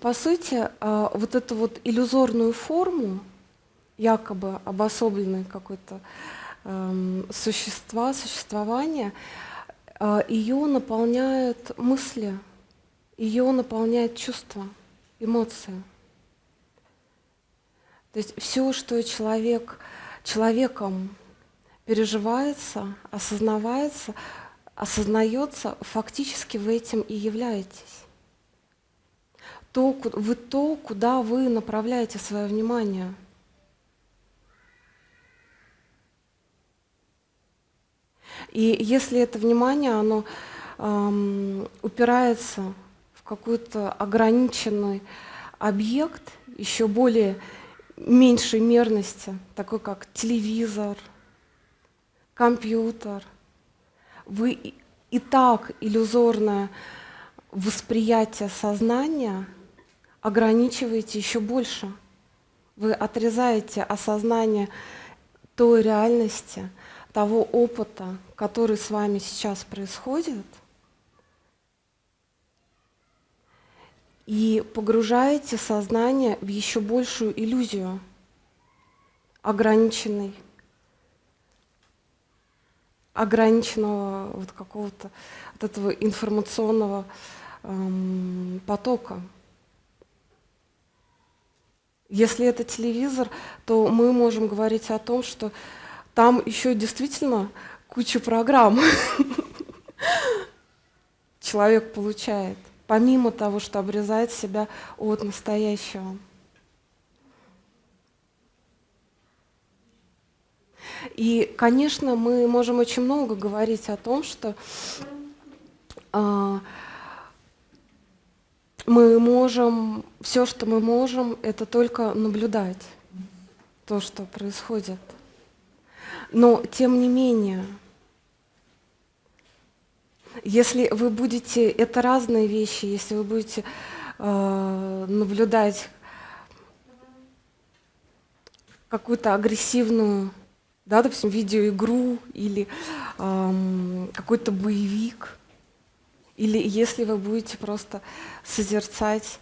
по сути, а, вот эту вот иллюзорную форму, якобы обособленной какой-то эм, существа, существования, а, ее наполняют мысли, ее наполняют чувства, эмоции. То есть все, что человек, человеком переживается, осознавается, осознается, фактически вы этим и являетесь. То, вы то, куда вы направляете свое внимание. И если это внимание, оно эм, упирается в какой-то ограниченный объект, еще более меньшей мерности, такой как телевизор, компьютер – вы и так иллюзорное восприятие сознания ограничиваете еще больше. Вы отрезаете осознание той реальности, того опыта, который с вами сейчас происходит, и погружаете сознание в еще большую иллюзию ограниченной ограниченного вот какого-то вот этого информационного эм, потока. Если это телевизор, то мы можем говорить о том, что там еще действительно куча программ человек получает, помимо того, что обрезает себя от настоящего. И, конечно, мы можем очень много говорить о том, что э, мы можем, все, что мы можем, это только наблюдать то, что происходит. Но, тем не менее, если вы будете, это разные вещи, если вы будете э, наблюдать какую-то агрессивную да, допустим, видеоигру или эм, какой-то боевик, или если вы будете просто созерцать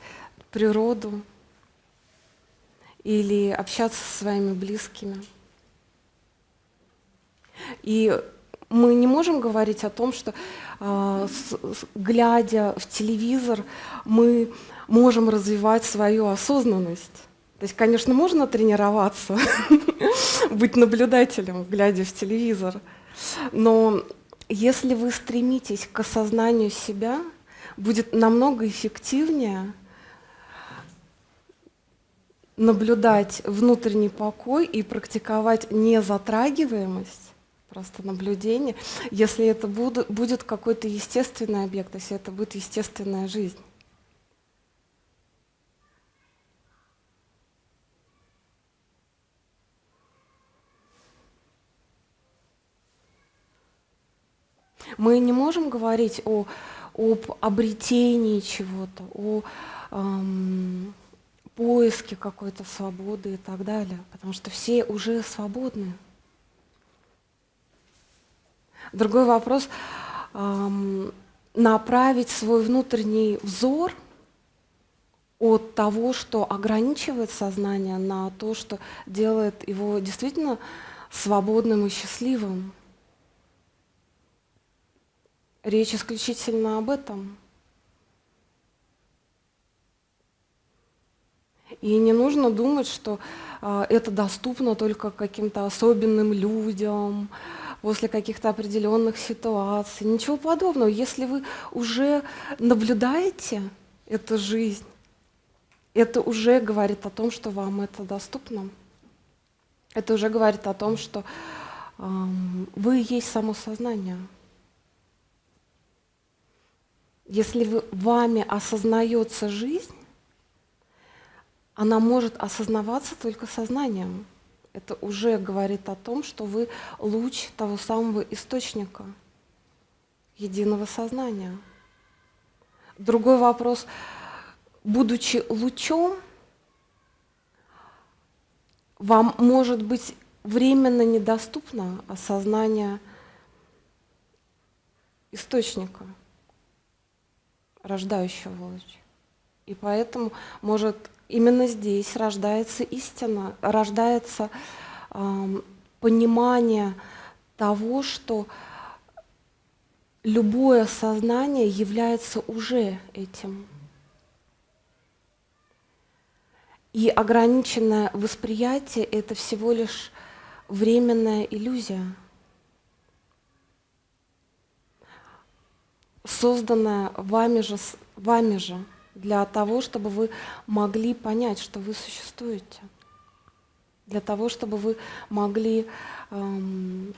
природу или общаться со своими близкими. И мы не можем говорить о том, что с, глядя в телевизор, мы можем развивать свою осознанность. То есть, конечно, можно тренироваться, быть наблюдателем, глядя в телевизор, но если вы стремитесь к осознанию себя, будет намного эффективнее наблюдать внутренний покой и практиковать незатрагиваемость, просто наблюдение, если это будет какой-то естественный объект, если это будет естественная жизнь. Мы не можем говорить о, об обретении чего-то, о эм, поиске какой-то свободы и так далее, потому что все уже свободны. Другой вопрос эм, направить свой внутренний взор от того, что ограничивает сознание, на то, что делает его действительно свободным и счастливым. Речь исключительно об этом. И не нужно думать, что э, это доступно только каким-то особенным людям, после каких-то определенных ситуаций. Ничего подобного. Если вы уже наблюдаете эту жизнь, это уже говорит о том, что вам это доступно. Это уже говорит о том, что э, вы есть само сознание. Если вы, вами осознается жизнь, она может осознаваться только сознанием. Это уже говорит о том, что вы луч того самого источника единого сознания. Другой вопрос. Будучи лучом, вам может быть временно недоступно осознание источника рождающего луч. И поэтому, может, именно здесь рождается истина, рождается э, понимание того, что любое сознание является уже этим. И ограниченное восприятие — это всего лишь временная иллюзия, созданная вами же, вами же для того, чтобы вы могли понять, что вы существуете, для того, чтобы вы могли эм,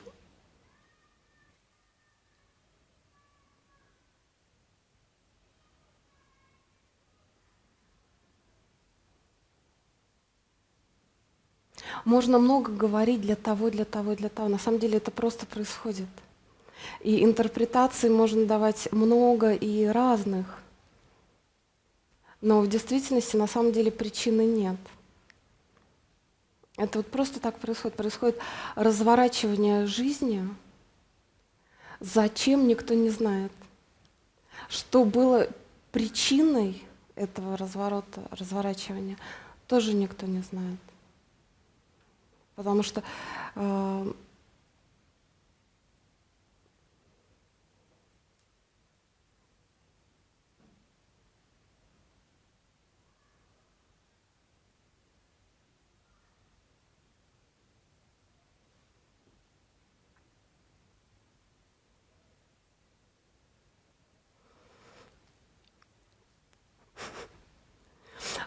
Можно много говорить для того, для того, для того. На самом деле это просто происходит. И интерпретаций можно давать много и разных. Но в действительности на самом деле причины нет. Это вот просто так происходит. Происходит разворачивание жизни. Зачем, никто не знает. Что было причиной этого разворота, разворачивания, тоже никто не знает. Потому что э,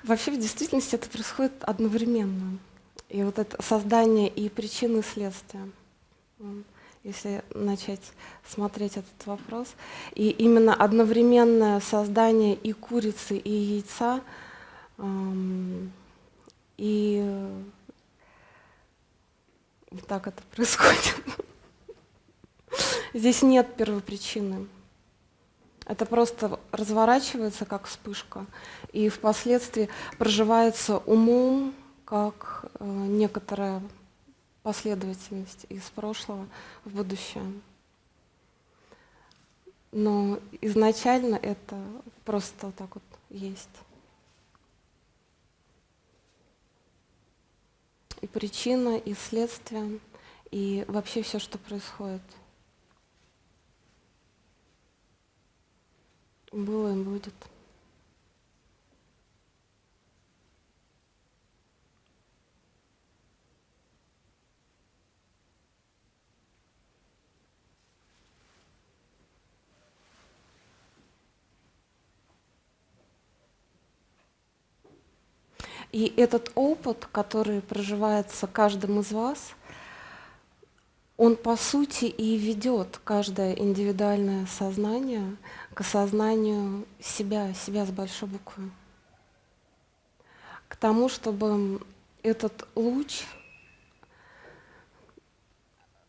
Вообще в действительности это происходит одновременно. И вот это создание и причины следствия, если начать смотреть этот вопрос. И именно одновременное создание и курицы, и яйца, и так это происходит. Здесь нет первопричины. Это просто разворачивается как вспышка, и впоследствии проживается умом, как э, некоторая последовательность из прошлого в будущее. Но изначально это просто так вот есть. И причина, и следствие, и вообще все, что происходит. Было и будет. И этот опыт, который проживается каждым из вас, он по сути и ведет каждое индивидуальное сознание к осознанию себя, себя с большой буквы. К тому, чтобы этот луч,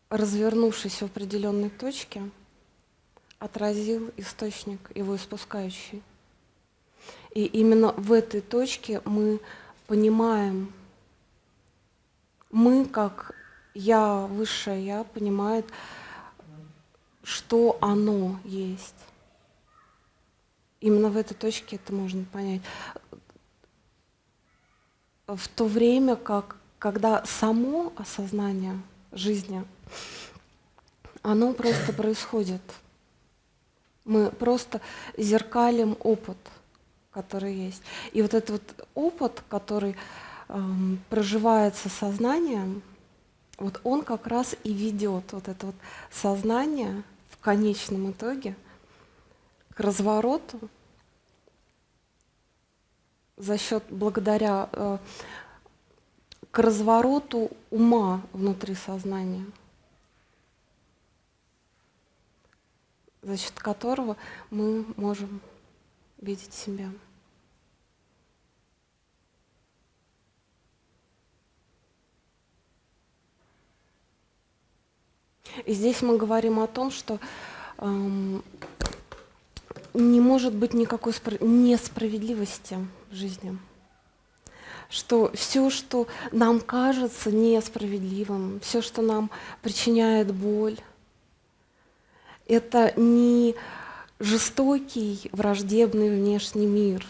развернувшись в определенной точке, отразил источник, его испускающий. И именно в этой точке мы понимаем, мы, как я, высшее я, понимает, что оно есть. Именно в этой точке это можно понять. В то время, как, когда само осознание жизни, оно просто происходит. Мы просто зеркалим опыт – который есть. И вот этот вот опыт, который эм, проживается сознанием, вот он как раз и ведет вот это вот сознание в конечном итоге к развороту за счет, благодаря э, к развороту ума внутри сознания, за счет которого мы можем видеть себя. И здесь мы говорим о том, что эм, не может быть никакой несправедливости в жизни. Что все, что нам кажется несправедливым, все, что нам причиняет боль, это не жестокий, враждебный внешний мир.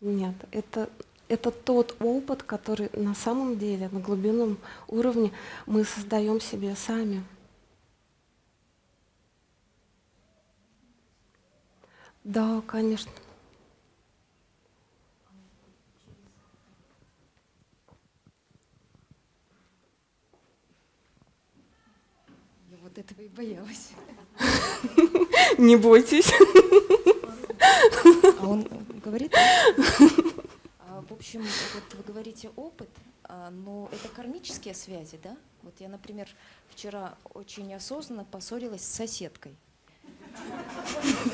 Нет, это, это тот опыт, который на самом деле, на глубинном уровне мы создаем себе сами. Да, конечно. Я вот этого и боялась. Не бойтесь. А он говорит? А, в общем, вот вы говорите опыт, а, но это кармические связи, да? Вот я, например, вчера очень осознанно поссорилась с соседкой.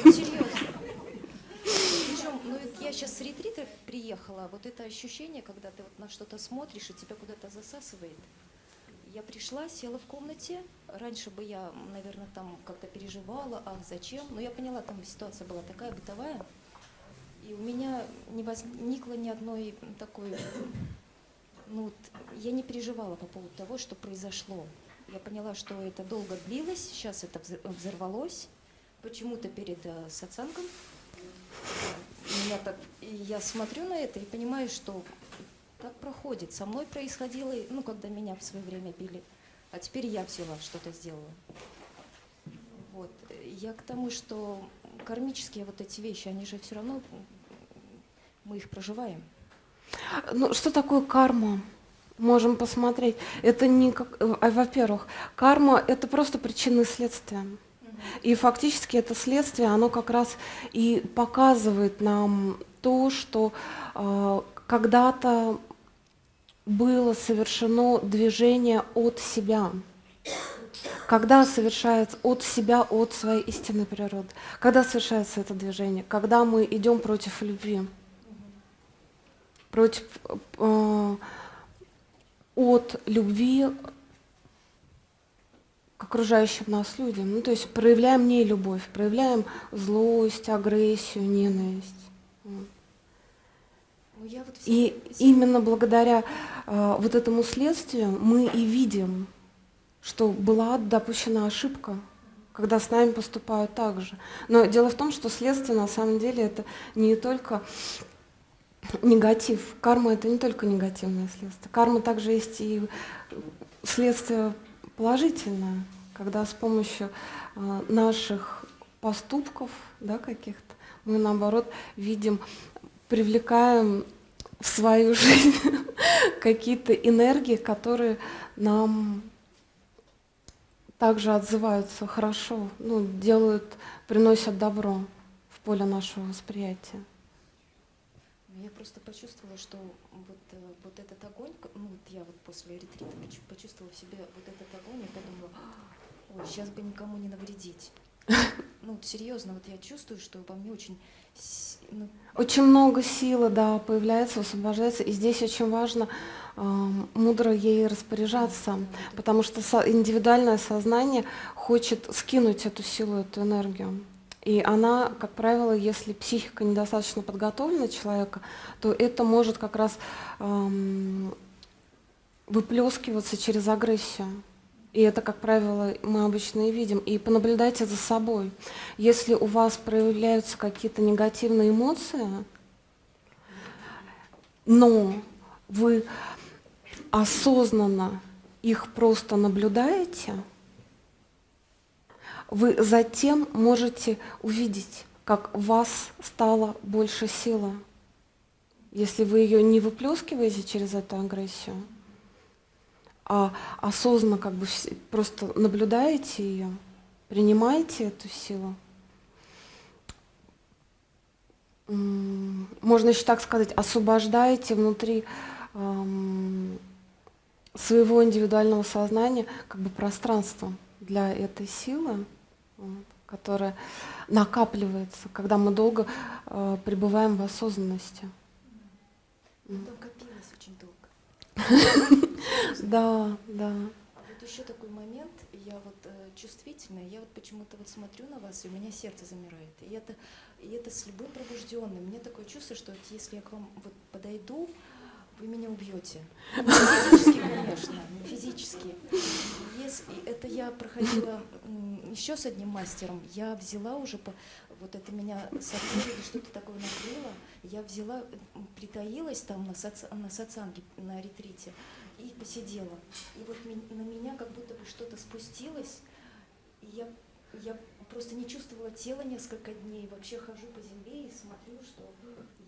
Серьезно. Причем, ну я сейчас с ретрита приехала, вот это ощущение, когда ты вот на что-то смотришь и тебя куда-то засасывает. Я пришла, села в комнате. Раньше бы я, наверное, там как-то переживала, ах, зачем. Но я поняла, там ситуация была такая бытовая. И у меня не возникло ни одной такой... Ну, вот, я не переживала по поводу того, что произошло. Я поняла, что это долго длилось, сейчас это взорвалось. Почему-то перед э, сатсангом. Меня так, я смотрю на это и понимаю, что так проходит. Со мной происходило, ну, когда меня в свое время били. А теперь я взяла, что-то сделала. Вот. Я к тому, что кармические вот эти вещи, они же все равно, мы их проживаем. Ну, что такое карма? Можем посмотреть. Это не как, э, во-первых, карма это просто причины следствия. И фактически это следствие, оно как раз и показывает нам то, что э, когда-то было совершено движение от себя. Когда совершается от себя, от своей истинной природы? Когда совершается это движение? Когда мы идем против любви, против э, от любви к окружающим нас людям. Ну, то есть проявляем не любовь, проявляем злость, агрессию, ненависть. Ну, вот и именно благодаря э, вот этому следствию мы и видим, что была допущена ошибка, когда с нами поступают так же. Но дело в том, что следствие на самом деле это не только негатив. Карма это не только негативное следствие. Карма также есть и следствие положительное, когда с помощью э, наших поступков, да, каких-то, мы наоборот видим привлекаем в свою жизнь какие-то энергии, которые нам также отзываются хорошо, ну, делают, приносят добро в поле нашего восприятия. Я просто почувствовала, что вот, э, вот этот огонь, ну вот я вот после ретрита почувствовала в себе вот этот огонь и подумала, ой, сейчас бы никому не навредить. Ну, серьезно, вот я чувствую, что во мне очень ну, очень много силы, да, появляется, освобождается, и здесь очень важно э, мудро ей распоряжаться, потому что со индивидуальное сознание хочет скинуть эту силу, эту энергию. И она, как правило, если психика недостаточно подготовлена человека, то это может как раз эм, выплескиваться через агрессию. И это, как правило, мы обычно и видим. И понаблюдайте за собой. Если у вас проявляются какие-то негативные эмоции, но вы осознанно их просто наблюдаете, вы затем можете увидеть, как в вас стало больше силы, если вы ее не выплескиваете через эту агрессию а осознанно как бы просто наблюдаете ее, принимаете эту силу. Можно еще так сказать, освобождаете внутри эм, своего индивидуального сознания как бы пространство для этой силы, которая накапливается, когда мы долго э, пребываем в осознанности. Там копилось очень долго. Да, да. Вот еще такой момент, я вот э, чувствительная, я вот почему-то вот смотрю на вас, и у меня сердце замирает. И это, и это с любым пробужденным. Мне такое чувство, что вот если я к вам вот подойду, вы меня убьете. Физически, конечно, физически. Если, это я проходила еще с одним мастером, я взяла уже по, вот это меня сопли что-то такое накрыло, я взяла, притаилась там на, соц, на сацанге, на ретрите и посидела. И вот на меня как будто бы что-то спустилось, и я, я просто не чувствовала тела несколько дней, вообще хожу по земле и смотрю, что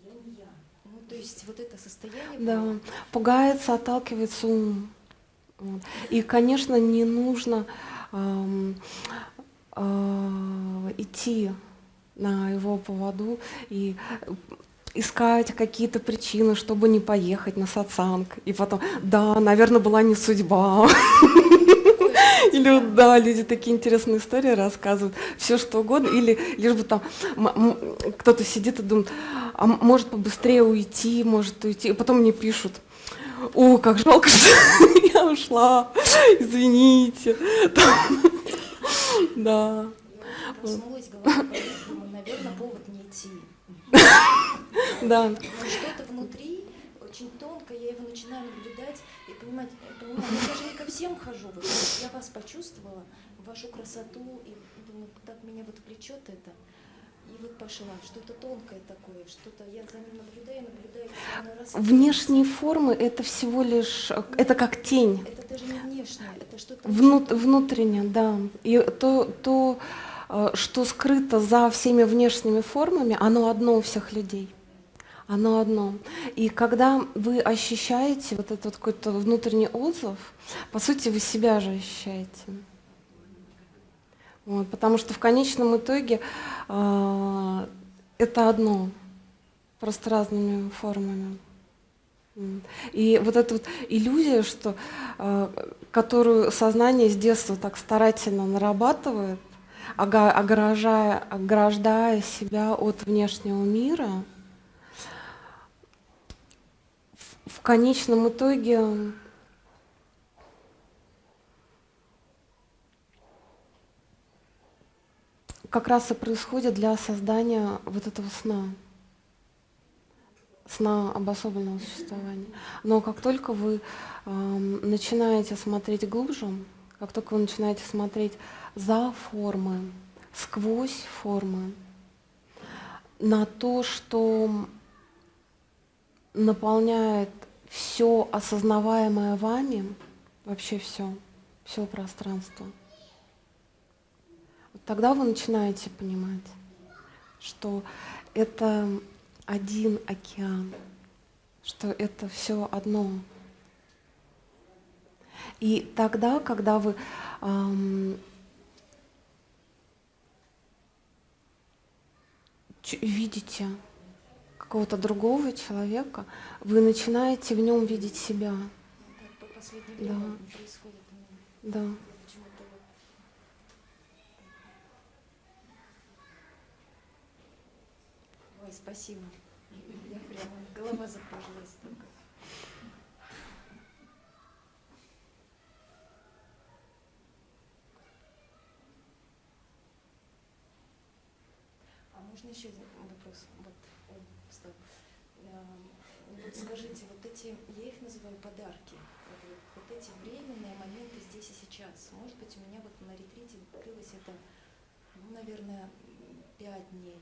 я не я. Ну, то есть вот это состояние... Да, пугается, отталкивается ум. И, конечно, не нужно эм, э, идти на его поводу и искать какие-то причины, чтобы не поехать на сатсанг. И потом, да, наверное, была не судьба. Или да, люди такие интересные истории рассказывают, все что угодно, или лишь бы там кто-то сидит и думает, а может побыстрее уйти, может уйти, и потом мне пишут, о, как жалко, что я ушла, извините. Да. Проснулась, наверное, повод не идти. Да. Что-то внутри очень тонко, я его начинаю наблюдать и понимать, понимаю, я же не ко всем хожу, я вас почувствовала, вашу красоту, и думаю, так меня вот влечет это. И вот пошла, что-то тонкое такое, что-то я за ним наблюдаю, наблюдаю. Раз Внешние формы это всего лишь, Нет, это как тень. Это даже не внешнее, это что-то Внут, внутреннее, да. И то, то, э, что скрыто за всеми внешними формами, оно одно у всех людей. Оно одно. И когда вы ощущаете вот этот какой-то внутренний отзыв, по сути, вы себя же ощущаете. Вот, потому что в конечном итоге э, это одно, просто разными формами. И вот эта вот иллюзия, что, э, которую сознание с детства так старательно нарабатывает, ограждая, ограждая себя от внешнего мира, в, конечном итоге как раз и происходит для создания вот этого сна, сна обособленного существования. Но как только вы э, начинаете смотреть глубже, как только вы начинаете смотреть за формы, сквозь формы, на то, что наполняет все осознаваемое вами, вообще все, все пространство – тогда вы начинаете понимать, что это один океан, что это все одно. И тогда, когда вы эм, видите какого-то другого человека, вы начинаете в нем видеть себя. Да. Да. Ой, спасибо. Я прямо, голова закружилась только. А можно еще один вопрос? Вот, ой, стоп. Эм, вот скажите, вот эти, я их называю подарки, вот, вот эти временные моменты здесь и сейчас. Может быть, у меня вот на ретрите длилось это, ну, наверное, пять дней.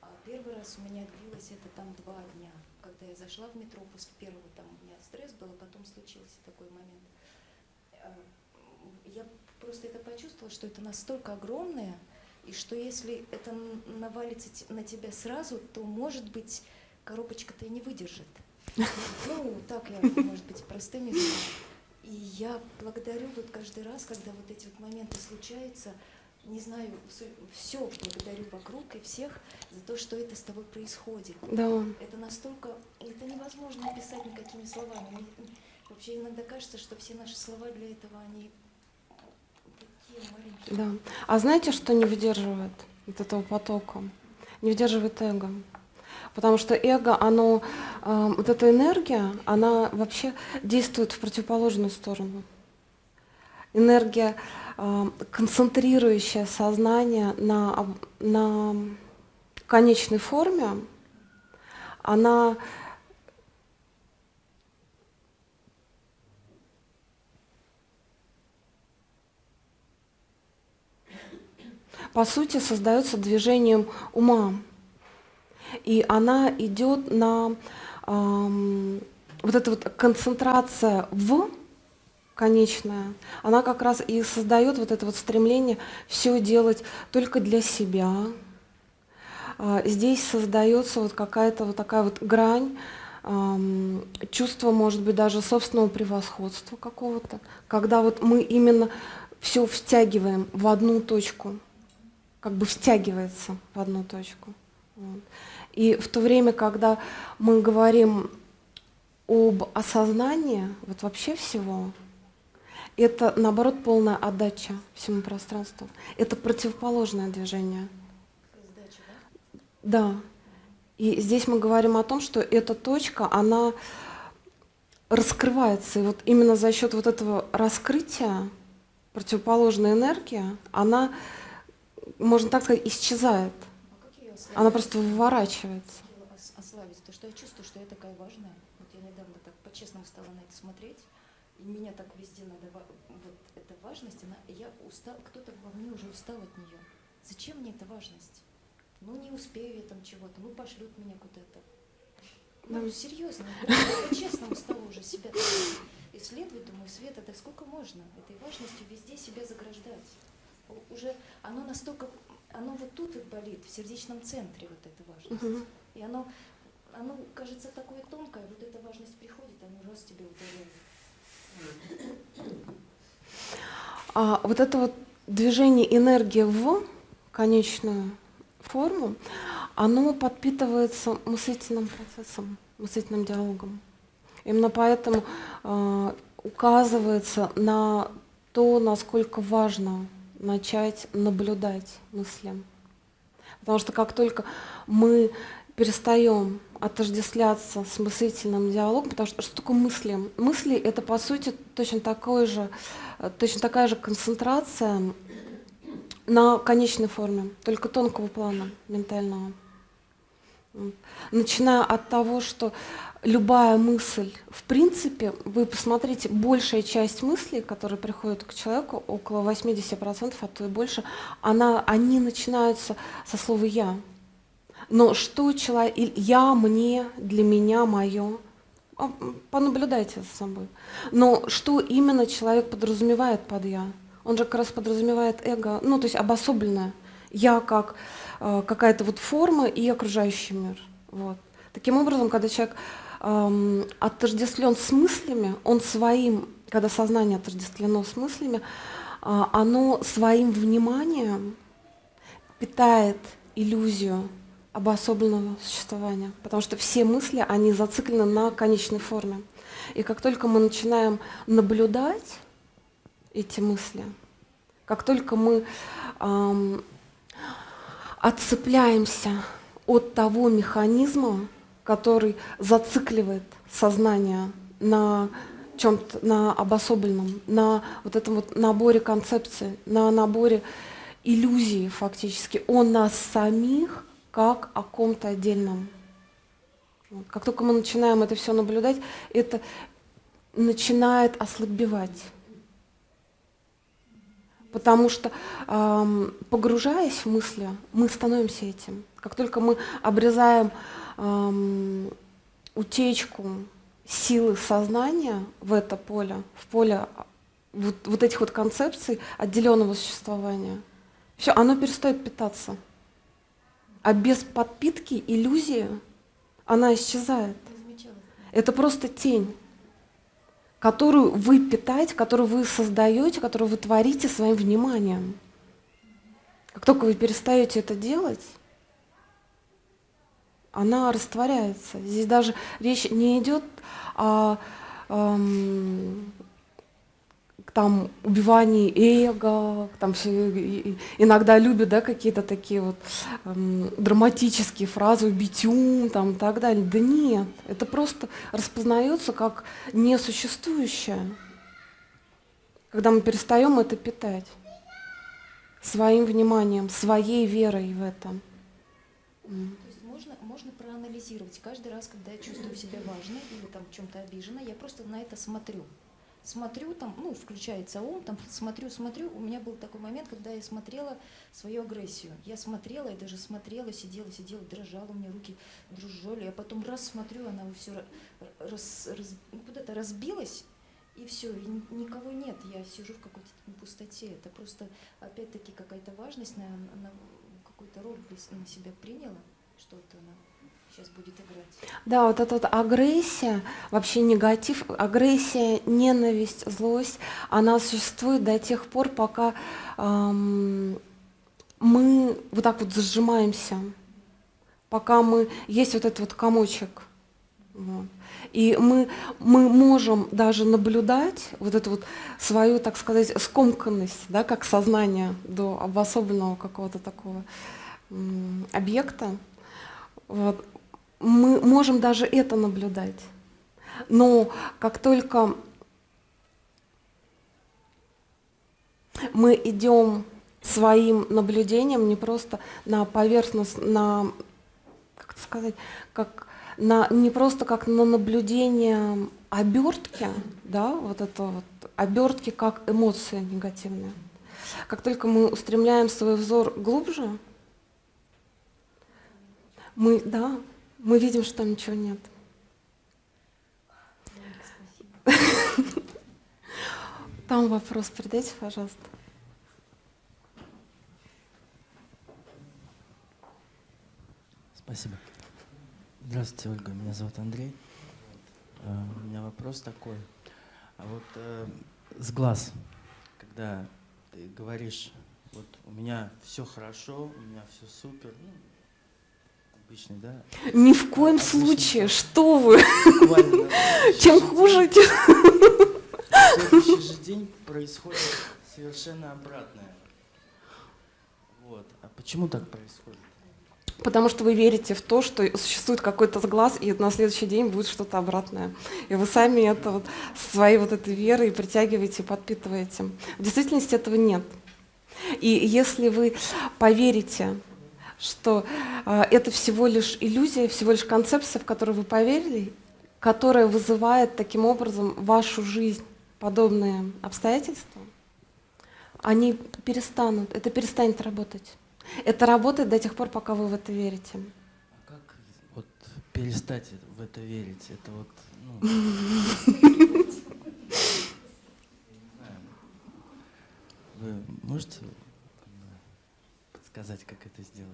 А первый раз у меня длилось это там два дня. Когда я зашла в метро после первого, там у меня стресс был, а потом случился такой момент. А, я просто это почувствовала, что это настолько огромное, и что если это навалится на тебя сразу, то, может быть, коробочка-то и не выдержит. Ну, так я, может быть, простым языком. И я благодарю вот каждый раз, когда вот эти вот моменты случаются, не знаю, все благодарю вокруг и всех за то, что это с тобой происходит. Да. Это настолько, это невозможно описать никакими словами. Мне, вообще иногда кажется, что все наши слова для этого, они такие маленькие. Да. А знаете, что не выдерживает вот этого потока? Не выдерживает эго. Потому что эго, оно, э, вот эта энергия, она вообще действует в противоположную сторону. Энергия Э, концентрирующее сознание на, на конечной форме, она по сути, создается движением ума. И она идет на эм, вот эта вот концентрация в конечная, она как раз и создает вот это вот стремление все делать только для себя. А, здесь создается вот какая-то вот такая вот грань, чувство, может быть, даже собственного превосходства какого-то, когда вот мы именно все втягиваем в одну точку, как бы втягивается в одну точку. И в то время, когда мы говорим об осознании, вот вообще всего, это, наоборот, полная отдача всему пространству. Это противоположное движение. Сдача, да? Да. И здесь мы говорим о том, что эта точка, она раскрывается. И вот именно за счет вот этого раскрытия противоположная энергия, она, можно так сказать, исчезает. Она просто выворачивается. Ослабить, то что я чувствую, что я такая важная. Вот я недавно так по-честному стала на это смотреть. И меня так везде надо, вот эта важность, она, я устал, кто-то во мне уже устал от нее. Зачем мне эта важность? ну не успею я там чего-то, ну пошлют меня куда-то. Ну, серьезно, по-честному стала уже себя исследовать, думаю, Света, да сколько можно этой важностью везде себя заграждать? Уже оно настолько, оно вот тут и болит, в сердечном центре вот эта важность. И оно, оно кажется такое тонкое, вот эта важность приходит, оно раз тебе ударяет. А вот это вот движение энергии в конечную форму, оно подпитывается мыслительным процессом, мыслительным диалогом. Именно поэтому э, указывается на то, насколько важно начать наблюдать мысли. Потому что как только мы перестаем отождествляться с мыслительным диалогом, потому что что такое мысли? Мысли это по сути точно такой же, точно такая же концентрация на конечной форме, только тонкого плана ментального. Начиная от того, что любая мысль, в принципе, вы посмотрите, большая часть мыслей, которые приходят к человеку, около 80%, а то и больше, она, они начинаются со слова «я». Но что человек, я, мне, для меня, мое, а, понаблюдайте за собой. Но что именно человек подразумевает под «я»? он же как раз подразумевает эго, ну, то есть обособленное. Я как э, какая-то вот форма и окружающий мир. Вот. Таким образом, когда человек э, отождествлен с мыслями, он своим, когда сознание отождествлено с мыслями, э, оно своим вниманием питает иллюзию обособленного существования, потому что все мысли, они зациклены на конечной форме. И как только мы начинаем наблюдать эти мысли. Как только мы эм, отцепляемся от того механизма, который зацикливает сознание на чем-то, на обособленном, на вот этом вот наборе концепций, на наборе иллюзий фактически, о нас самих как о ком-то отдельном. Как только мы начинаем это все наблюдать, это начинает ослабевать. Потому что эм, погружаясь в мысли, мы становимся этим. Как только мы обрезаем эм, утечку силы сознания в это поле, в поле вот, вот этих вот концепций отделенного существования, все, оно перестает питаться. А без подпитки иллюзии она исчезает. Это просто тень которую вы питаете, которую вы создаете, которую вы творите своим вниманием. Как только вы перестаете это делать, она растворяется. Здесь даже речь не идет о эм, там убивании эго, там все, иногда любят да, какие-то такие вот эм, драматические фразы, убить ум, там и так далее. Да нет, это просто распознается как несуществующее, когда мы перестаем это питать своим вниманием, своей верой в этом. Проанализировать каждый раз, когда я чувствую себя важной или там чем-то обижена, я просто на это смотрю смотрю, там, ну, включается ум, там, смотрю, смотрю. У меня был такой момент, когда я смотрела свою агрессию. Я смотрела, и даже смотрела, сидела, сидела, дрожала, у меня руки дрожали. Я потом раз смотрю, она все раз, раз, ну, куда-то разбилась, и все, и никого нет. Я сижу в какой-то пустоте. Это просто, опять-таки, какая-то важность, на, на какой-то роль на себя приняла, что-то она сейчас будет играть. Да, вот эта вот агрессия, вообще негатив, агрессия, ненависть, злость, она существует до тех пор, пока эм, мы вот так вот зажимаемся, пока мы есть вот этот вот комочек. Вот. И мы, мы можем даже наблюдать вот эту вот свою, так сказать, скомканность, да, как сознание до обособленного какого-то такого объекта. Вот мы можем даже это наблюдать. Но как только мы идем своим наблюдением не просто на поверхность, на, как сказать, как на, не просто как на наблюдение обертки, да, вот это вот обертки как эмоция негативная. Как только мы устремляем свой взор глубже, мы, да, мы видим, что там ничего нет. Там вопрос передайте, пожалуйста. Спасибо. Здравствуйте, Ольга. Меня зовут Андрей. Э, у меня вопрос такой. А вот э, с глаз, когда ты говоришь, вот у меня все хорошо, у меня все супер, ну, обычный, да? Ни в коем обычный случае, что вы? Чем хуже, тем... В следующий же день происходит совершенно обратное. Вот. А почему так происходит? Потому что вы верите в то, что существует какой-то глаз, и на следующий день будет что-то обратное. И вы сами это вот своей вот этой верой притягиваете, подпитываете. В действительности этого нет. И если вы поверите что э, это всего лишь иллюзия, всего лишь концепция, в которую вы поверили, которая вызывает таким образом вашу жизнь подобные обстоятельства, они перестанут, это перестанет работать. Это работает до тех пор, пока вы в это верите. А как вот перестать в это верить? Это вот, ну, Вы можете подсказать, как это сделать?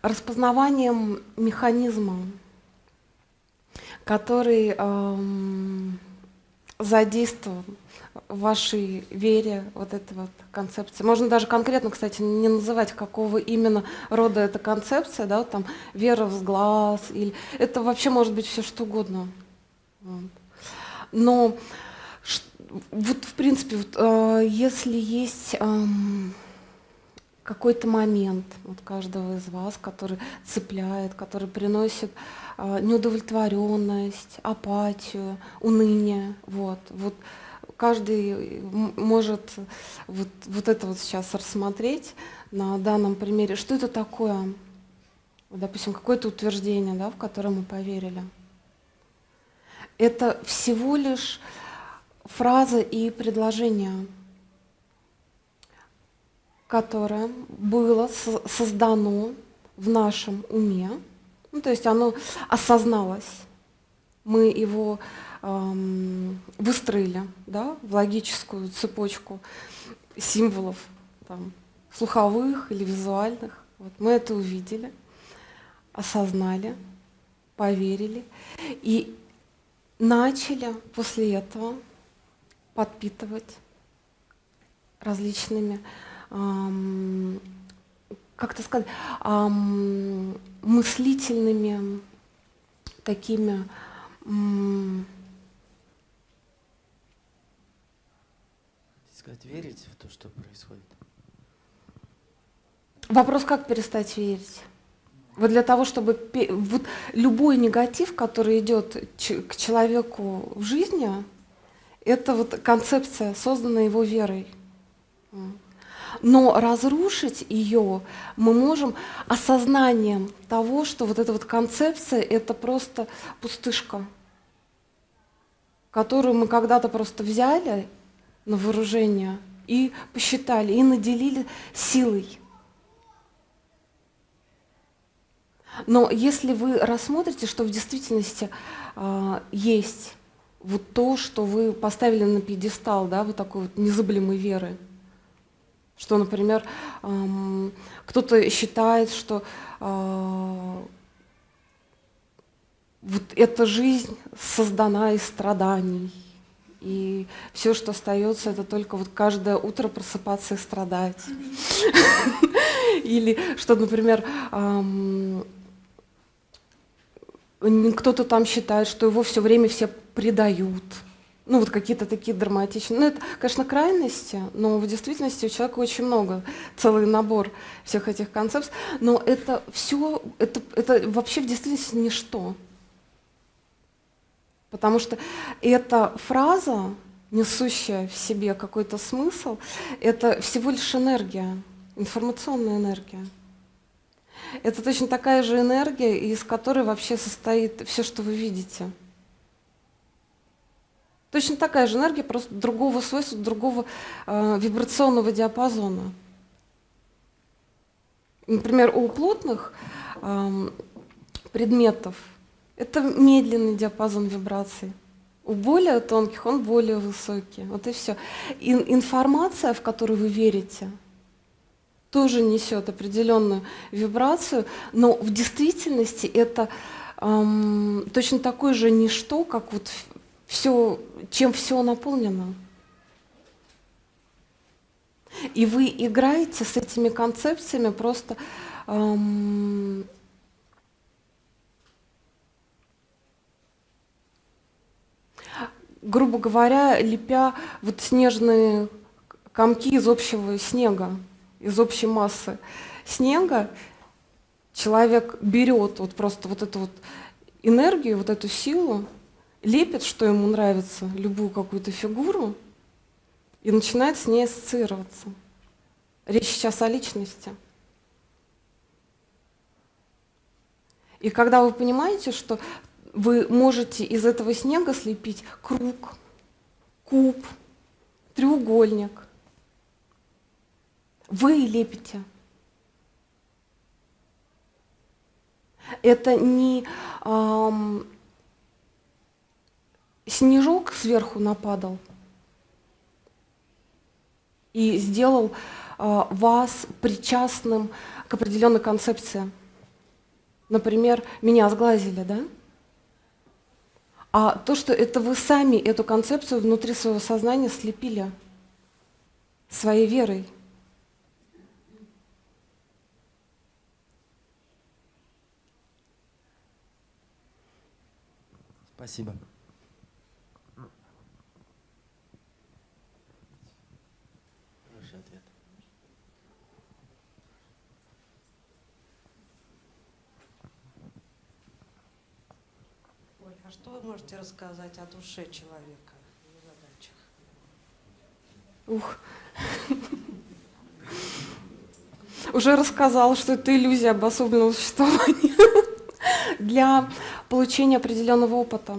Распознаванием механизма, который эм, задействован в вашей вере, вот эта вот концепция. Можно даже конкретно, кстати, не называть, какого именно рода эта концепция, да, вот там вера в глаз, или это вообще может быть все что угодно. Вот. Но вот в принципе, вот, э, если есть э, какой-то момент вот каждого из вас, который цепляет, который приносит э, неудовлетворенность, апатию, уныние, вот, вот каждый может вот, вот это вот сейчас рассмотреть на данном примере, что это такое, допустим, какое-то утверждение, да, в которое мы поверили. Это всего лишь фраза и предложение, которое было создано в нашем уме, ну, то есть оно осозналось, мы его эм, выстроили да, в логическую цепочку символов, там, слуховых или визуальных. Вот мы это увидели, осознали, поверили. И начали после этого подпитывать различными, эм, как это сказать, эм, мыслительными такими эм, сказать, верить в то, что происходит? Вопрос, как перестать верить? Вот для того, чтобы вот любой негатив, который идет к человеку в жизни, это вот концепция, созданная его верой. Но разрушить ее мы можем осознанием того, что вот эта вот концепция — это просто пустышка, которую мы когда-то просто взяли на вооружение и посчитали, и наделили силой. Но если вы рассмотрите, что в действительности э, есть вот то, что вы поставили на пьедестал, да, вот такой вот незабываемой веры, что, например, эм, кто-то считает, что э, вот эта жизнь создана из страданий, и все, что остается, это только вот каждое утро просыпаться и страдать. Или что, например, кто-то там считает, что его все время все предают. Ну, вот какие-то такие драматичные. Ну, это, конечно, крайности, но в действительности у человека очень много, целый набор всех этих концепций. Но это все, это, это вообще в действительности ничто. Потому что эта фраза, несущая в себе какой-то смысл, это всего лишь энергия, информационная энергия. Это точно такая же энергия, из которой вообще состоит все, что вы видите. Точно такая же энергия, просто другого свойства, другого э, вибрационного диапазона. Например, у плотных э, предметов это медленный диапазон вибраций. У более тонких он более высокий. Вот и все. И информация, в которую вы верите, тоже несет определенную вибрацию, но в действительности это эм, точно такое же ничто, как вот все, чем все наполнено. И вы играете с этими концепциями просто эм, грубо говоря, лепя вот снежные комки из общего снега из общей массы снега человек берет вот просто вот эту вот энергию, вот эту силу, лепит, что ему нравится, любую какую-то фигуру, и начинает с ней ассоциироваться. Речь сейчас о личности. И когда вы понимаете, что вы можете из этого снега слепить круг, куб, треугольник, вы лепите. Это не эм, снежок сверху нападал и сделал э, вас причастным к определенной концепции. Например, меня сглазили, да? А то, что это вы сами эту концепцию внутри своего сознания слепили своей верой. Спасибо. Хороший ответ. Оль, а что вы можете рассказать о душе человека и задачах? Ух. Уже рассказал, что это иллюзия обособленного существования для получения определенного опыта.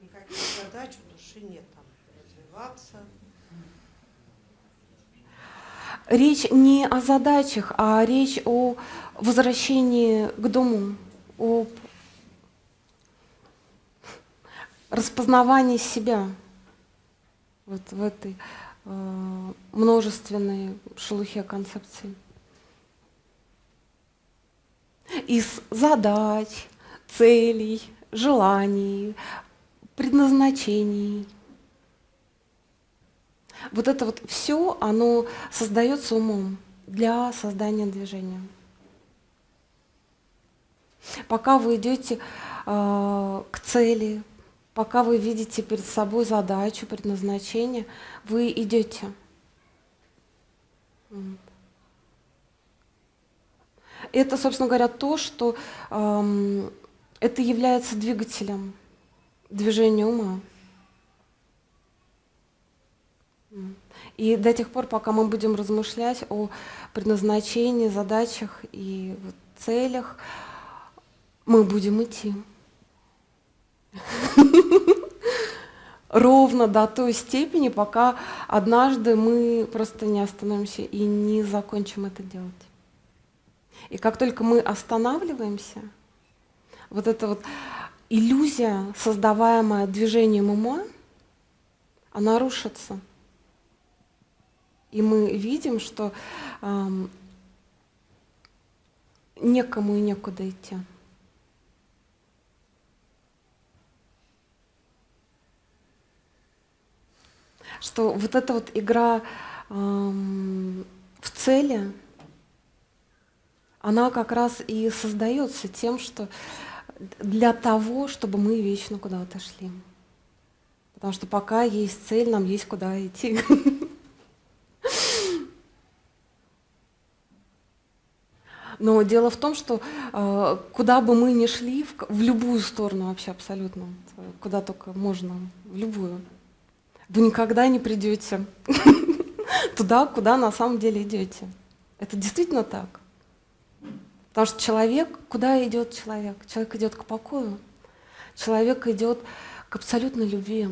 Никаких задач у души нет, там, развиваться. Речь не о задачах, а речь о возвращении к дому, о распознавании себя вот в этой множественной шелухе концепций из задач, целей, желаний, предназначений. Вот это вот все, оно создается умом для создания движения. Пока вы идете э, к цели, пока вы видите перед собой задачу, предназначение, вы идете. Это, собственно говоря, то, что эм, это является двигателем движения ума. И до тех пор, пока мы будем размышлять о предназначении, задачах и целях, мы будем идти. Ровно до той степени, пока однажды мы просто не остановимся и не закончим это делать. И как только мы останавливаемся, вот эта вот иллюзия, создаваемая движением ума, она рушится. И мы видим, что эм, некому и некуда идти. Что вот эта вот игра эм, в цели, она как раз и создается тем, что для того, чтобы мы вечно куда-то шли. Потому что пока есть цель, нам есть куда идти. Но дело в том, что э, куда бы мы ни шли, в любую сторону вообще абсолютно, куда только можно, в любую, вы никогда не придете туда, куда на самом деле идете. Это действительно так. Потому что человек, куда идет человек? Человек идет к покою. Человек идет к абсолютной любви.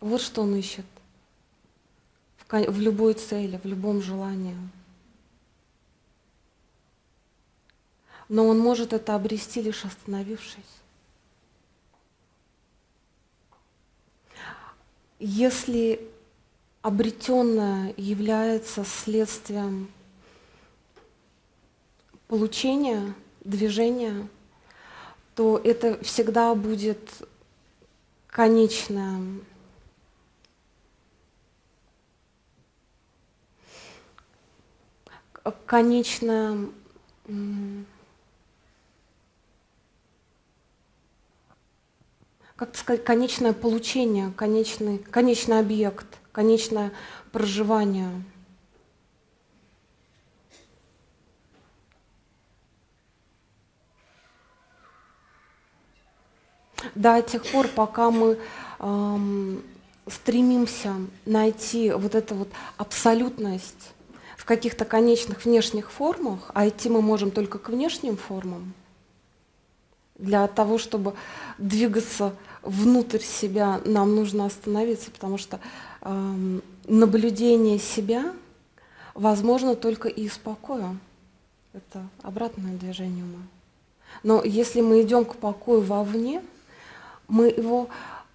Вот что он ищет в, в любой цели, в любом желании. но он может это обрести лишь остановившись. Если обретенное является следствием получения, движения, то это всегда будет конечное конечное как сказать, конечное получение, конечный, конечный объект, конечное проживание. До тех пор, пока мы эм, стремимся найти вот эту вот абсолютность в каких-то конечных внешних формах, а идти мы можем только к внешним формам, для того, чтобы двигаться внутрь себя, нам нужно остановиться, потому что э, наблюдение себя возможно только из покоя. Это обратное движение ума. Но если мы идем к покою вовне, мы его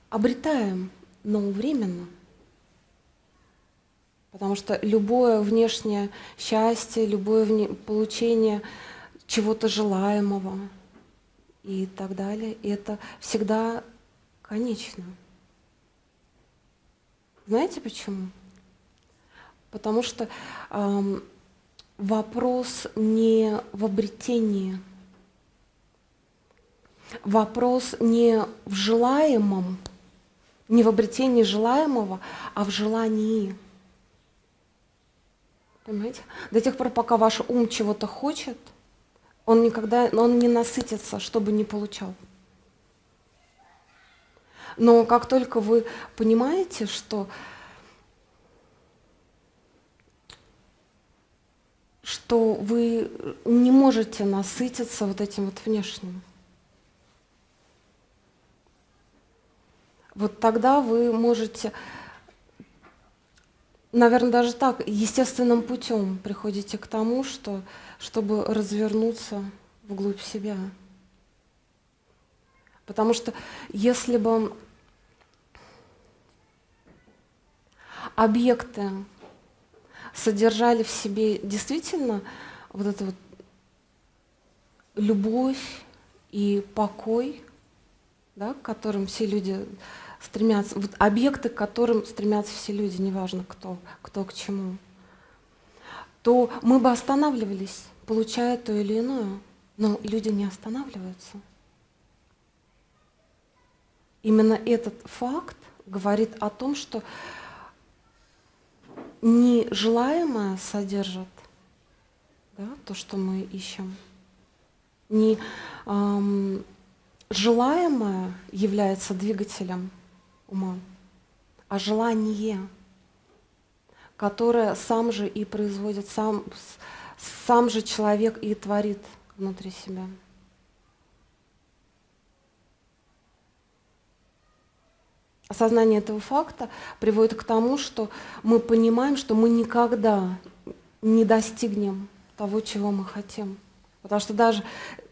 обретаем, но временно. Потому что любое внешнее счастье, любое вне... получение чего-то желаемого – и так далее. Это всегда конечно. Знаете почему? Потому что эм, вопрос не в обретении, вопрос не в желаемом, не в обретении желаемого, а в желании. Понимаете? До тех пор, пока ваш ум чего-то хочет – он никогда, он не насытится, чтобы не получал. Но как только вы понимаете, что, что вы не можете насытиться вот этим вот внешним, вот тогда вы можете, наверное, даже так, естественным путем приходите к тому, что чтобы развернуться вглубь себя. Потому что если бы объекты содержали в себе действительно вот эту вот любовь и покой, да, к которым все люди стремятся, вот объекты, к которым стремятся все люди, неважно кто, кто к чему, то мы бы останавливались, получая то или иное. Но люди не останавливаются. Именно этот факт говорит о том, что нежелаемое содержит да, то, что мы ищем. Не эм, желаемое является двигателем ума, а желание. которое сам же и производит, сам, сам же человек и творит внутри себя. Осознание этого факта приводит к тому, что мы понимаем, что мы никогда не достигнем того, чего мы хотим. Потому что даже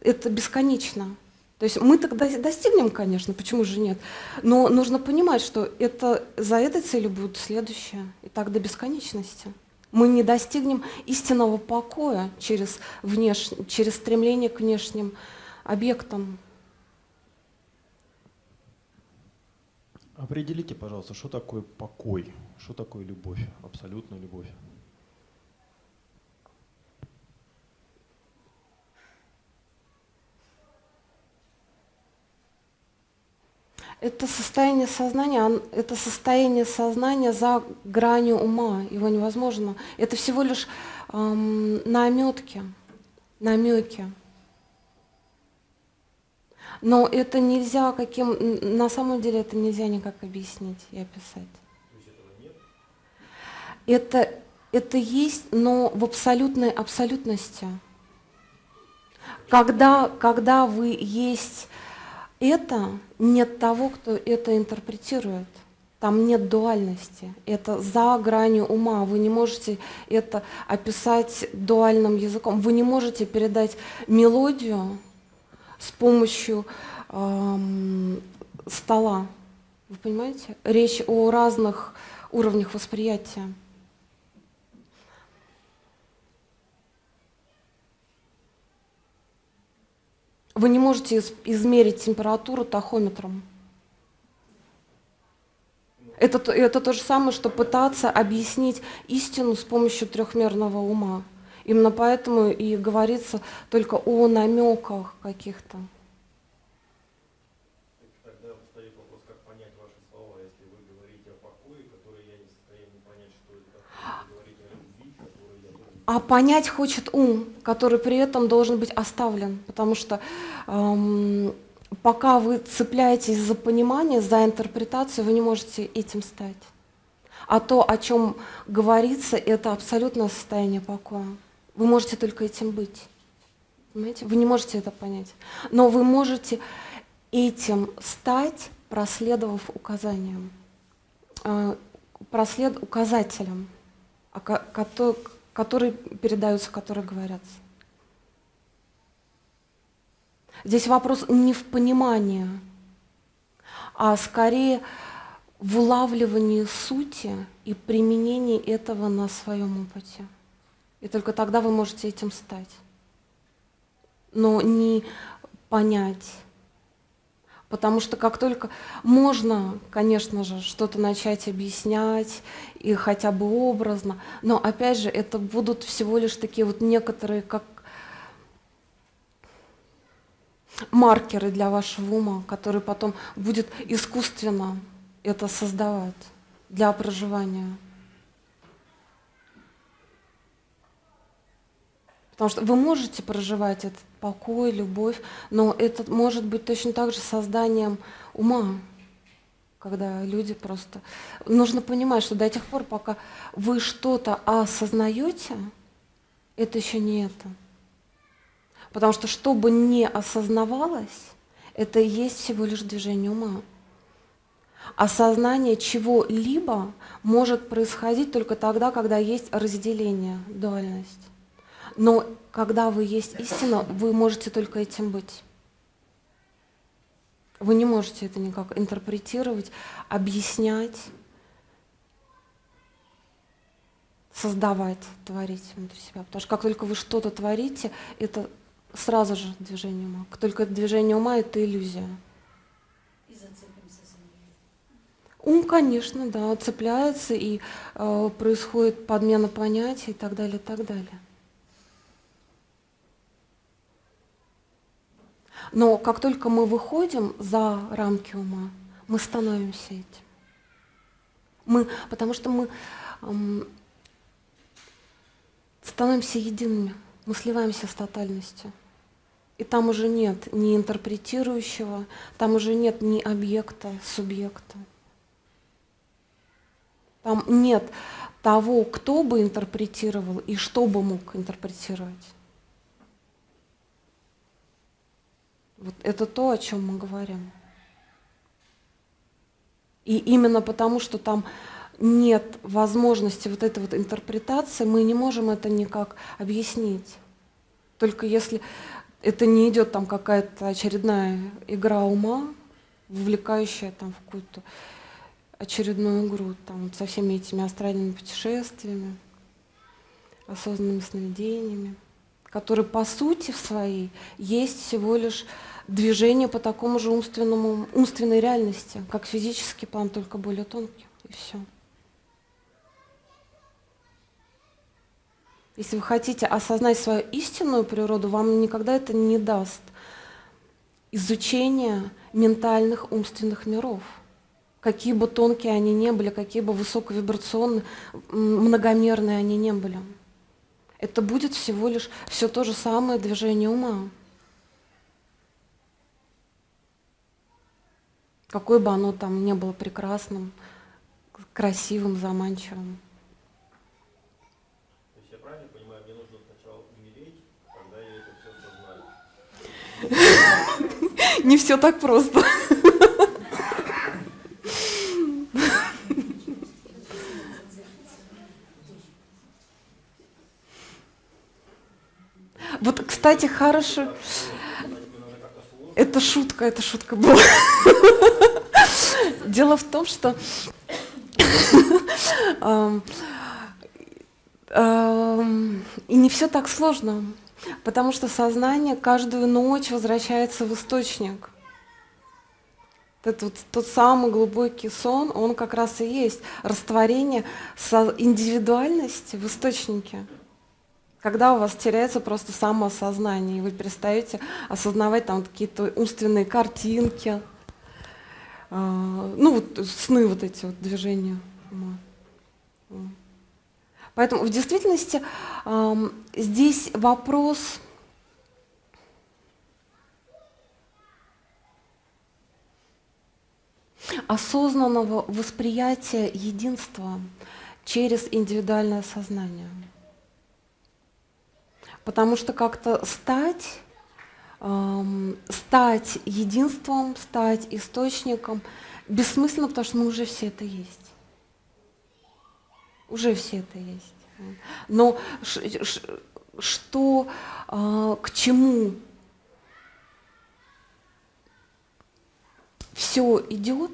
это бесконечно. То есть мы тогда достигнем, конечно, почему же нет? Но нужно понимать, что это, за этой целью будет следующее, и так до бесконечности. Мы не достигнем истинного покоя через, внеш... через стремление к внешним объектам. Определите, пожалуйста, что такое покой, что такое любовь, абсолютная любовь. Это состояние сознания, это состояние сознания за гранью ума, его невозможно. Это всего лишь эм, наметки, намеки. Но это нельзя каким, на самом деле это нельзя никак объяснить и описать. Это, это есть, но в абсолютной абсолютности. Когда, когда вы есть это, нет того, кто это интерпретирует. Там нет дуальности. Это за гранью ума. Вы не можете это описать дуальным языком. Вы не можете передать мелодию с помощью эм, стола. Вы понимаете? Речь о разных уровнях восприятия. Вы не можете измерить температуру тахометром. Это, это то же самое, что пытаться объяснить истину с помощью трехмерного ума. Именно поэтому и говорится только о намеках каких-то. Тогда встает вопрос, как понять ваши слова, если вы говорите о покое, который я не в состоянии понять, что это такое, вы говорите о любви, которую я должен... А понять хочет ум, который при этом должен быть оставлен, потому что эм, пока вы цепляетесь за понимание, за интерпретацию, вы не можете этим стать. А то, о чем говорится, это абсолютное состояние покоя. Вы можете только этим быть. Понимаете? Вы не можете это понять. Но вы можете этим стать, проследовав указаниям, э, прослед, указателям, которые передаются, которые говорятся. Здесь вопрос не в понимании, а скорее в улавливании сути и применении этого на своем опыте. И только тогда вы можете этим стать. Но не понять. Потому что как только можно, конечно же, что-то начать объяснять, и хотя бы образно, но опять же, это будут всего лишь такие вот некоторые, как маркеры для вашего ума, который потом будет искусственно это создавать для проживания. Потому что вы можете проживать этот покой, любовь, но это может быть точно так же созданием ума, когда люди просто... Нужно понимать, что до тех пор, пока вы что-то осознаете, это еще не это. Потому что что бы не осознавалось, это и есть всего лишь движение ума. Осознание чего-либо может происходить только тогда, когда есть разделение, дуальность. Но когда вы есть истина, вы можете только этим быть. Вы не можете это никак интерпретировать, объяснять, создавать, творить внутри себя. Потому что как только вы что-то творите, это сразу же движение ума. Как только это движение ума, это иллюзия. И зацепимся за нее. Ум, конечно, да, цепляется, и э, происходит подмена понятий и так далее, и так далее. Но как только мы выходим за рамки ума, мы становимся этим. Мы, потому что мы эм, становимся едиными, мы сливаемся с тотальностью. И там уже нет ни интерпретирующего, там уже нет ни объекта, субъекта. Там нет того, кто бы интерпретировал и что бы мог интерпретировать. Вот это то, о чем мы говорим. И именно потому, что там нет возможности вот этой вот интерпретации, мы не можем это никак объяснить. Только если это не идет там какая-то очередная игра ума, вовлекающая там в какую-то очередную игру там, со всеми этими астральными путешествиями, осознанными сновидениями, которые по сути в своей есть всего лишь движение по такому же умственному, умственной реальности, как физический план, только более тонкий, и все. Если вы хотите осознать свою истинную природу, вам никогда это не даст изучение ментальных умственных миров. Какие бы тонкие они не были, какие бы высоковибрационные, многомерные они не были. Это будет всего лишь все то же самое движение ума. Какое бы оно там не было прекрасным, красивым, заманчивым. То есть я правильно понимаю, мне нужно сначала умереть, тогда я это все осознаю. Не все так просто. Вот, кстати, хорошо. Это шутка, это шутка была. Дело в том, что ам, ам, и не все так сложно, потому что сознание каждую ночь возвращается в источник. Это вот тот самый глубокий сон, он как раз и есть растворение индивидуальности в источнике. Когда у вас теряется просто самоосознание, и вы перестаете осознавать там какие-то умственные картинки, а, ну вот сны вот эти вот движения. Поэтому в действительности здесь вопрос осознанного восприятия единства через индивидуальное сознание. Потому что как-то стать, эм, стать единством, стать источником бессмысленно, потому что мы уже все это есть. Уже все это есть. Но что, э, к чему все идет,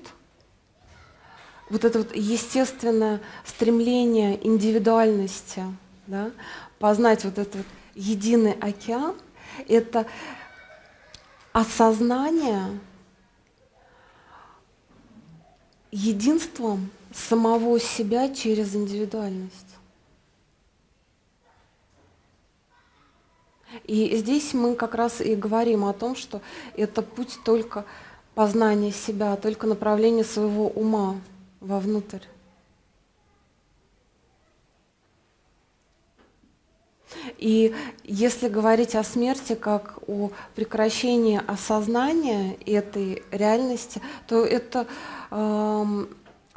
вот это вот естественное стремление индивидуальности, да, познать вот этот вот единый океан, это осознание единством самого себя через индивидуальность. И здесь мы как раз и говорим о том, что это путь только познания себя, только направление своего ума вовнутрь. И если говорить о смерти как о прекращении осознания этой реальности, то это эм,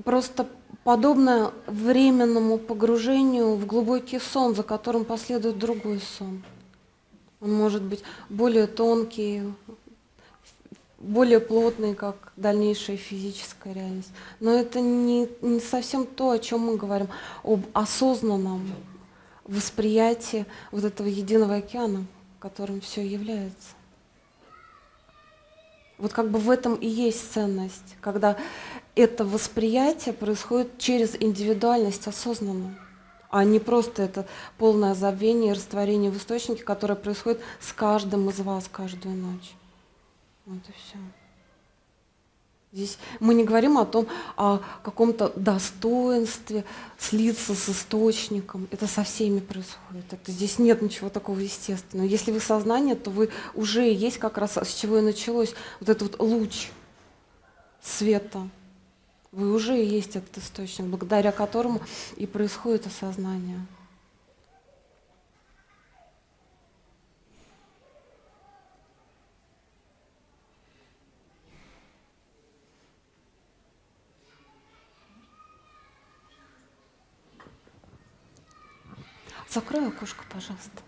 просто подобно временному погружению в глубокий сон, за которым последует другой сон. Он может быть более тонкий, более плотный, как дальнейшая физическая реальность. Но это не, не совсем то, о чем мы говорим, об осознанном восприятие вот этого единого океана, которым все является. Вот как бы в этом и есть ценность, когда это восприятие происходит через индивидуальность осознанно, а не просто это полное забвение и растворение в источнике, которое происходит с каждым из вас каждую ночь. Вот и все. Здесь мы не говорим о том, о каком-то достоинстве слиться с источником. Это со всеми происходит. Это, здесь нет ничего такого естественного. Если вы сознание, то вы уже есть как раз с чего и началось вот этот вот луч света. Вы уже есть этот источник, благодаря которому и происходит осознание. Закрой окошко, пожалуйста.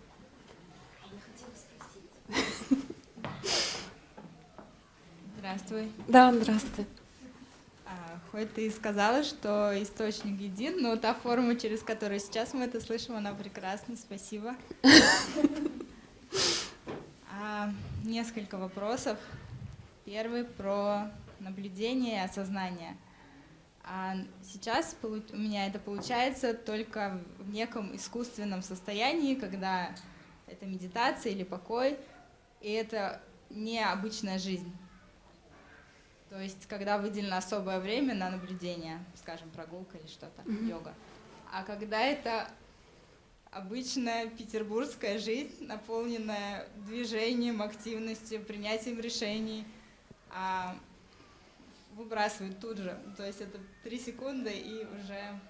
Здравствуй. Да, здравствуй. А, хоть ты и сказала, что источник един, но та форма, через которую сейчас мы это слышим, она прекрасна. Спасибо. А, несколько вопросов. Первый про наблюдение и осознание. А сейчас у меня это получается только в неком искусственном состоянии, когда это медитация или покой, и это не обычная жизнь. То есть, когда выделено особое время на наблюдение, скажем, прогулка или что-то, Мгм. йога. А когда это обычная петербургская жизнь, наполненная движением, активностью, принятием решений, а выбрасывают тут же. То есть это три секунды и уже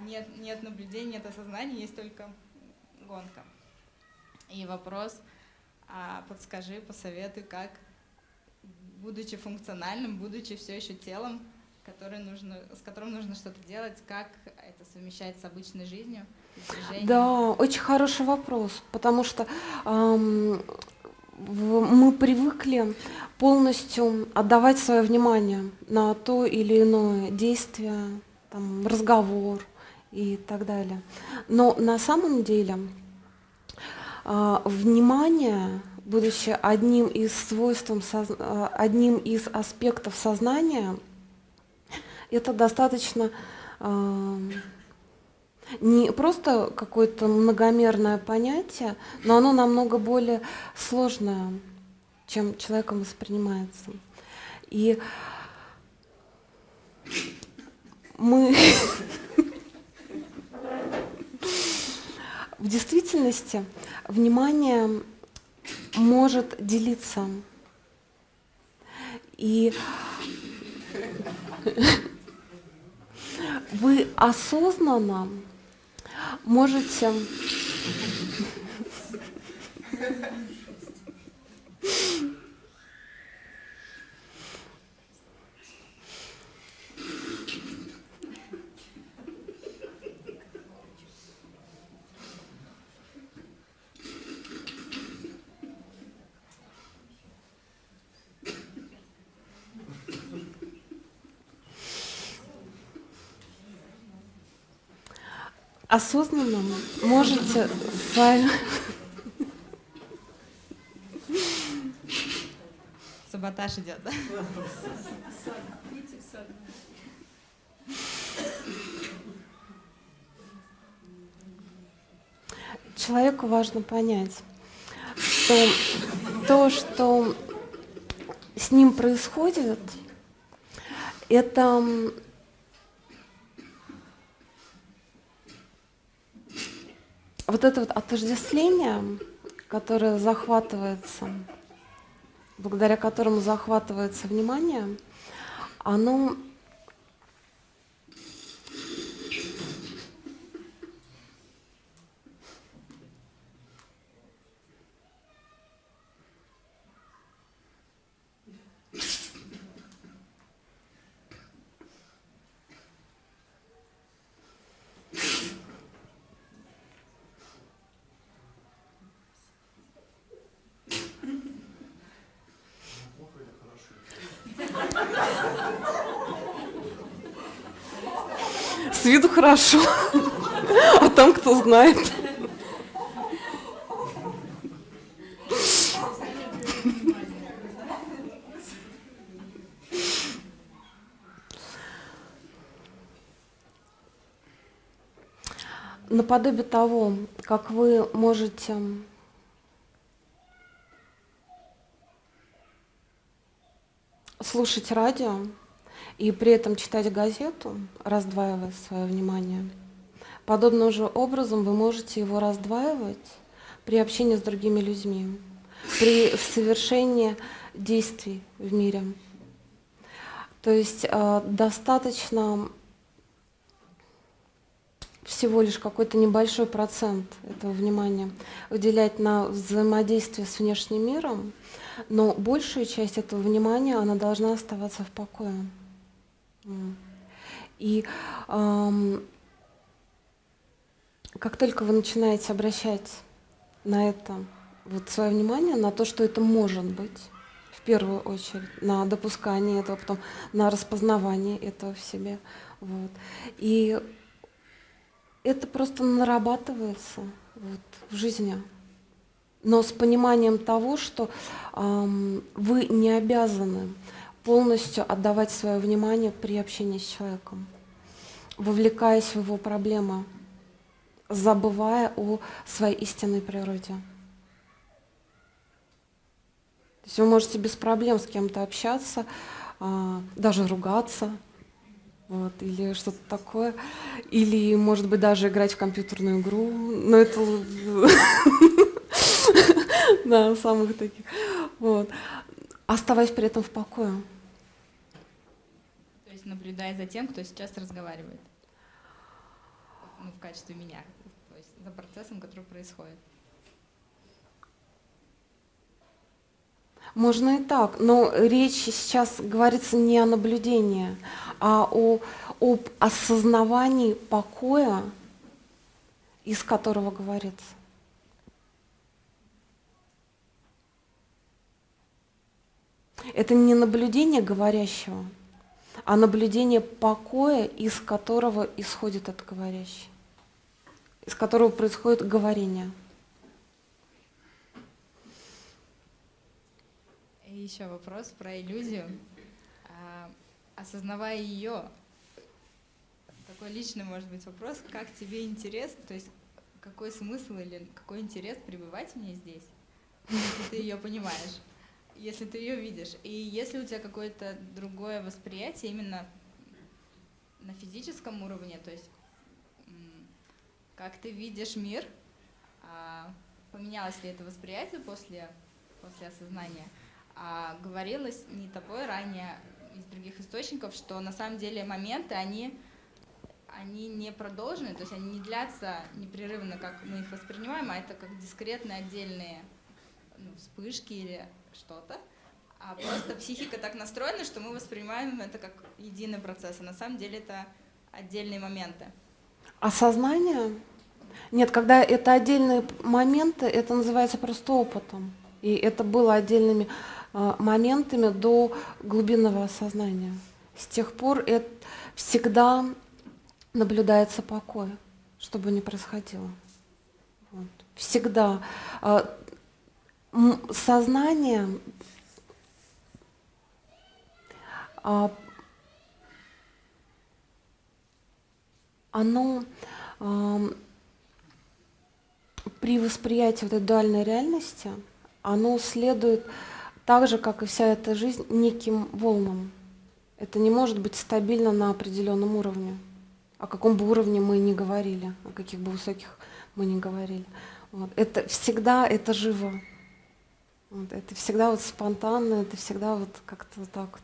нет, нет наблюдения, нет осознания, есть только гонка. И вопрос, а, подскажи, посоветуй, как будучи функциональным, будучи все еще телом, который нужно, с которым нужно что-то делать, как это совмещать с обычной жизнью, с? Да, очень хороший вопрос, потому что в- мы привыкли полностью отдавать свое внимание на то или иное действие, там, разговор и так далее. Но на самом деле а, внимание, будучи одним из свойств, а, одним из аспектов сознания, это достаточно ам, не просто какое-то многомерное понятие, но оно намного более сложное, чем человеком воспринимается. И мы в действительности внимание может делиться. И вы осознанно можете осознанно можете свою Саботаж идет, да? человеку важно понять, что то, что с ним происходит, это вот это вот отождествление, которое захватывается, благодаря которому захватывается внимание, оно с виду хорошо, а там кто знает. Наподобие того, как вы можете слушать радио и при этом читать газету, раздваивая свое внимание, подобным же образом вы можете его раздваивать при общении с другими людьми, при совершении действий в мире. То есть э, достаточно всего лишь какой-то небольшой процент этого внимания уделять на взаимодействие с внешним миром, но большая часть этого внимания, она должна оставаться в покое. И ам, как только вы начинаете обращать на это вот свое внимание, на то, что это может быть, в первую очередь, на допускание этого, потом на распознавание этого в себе. Вот. И это просто нарабатывается вот, в жизни. Но с пониманием того, что эм, вы не обязаны полностью отдавать свое внимание при общении с человеком, вовлекаясь в его проблемы, забывая о своей истинной природе. То есть вы можете без проблем с кем-то общаться, а, даже ругаться, вот, или что-то такое, или, может быть, даже играть в компьютерную игру, но это да, самых таких, вот, оставаясь при этом в покое. Наблюдая за тем, кто сейчас разговаривает, ну, в качестве меня, то есть за процессом, который происходит. Можно и так, но речь сейчас говорится не о наблюдении, а о, об осознавании покоя, из которого говорится. Это не наблюдение говорящего, а наблюдение покоя, из которого исходит от говорящий, из которого происходит говорение. еще вопрос про иллюзию. А, осознавая ее, такой личный может быть вопрос, как тебе интересно, то есть какой смысл или какой интерес пребывать мне здесь, если ты ее понимаешь, если ты ее видишь. И если у тебя какое-то другое восприятие именно на физическом уровне, то есть как ты видишь мир, а, поменялось ли это восприятие после, после осознания – а, говорилось не тобой ранее из других источников, что на самом деле моменты, они, они не продолжены, то есть они не длятся непрерывно, как мы их воспринимаем, а это как дискретные отдельные ну, вспышки или что-то. А просто психика так настроена, что мы воспринимаем это как единый процесс, а на самом деле это отдельные моменты. Осознание? Нет, когда это отдельные моменты, это называется просто опытом. И это было отдельными а, моментами до глубинного осознания. С тех пор это всегда наблюдается покой, что бы ни происходило. Вот. Всегда. Сознание а, оно при восприятии вот этой дуальной реальности, оно следует так же, как и вся эта жизнь, неким волнам. Это не может быть стабильно на определенном уровне. О каком бы уровне мы ни говорили, о каких бы высоких мы ни говорили. Вот. Это всегда это живо. Вот. Это всегда вот спонтанно, это всегда вот как-то вот так.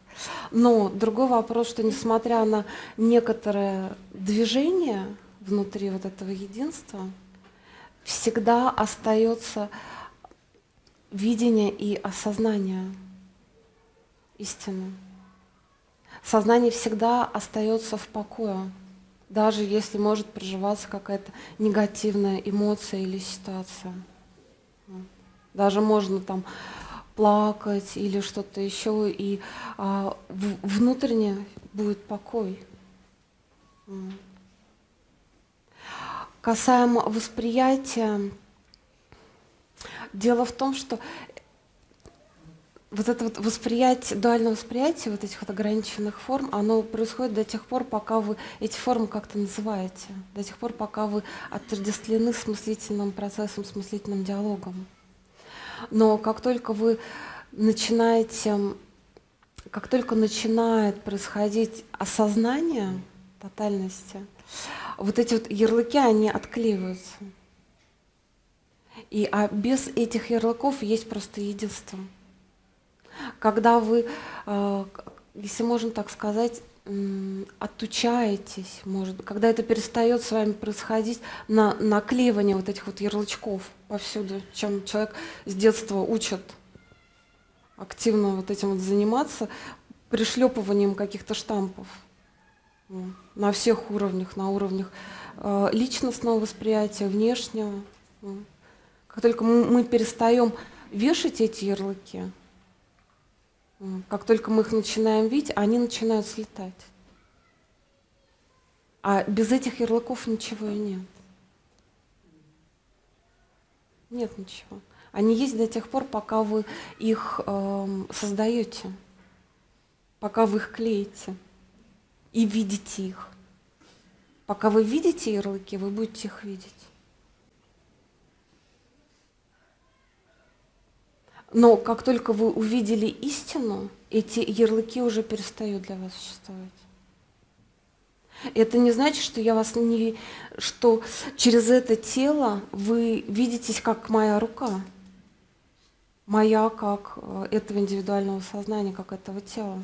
Но другой вопрос, что несмотря на некоторое движение внутри вот этого единства, всегда остается видение и осознание истины. Сознание всегда остается в покое, даже если может проживаться какая-то негативная эмоция или ситуация. Даже можно там плакать или что-то еще, и а, в, внутренне будет покой. Касаемо восприятия, Дело в том, что вот это вот восприятие, дуальное восприятие вот этих вот ограниченных форм, оно происходит до тех пор, пока вы эти формы как-то называете, до тех пор, пока вы отождествлены с мыслительным процессом, с мыслительным диалогом. Но как только вы начинаете, как только начинает происходить осознание тотальности, вот эти вот ярлыки, они отклеиваются. И, а без этих ярлыков есть просто единство. Когда вы, э, если можно так сказать, отучаетесь, может, когда это перестает с вами происходить на наклеивание вот этих вот ярлычков повсюду, чем человек с детства учат активно вот этим вот заниматься, пришлепыванием каких-то штампов на всех уровнях, на уровнях э, личностного восприятия, внешнего. М. Как только мы перестаем вешать эти ярлыки, как только мы их начинаем видеть, они начинают слетать. А без этих ярлыков ничего и нет. Нет ничего. Они есть до тех пор, пока вы их эм, создаете, пока вы их клеите и видите их. Пока вы видите ярлыки, вы будете их видеть. Но как только вы увидели истину, эти ярлыки уже перестают для вас существовать. Это не значит, что я вас не, что через это тело вы видитесь как моя рука, моя как э, этого индивидуального сознания, как этого тела.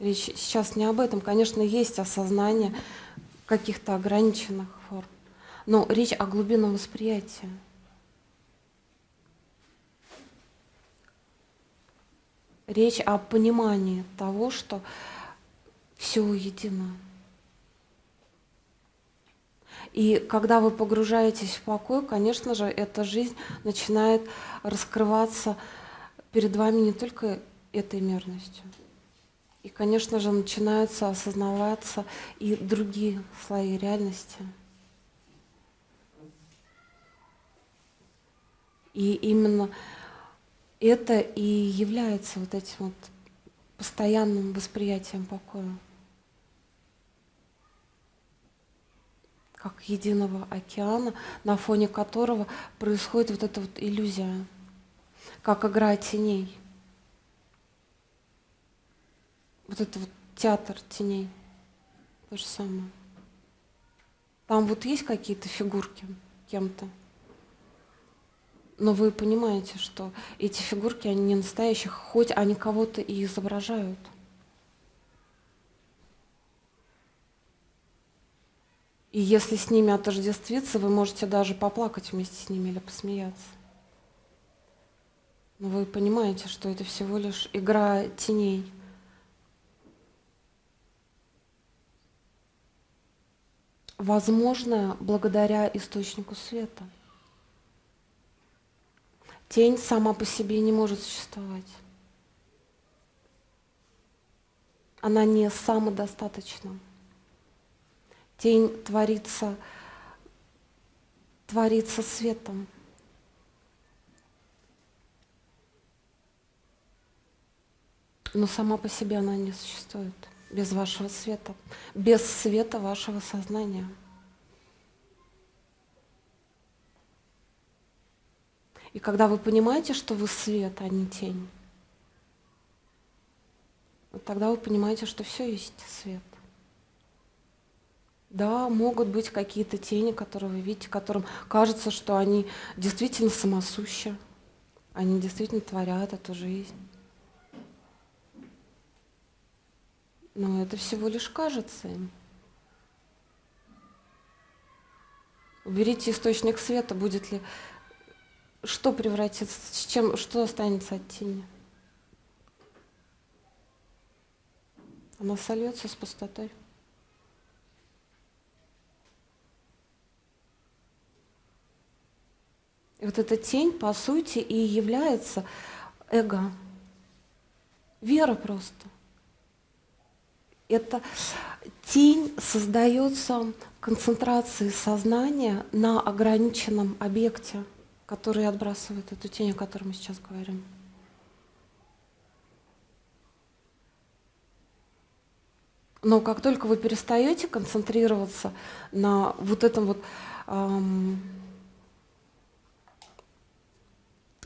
Речь сейчас не об этом. Конечно, есть осознание каких-то ограниченных форм, но речь о глубинном восприятии. Речь о понимании того, что все едино. И когда вы погружаетесь в покой, конечно же, эта жизнь начинает раскрываться перед вами не только этой мерностью. И, конечно же, начинаются осознаваться и другие слои реальности. И именно это и является вот этим вот постоянным восприятием покоя. как единого океана, на фоне которого происходит вот эта вот иллюзия, как игра теней. Вот это вот театр теней. То же самое. Там вот есть какие-то фигурки кем-то. Но вы понимаете, что эти фигурки, они не настоящие, хоть они кого-то и изображают. И если с ними отождествиться, вы можете даже поплакать вместе с ними или посмеяться. Но вы понимаете, что это всего лишь игра теней. Возможно, благодаря источнику света. Тень сама по себе не может существовать. Она не самодостаточна. Тень творится, творится светом. Но сама по себе она не существует без вашего света, без света вашего сознания. И когда вы понимаете, что вы свет, а не тень, тогда вы понимаете, что все есть свет. Да, могут быть какие-то тени, которые вы видите, которым кажется, что они действительно самосущи, они действительно творят эту жизнь. Но это всего лишь кажется им. Уберите источник света, будет ли что превратится, с чем, что останется от тени? Она сольется с пустотой. И вот эта тень, по сути, и является эго. Вера просто. Это тень создается концентрацией сознания на ограниченном объекте, который отбрасывает эту тень, о которой мы сейчас говорим. Но как только вы перестаете концентрироваться на вот этом вот эм,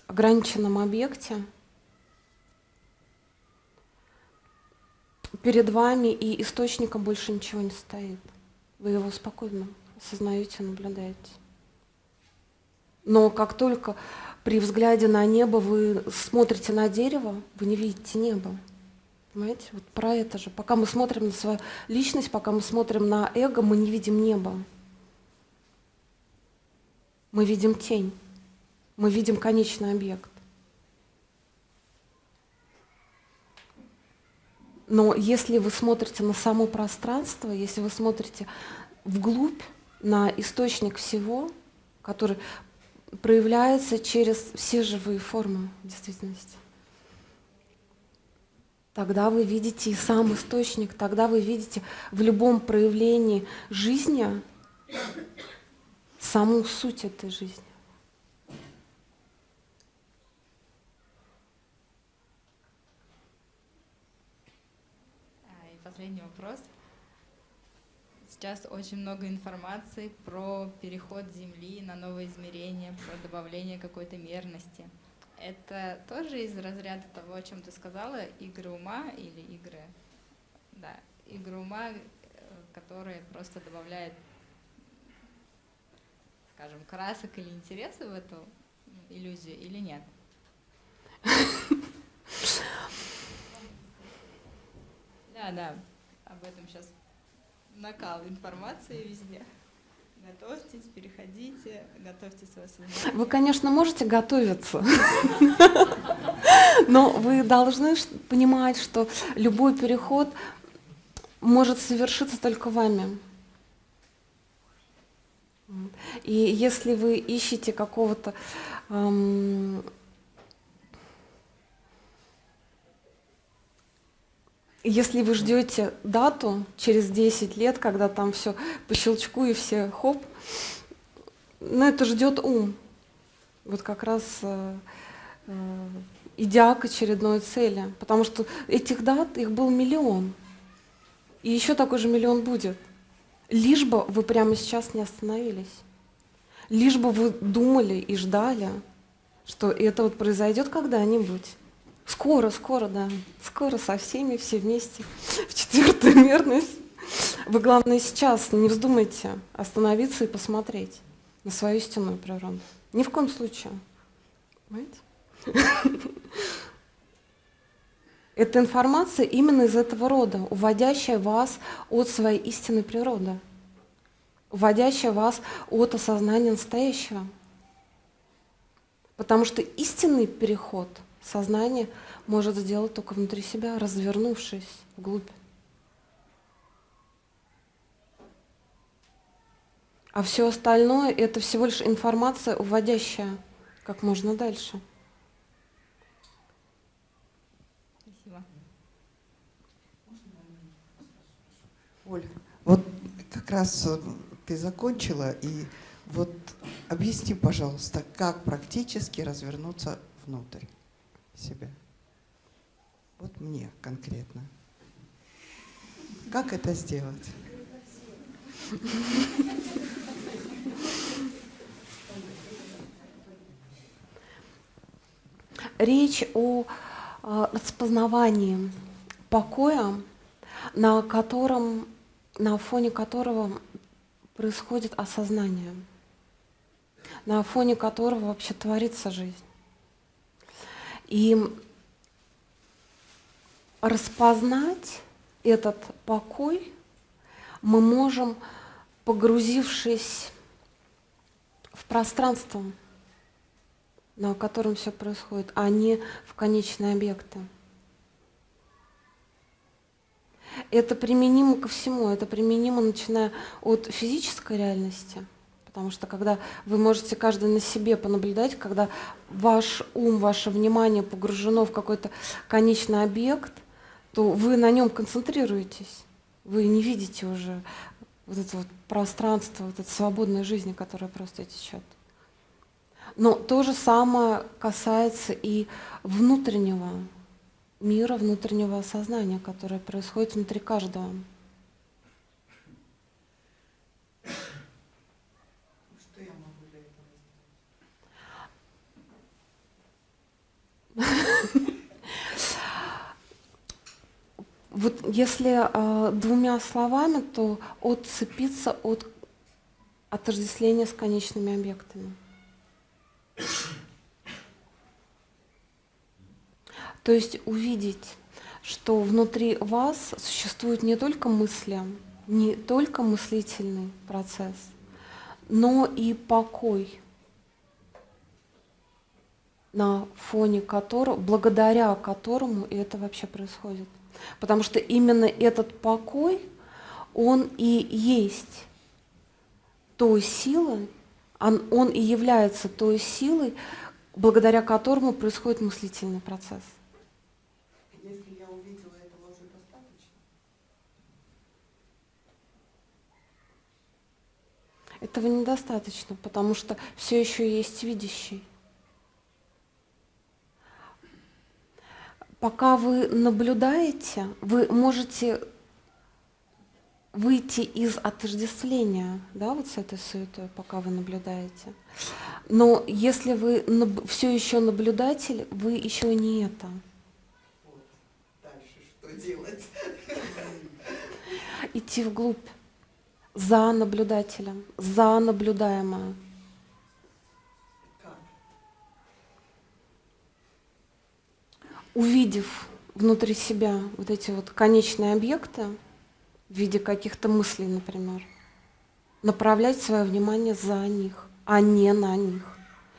ограниченном объекте, перед вами и источником больше ничего не стоит. Вы его спокойно осознаете, наблюдаете. Но как только при взгляде на небо вы смотрите на дерево, вы не видите небо. Понимаете? Вот про это же. Пока мы смотрим на свою личность, пока мы смотрим на эго, мы не видим небо. Мы видим тень мы видим конечный объект. Но если вы смотрите на само пространство, если вы смотрите вглубь, на источник всего, который проявляется через все живые формы действительности. Тогда вы видите и сам источник, тогда вы видите в любом проявлении жизни саму суть этой жизни. А, И последний вопрос. Сейчас очень много информации про переход Земли на новое измерение, про добавление какой-то мерности. Это тоже из разряда того, о чем ты сказала, игры ума или игры, да, игры ума, э, которые просто добавляют, скажем, красок или интереса в эту иллюзию или нет? Да, да, об этом сейчас накал информации везде. Готовьтесь, переходите, готовьте свое сознание. Вы, конечно, можете готовиться, но вы должны понимать, что любой переход может совершиться только вами. И если вы ищете какого-то ам, Если вы ждете дату через 10 лет, когда там все по щелчку и все хоп, ну это ждет ум. Вот как раз э, э, идя к очередной цели. Потому что этих дат, их был миллион. И еще такой же миллион будет. Лишь бы вы прямо сейчас не остановились. Лишь бы вы думали и ждали, что это вот произойдет когда-нибудь. Скоро, скоро, да. Скоро со всеми, все вместе, в четвертую мерность. Вы, главное, сейчас не вздумайте остановиться и посмотреть на свою истинную природу. Ни в коем случае. Понимаете? Это информация именно из этого рода, уводящая вас от своей истинной природы, уводящая вас от осознания настоящего. Потому что истинный переход – сознание может сделать только внутри себя, развернувшись вглубь. А все остальное это всего лишь информация, уводящая как можно дальше. Спасибо. Оль, вот как раз э, ты закончила, и вот объясни, пожалуйста, как практически развернуться внутрь себя. Вот мне конкретно. Как это сделать? Речь о э, распознавании покоя, на котором, на фоне которого происходит осознание, на фоне которого вообще творится жизнь. И распознать этот покой мы можем, погрузившись в пространство, на котором все происходит, а не в конечные объекты. Это применимо ко всему, это применимо начиная от физической реальности – Потому что когда вы можете каждый на себе понаблюдать, когда ваш ум, ваше внимание погружено в какой-то конечный объект, то вы на нем концентрируетесь. Вы не видите уже вот это вот пространство, вот этой свободной жизни, которая просто течет. Но то же самое касается и внутреннего мира, внутреннего сознания, которое происходит внутри каждого. Вот если э, двумя словами, то отцепиться от отождествления с конечными объектами. То есть увидеть, что внутри вас существуют не только мысли, не только мыслительный процесс, но и покой, на фоне которого, благодаря которому это вообще происходит. Потому что именно этот покой, он и есть той силой, он, он и является той силой, благодаря которому происходит мыслительный процесс. Если я увидела этого уже достаточно? Этого недостаточно, потому что все еще есть видящий. Пока вы наблюдаете, вы можете выйти из отождествления, да, вот с этой суетой, пока вы наблюдаете. Но если вы все еще наблюдатель, вы еще не это. Вот. Дальше что делать? Идти вглубь, за наблюдателем, за наблюдаемое. Увидев внутри себя вот эти вот конечные объекты, в виде каких-то мыслей, например. Направлять свое внимание за них, а не на них.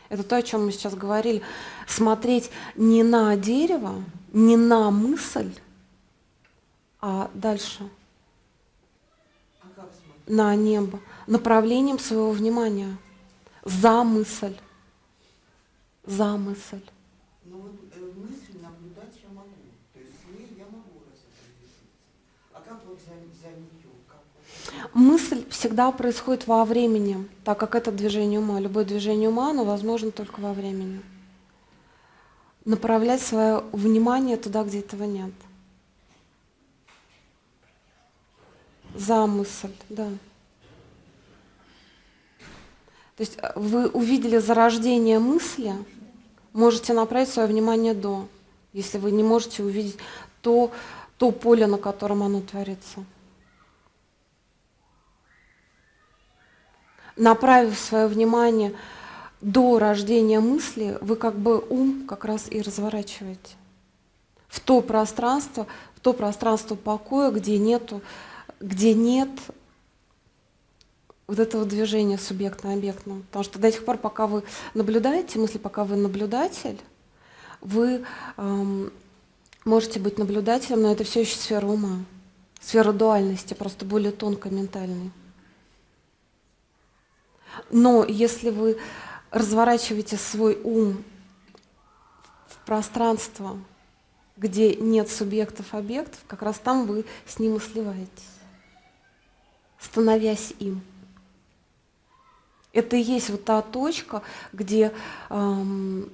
Это то, о чем мы сейчас говорили. Смотреть не на дерево, не на мысль, а дальше. На небо. Направлением своего внимания. За мысль. За мысль. Ну вот э, мысль наблюдать я могу. То есть с ней я могу разопределиться. А как вот за, за нее? Как вот? Мысль всегда происходит во времени, так как это движение ума. Любое движение ума, оно возможно только во времени. Направлять свое внимание туда, где этого нет. За мысль, да. То есть э, вы увидели зарождение мысли, можете направить свое внимание до, если вы не можете увидеть то, то поле, на котором оно творится. Направив свое внимание до рождения мысли, вы как бы ум как раз и разворачиваете в то пространство, в то пространство покоя, где нету, где нет вот этого движения субъектно-объектного. Потому что до тех пор, пока вы наблюдаете мысли, пока вы наблюдатель, вы эм, можете быть наблюдателем, но это все еще сфера ума, сфера дуальности, просто более тонко ментальной. Но если вы разворачиваете свой ум в пространство, где нет субъектов, объектов, как раз там вы с ним и сливаетесь, становясь им. Это и есть вот та точка, где эм,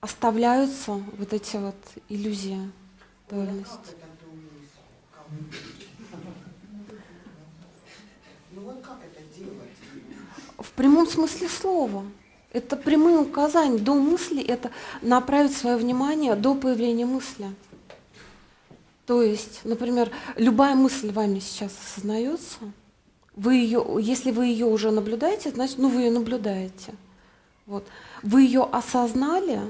оставляются вот эти вот иллюзии дуальности. Как это ты умеешь? Как? Ну вот как это делать? В прямом смысле слова. Это прямые указания. До мысли – это направить свое внимание до появления мысли. То есть, например, любая мысль вами сейчас осознается, вы ее, если вы ее уже наблюдаете, значит, ну вы ее наблюдаете. Вот. Вы ее осознали,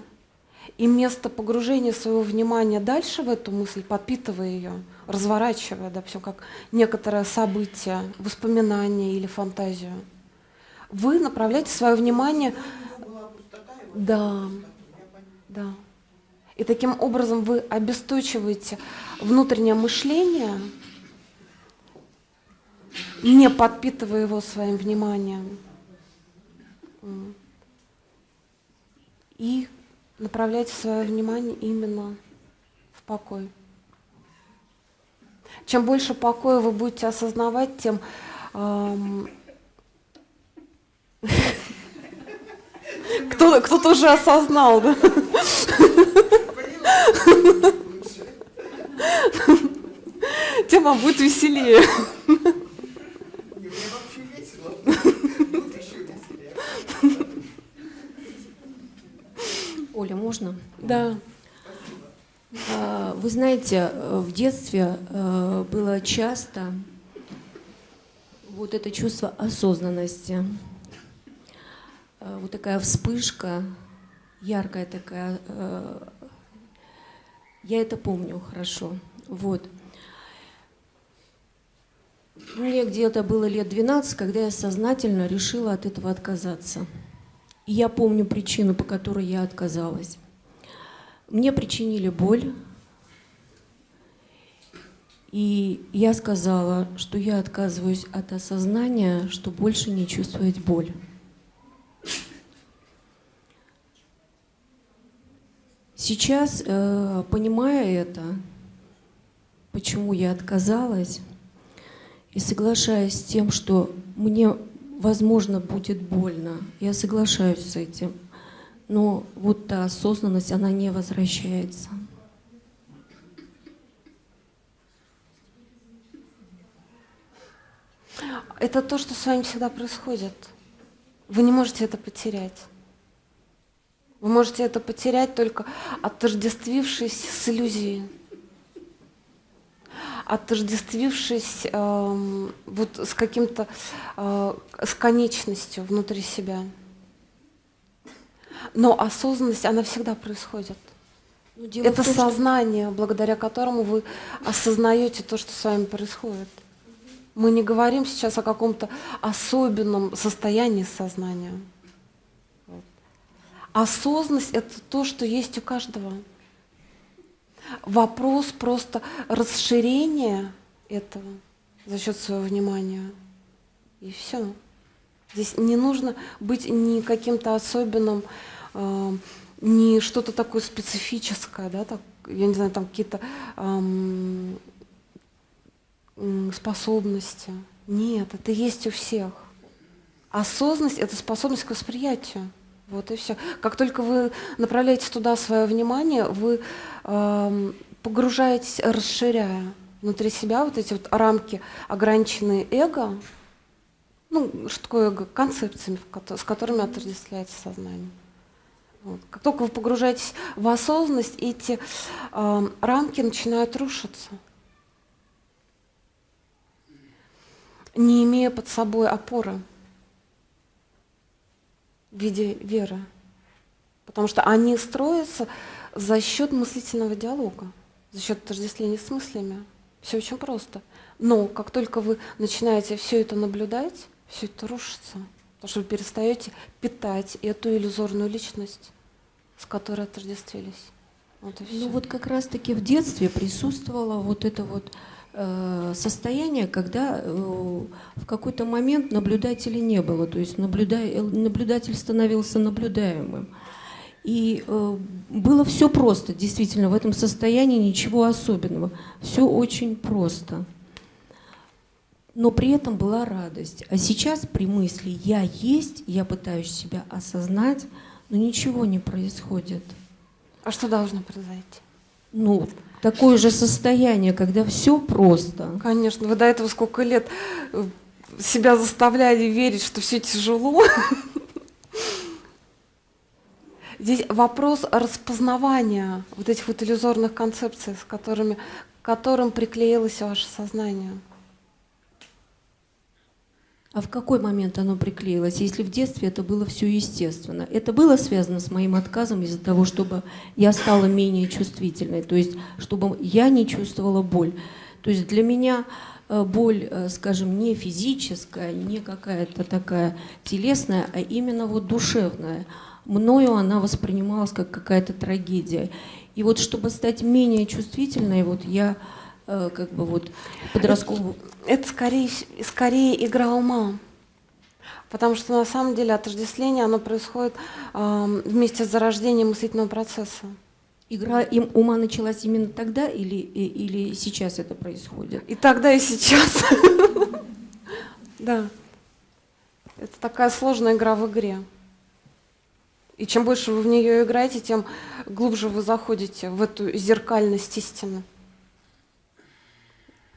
и вместо погружения своего внимания дальше в эту мысль, подпитывая ее, разворачивая, да, все как некоторое событие, воспоминание или фантазию, вы направляете свое внимание... Да, да. И таким образом вы обесточиваете внутреннее мышление, не подпитывая его своим вниманием. И направляйте свое внимание именно в покой. Чем больше покоя вы будете осознавать, тем ам, кто, кто-то уже осознал, да? Тем вам будет веселее. Оля, можно? Да. А, Вы знаете, в детстве э, было часто вот это чувство осознанности, вот такая вспышка, яркая такая. э, Я это помню хорошо. Вот. Мне где-то было лет 12, когда я сознательно решила от этого отказаться. И я помню причину, по которой я отказалась. Мне причинили боль. И я сказала, что я отказываюсь от осознания, что больше не чувствовать боль. Сейчас, э, понимая это, почему я отказалась, и соглашаясь с тем, что мне, возможно, будет больно, я соглашаюсь с этим, но вот та осознанность, она не возвращается. Это то, что с вами всегда происходит. Вы не можете это потерять. Вы можете это потерять только отождествившись с иллюзией, отождествившись э, вот с каким-то, э, с конечностью внутри себя. Но осознанность, она всегда происходит. Ну, Это том, что- сознание, благодаря которому вы осознаете то, что с вами происходит. Мы не говорим сейчас о каком-то особенном состоянии сознания. Осознанность — это то, что есть у каждого. Вопрос просто расширения этого за счет своего внимания. И все. Здесь не нужно быть ни каким-то особенным, э, ни что-то такое специфическое, да, так, я не знаю, там какие-то м, способности. Нет, это есть у всех. Осознанность — это способность к восприятию. Вот и все. Как только вы направляете туда свое внимание, вы эм, погружаетесь, расширяя внутри себя вот эти вот рамки, ограниченные эго, ну, что такое эго? Концепциями, с которыми отождествляется сознание. Вот. Как только вы погружаетесь в осознанность, эти эм, рамки начинают рушиться. не имея под собой опоры в виде веры. Потому что они строятся за счет мыслительного диалога, за счет отождествления с мыслями. Все очень просто. Но как только вы начинаете все это наблюдать, все это рушится. Потому что вы перестаете питать эту иллюзорную личность, с которой отождествились. Вот Ну вот как раз-таки в детстве присутствовало вот это вот состояние, когда э, в какой-то момент наблюдателя не было, то есть э, наблюдатель становился наблюдаемым. И э, было все просто, действительно, в этом состоянии ничего особенного. Все очень просто. Но при этом была радость. А сейчас при мысли «я есть», я пытаюсь себя осознать, но ничего не происходит. А что должно произойти? Ну, такое же состояние, когда все просто. Конечно, вы до этого сколько лет э, себя заставляли верить, что все тяжело. Здесь вопрос распознавания вот этих вот иллюзорных концепций, с которыми, к которым приклеилось ваше сознание. А в какой момент оно приклеилось, если в детстве это было все естественно? Это было связано с моим отказом из-за того, чтобы я стала менее чувствительной, то есть чтобы я не чувствовала боль. То есть для меня э, боль, э, скажем, не физическая, не какая-то такая телесная, а именно вот душевная. Мною она воспринималась как какая-то трагедия. И вот чтобы стать менее чувствительной, вот я как бы вот подростковую Это скорее, скорее игра ума. Потому что на самом деле отождествление оно происходит эм, вместе с зарождением мыслительного процесса. Игра им ума началась именно тогда или, или сейчас это происходит? И тогда, и сейчас. Да. Это такая сложная игра в игре. И чем больше вы в нее играете, тем глубже вы заходите в эту зеркальность истины.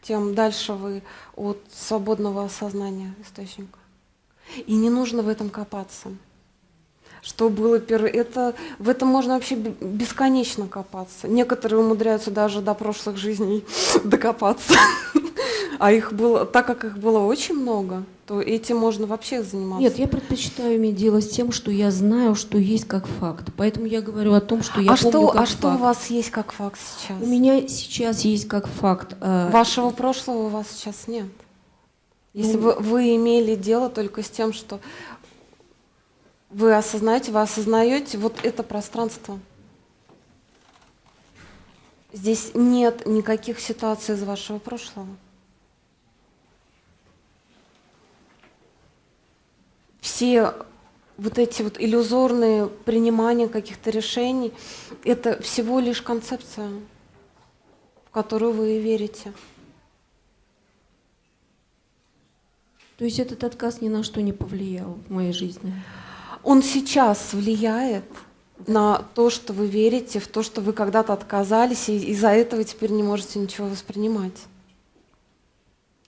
Тем дальше вы от свободного осознания источника. И не нужно в этом копаться. Что было первое? Это, в этом можно вообще бесконечно копаться. Некоторые умудряются даже до прошлых жизней докопаться. А их было, так как их было очень много, то этим можно вообще заниматься. Нет, я предпочитаю иметь дело с тем, что я знаю, что есть как факт. Поэтому я говорю о том, что я а помню что, как а что у факт. вас есть как факт сейчас? У меня сейчас есть как факт. э, Вашего прошлого у вас сейчас нет. Если Ну- бы вы имели дело только с тем, что вы осознаете, вы осознаете вот это пространство. Здесь нет никаких ситуаций из вашего прошлого. Все вот эти вот иллюзорные принимания каких-то решений, это всего лишь концепция, в которую вы верите. То есть этот отказ ни на что не повлиял в моей жизни? Он сейчас влияет на то, что вы верите, в то, что вы когда-то отказались, и из-за этого теперь не можете ничего воспринимать.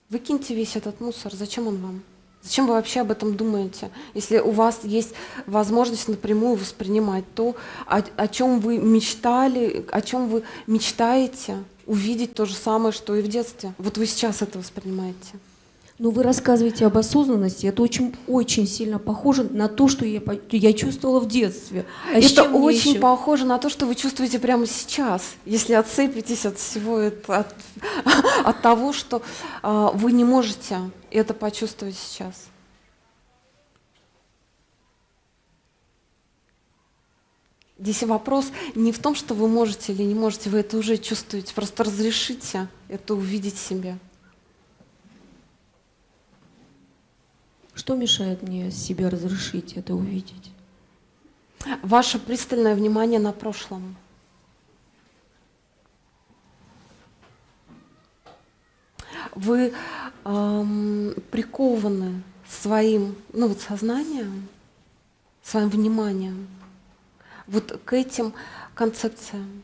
Выкиньте весь этот мусор. Зачем он вам? Зачем вы вообще об этом думаете, если у вас есть возможность напрямую воспринимать то, о, о чем вы мечтали, о чем вы мечтаете увидеть то же самое, что и в детстве? Вот вы сейчас это воспринимаете. Ну, вы рассказываете об осознанности. Это очень, очень сильно похоже на то, что я, я чувствовала в детстве. А это очень еще? похоже на то, что вы чувствуете прямо сейчас, если отцепитесь от всего этого, от, от того, что а, вы не можете это почувствовать сейчас. Здесь вопрос не в том, что вы можете или не можете, вы это уже чувствуете, просто разрешите это увидеть себе. Что мешает мне себе разрешить это увидеть? Ваше пристальное внимание на прошлом. Вы эм, прикованы своим, ну вот сознанием, своим вниманием вот к этим концепциям.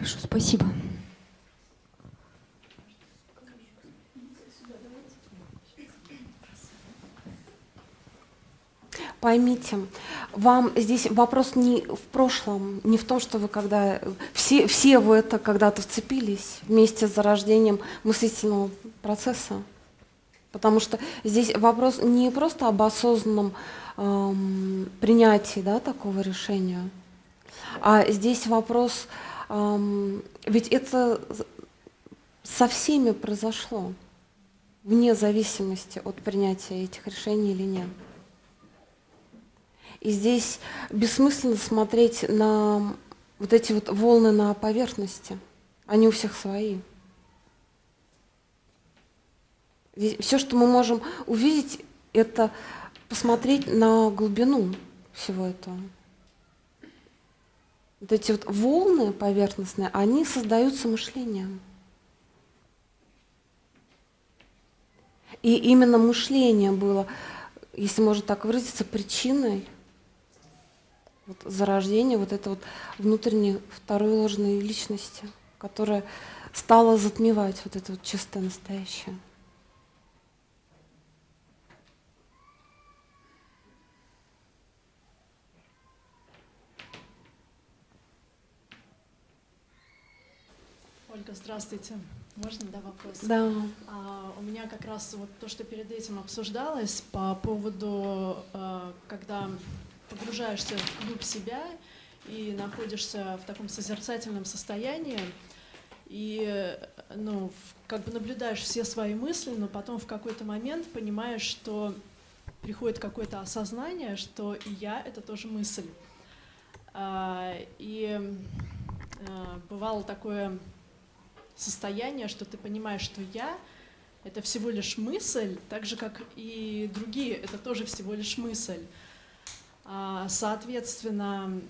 Хорошо, спасибо. Поймите, вам здесь вопрос не в прошлом, не в том, что вы когда все, все вы это когда-то вцепились вместе с зарождением мыслительного процесса. Потому что здесь вопрос не просто об осознанном эм, принятии да, такого решения, а здесь вопрос, ведь это со всеми произошло, вне зависимости от принятия этих решений или нет. И здесь бессмысленно смотреть на вот эти вот волны на поверхности. Они у всех свои. Все, что мы можем увидеть, это посмотреть на глубину всего этого. Вот эти вот волны поверхностные, они создаются мышлением. И именно мышление было, если можно так выразиться, причиной вот зарождения вот этой вот внутренней второй ложной личности, которая стала затмевать вот это вот чистое настоящее. Ольга, здравствуйте. Можно, да, вопрос? Да. А, у меня как раз вот то, что перед этим обсуждалось по поводу, а, когда погружаешься в глубь себя и находишься в таком созерцательном состоянии, и ну, как бы наблюдаешь все свои мысли, но потом в какой-то момент понимаешь, что приходит какое-то осознание, что и я — это тоже мысль. А, И а, бывало такое состояние, что ты понимаешь, что я — это всего лишь мысль, так же, как и другие — это тоже всего лишь мысль. А, Соответственно,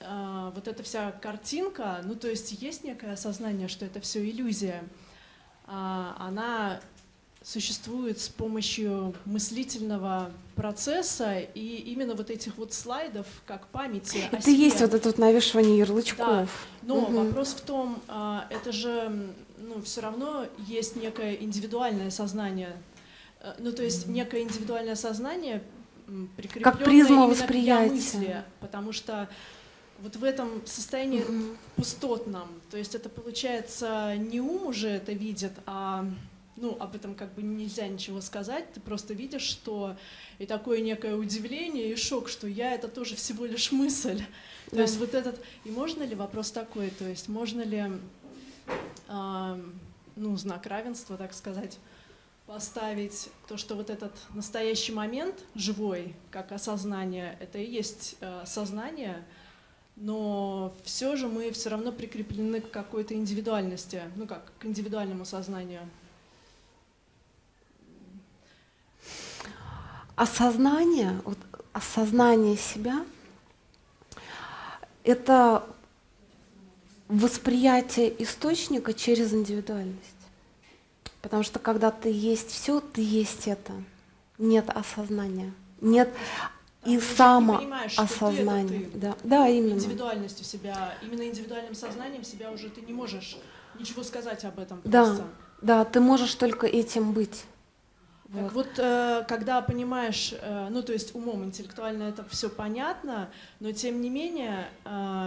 а, вот эта вся картинка, ну то есть есть некое осознание, что это все иллюзия, а, она существует с помощью мыслительного процесса и именно вот этих вот слайдов как памяти Это есть вот это вот навешивание ярлычков. Но Мгм. вопрос в том, а, это же, ну, все равно есть некое индивидуальное сознание. Э, Ну, то есть некое индивидуальное сознание, м, прикреплённое призма восприятия. мысли, потому что вот в этом состоянии Мгм. пустотном, то есть это получается не ум уже это видит, а ну, об этом как бы нельзя ничего сказать, ты просто видишь, что и такое некое удивление и шок, что я это тоже всего лишь мысль. То есть вот этот, и можно ли вопрос такой, то есть можно ли эм, ну, знак равенства, так сказать, поставить то, что вот этот настоящий момент живой, как осознание, это и есть э, сознание, но все же мы все равно прикреплены к какой-то индивидуальности, ну как, к индивидуальному сознанию. Осознание, вот, осознание себя — это восприятие источника через индивидуальность. Потому что когда ты есть все, ты есть это. Нет осознания. Нет и ты это ты. Да, да, именно. Индивидуальностью себя, именно индивидуальным сознанием себя уже ты не можешь ничего сказать об этом Да, просто. да, ты можешь только этим быть. Так вот, э, когда понимаешь, э, ну то есть умом интеллектуально это все понятно, но тем не менее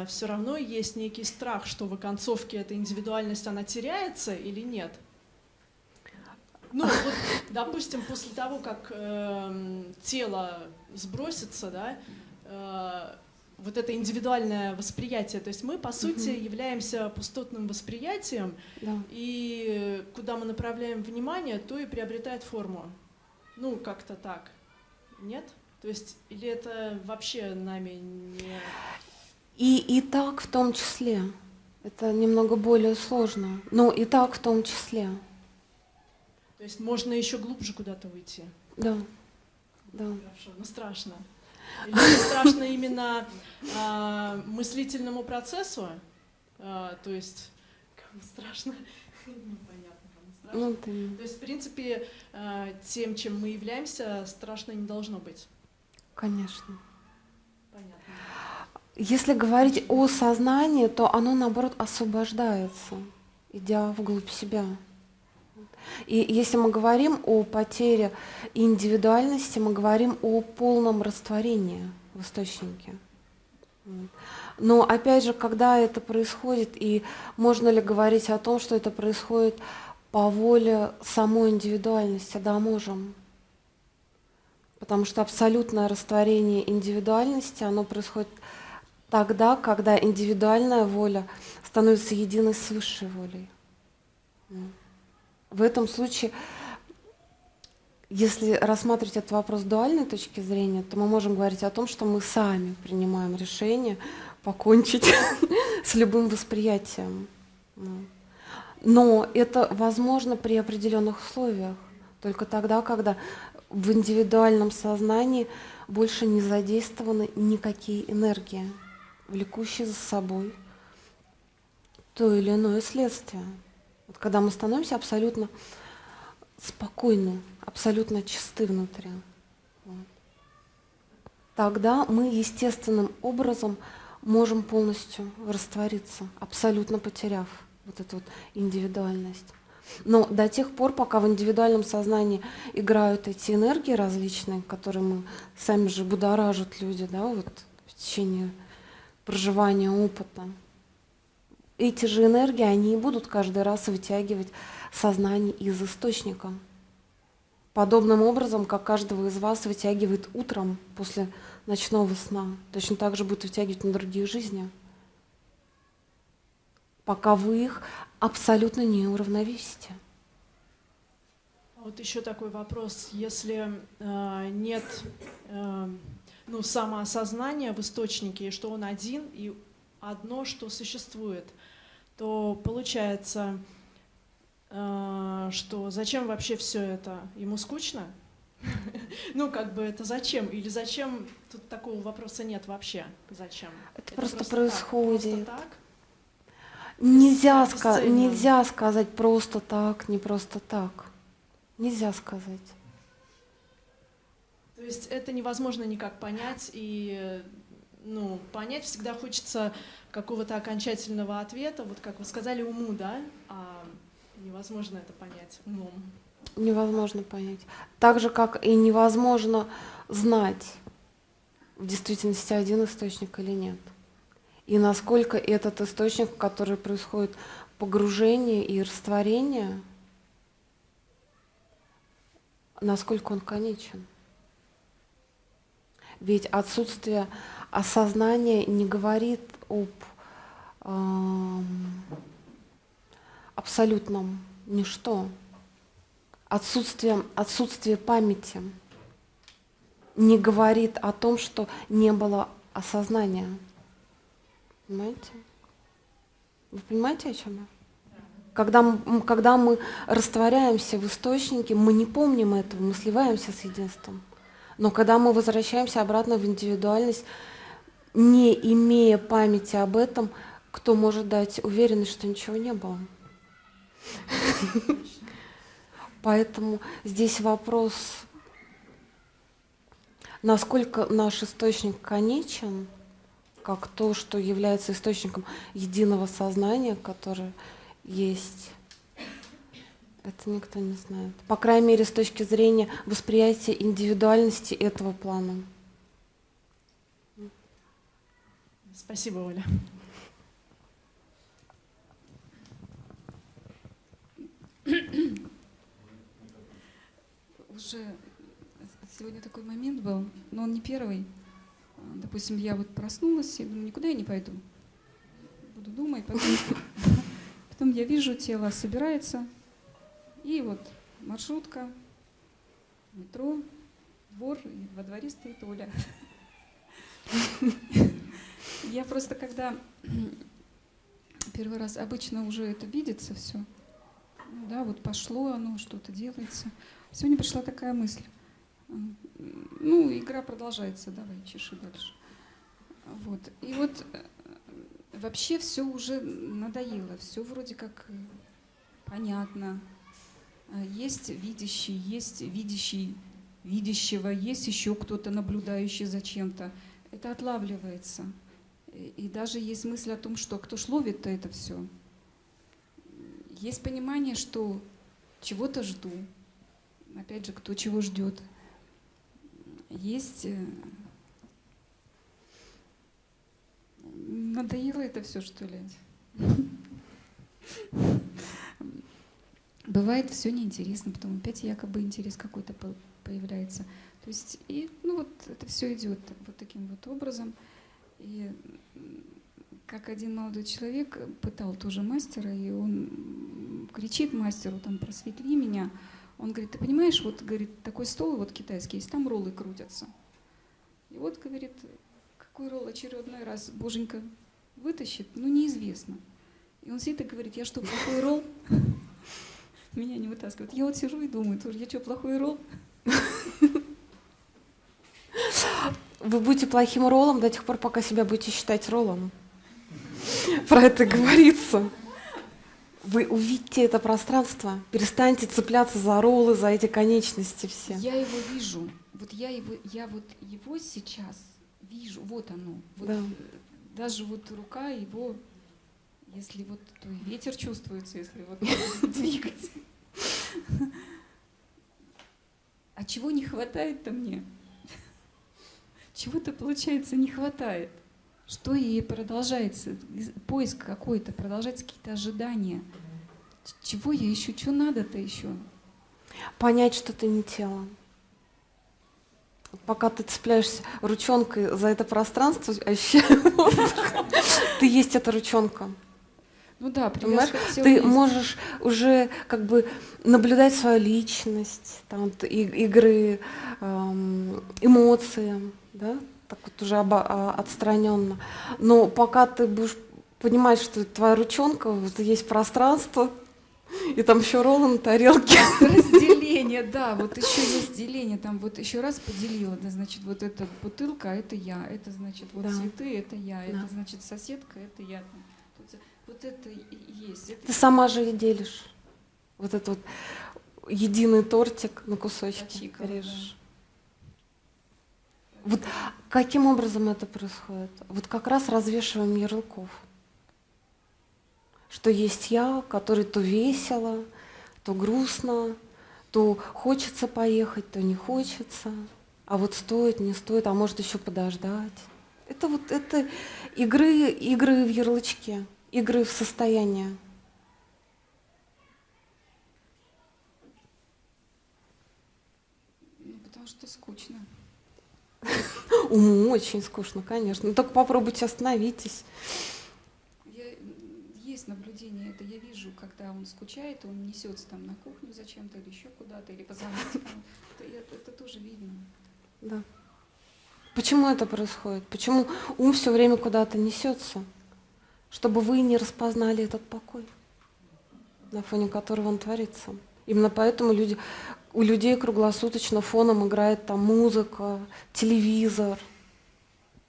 все равно есть некий страх, что в оконцовке эта индивидуальность она теряется или нет. Ну вот, допустим, после того, как эм, тело сбросится, да, э, вот это индивидуальное восприятие, то есть мы по сути являемся пустотным восприятием, Да. и куда мы направляем внимание, то и приобретает форму. Ну, как-то так. Нет? То есть, или это вообще нами не... И, и так в том числе. Это немного более сложно. Но и так в том числе. То есть можно еще глубже куда-то уйти. Да. Да. Хорошо, но страшно. Или это страшно именно а, мыслительному процессу? А, то есть, кому страшно? Непонятно, кому страшно. Ну, ты- То есть, в принципе, а, тем, чем мы являемся, страшно не должно быть. Конечно. Понятно. Если говорить о сознании, то оно, наоборот, освобождается, идя вглубь себя. И если мы говорим о потере индивидуальности, мы говорим о полном растворении в источнике. Но опять же, когда это происходит, и можно ли говорить о том, что это происходит по воле самой индивидуальности? Да, можем. Потому что абсолютное растворение индивидуальности, оно происходит тогда, когда индивидуальная воля становится единой с высшей волей. В этом случае, если рассматривать этот вопрос с дуальной точки зрения, то мы можем говорить о том, что мы сами принимаем решение покончить с любым восприятием. М. Но это возможно при определенных условиях. Только тогда, когда в индивидуальном сознании больше не задействованы никакие энергии, влекущие за собой то или иное следствие. Когда мы становимся абсолютно спокойны, абсолютно чисты внутри, тогда мы естественным образом можем полностью раствориться, абсолютно потеряв вот эту вот индивидуальность. Но до тех пор, пока в индивидуальном сознании играют эти энергии различные, которые мы сами же будоражат люди, да, вот в течение проживания опыта, эти же энергии, они и будут каждый раз вытягивать сознание из источника. Подобным образом, как каждого из вас вытягивает утром после ночного сна, точно так же будет вытягивать на другие жизни, пока вы их абсолютно не уравновесите. Вот еще такой вопрос. Если э, нет э, ну, самоосознания в источнике, и что он один, и одно, что существует, то получается, э, что зачем вообще все это? Ему скучно? Ну, как бы это зачем? Или зачем? Тут такого вопроса нет вообще. Зачем? Это просто так, происходит. просто так? Нельзя, ска- нельзя сказать просто так, не просто так. Нельзя сказать. То есть это невозможно никак понять, и ну, понять всегда хочется какого-то окончательного ответа, вот как вы сказали, уму, да, а невозможно это понять умом. Невозможно понять. Так же, как и невозможно знать, в действительности один источник или нет. И насколько этот источник, в который происходит погружение и растворение, насколько он конечен. Ведь отсутствие осознания не говорит об, эм, абсолютном ничто. Отсутствие, отсутствие памяти не говорит о том, что не было осознания. Понимаете? Вы понимаете, о чем я? Когда когда мы растворяемся в источнике, мы не помним этого, мы сливаемся с единством. Но когда мы возвращаемся обратно в индивидуальность, не имея памяти об этом, кто может дать уверенность, что ничего не было? Поэтому здесь вопрос, насколько наш источник конечен, как то, что является источником единого сознания, которое есть. Это никто не знает. По крайней мере, с точки зрения восприятия индивидуальности этого плана. Спасибо, Оля. Уже сегодня такой момент был, но он не первый. Допустим, я вот проснулась и думаю, никуда я не пойду. Буду думать, потом, потом я вижу, тело собирается, и вот маршрутка, метро, двор, и во дворе стоит Оля. Я просто когда первый раз обычно уже это видится все, ну да, вот пошло оно, что-то делается. Сегодня пришла такая мысль. Ну, игра продолжается, давай, чеши дальше. Вот. И вот э, вообще все уже надоело, все вроде как понятно. Есть видящий, есть видящий видящего, есть еще кто-то наблюдающий за чем-то. Это отлавливается. И даже есть мысль о том, что кто ж ловит-то это все. Есть понимание, что чего-то жду. Опять же, кто чего ждет. Есть... Э, надоело это все, что ли? Бывает все неинтересно, потом опять якобы интерес какой-то появляется. То есть, и, ну вот это все идет вот таким вот образом. И как один молодой человек пытал тоже мастера, и он кричит мастеру, там, просветли меня. Он говорит, ты понимаешь, вот, говорит, такой стол вот китайский есть, там роллы крутятся. И вот, говорит, какой ролл очередной раз боженька вытащит, ну, неизвестно. И он сидит и говорит, я что, плохой ролл? Меня не вытаскивают. Я вот сижу и думаю, тоже, я что, плохой ролл? Вы будете плохим роллом до тех пор, пока себя будете считать роллом. Про это говорится. Вы увидите это пространство, перестаньте цепляться за роллы, за эти конечности все. Я его вижу. Вот я его, я вот его сейчас вижу. Вот оно. Вот да. Даже вот рука его, если вот то и ветер чувствуется, если вот двигать. А чего не хватает-то мне? Чего-то, получается, не хватает. Что ей продолжается? Поиск какой-то, продолжаются какие-то ожидания. Чего я ищу? Что надо-то еще? Понять, что ты не тело. Пока ты цепляешься ручонкой за это пространство, ощущаю, ты есть эта ручонка. Ну да, понимаешь, ты можешь уже как бы наблюдать свою личность, там, игры, эм, эмоции, да, так вот уже обо, а, отстраненно. Но пока ты будешь понимать, что твоя ручонка, вот есть пространство, и там еще роллы на тарелке. Разделение, да, вот еще есть деление, там вот еще раз поделила, да, значит, вот эта бутылка, а это я, это значит, вот да. цветы, это я, да. это значит соседка, это я. Вот это есть. Это... Ты сама же и делишь. Вот этот вот единый тортик на кусочки Почикала, режешь. Да. Вот каким образом это происходит? Вот как раз развешиваем ярлыков. Что есть я, который то весело, то грустно, то хочется поехать, то не хочется, а вот стоит, не стоит, а может еще подождать. Это вот это игры, игры в ярлычке игры в состояние. Ну, потому что скучно. Уму очень скучно, конечно. Но ну, только попробуйте остановитесь. Я, есть наблюдение, это я вижу, когда он скучает, он несется там на кухню зачем-то или еще куда-то, или позвонить это, это тоже видно. Да. Почему это происходит? Почему ум все время куда-то несется? Чтобы вы не распознали этот покой, на фоне которого он творится. Именно поэтому люди, у людей круглосуточно фоном играет там музыка, телевизор,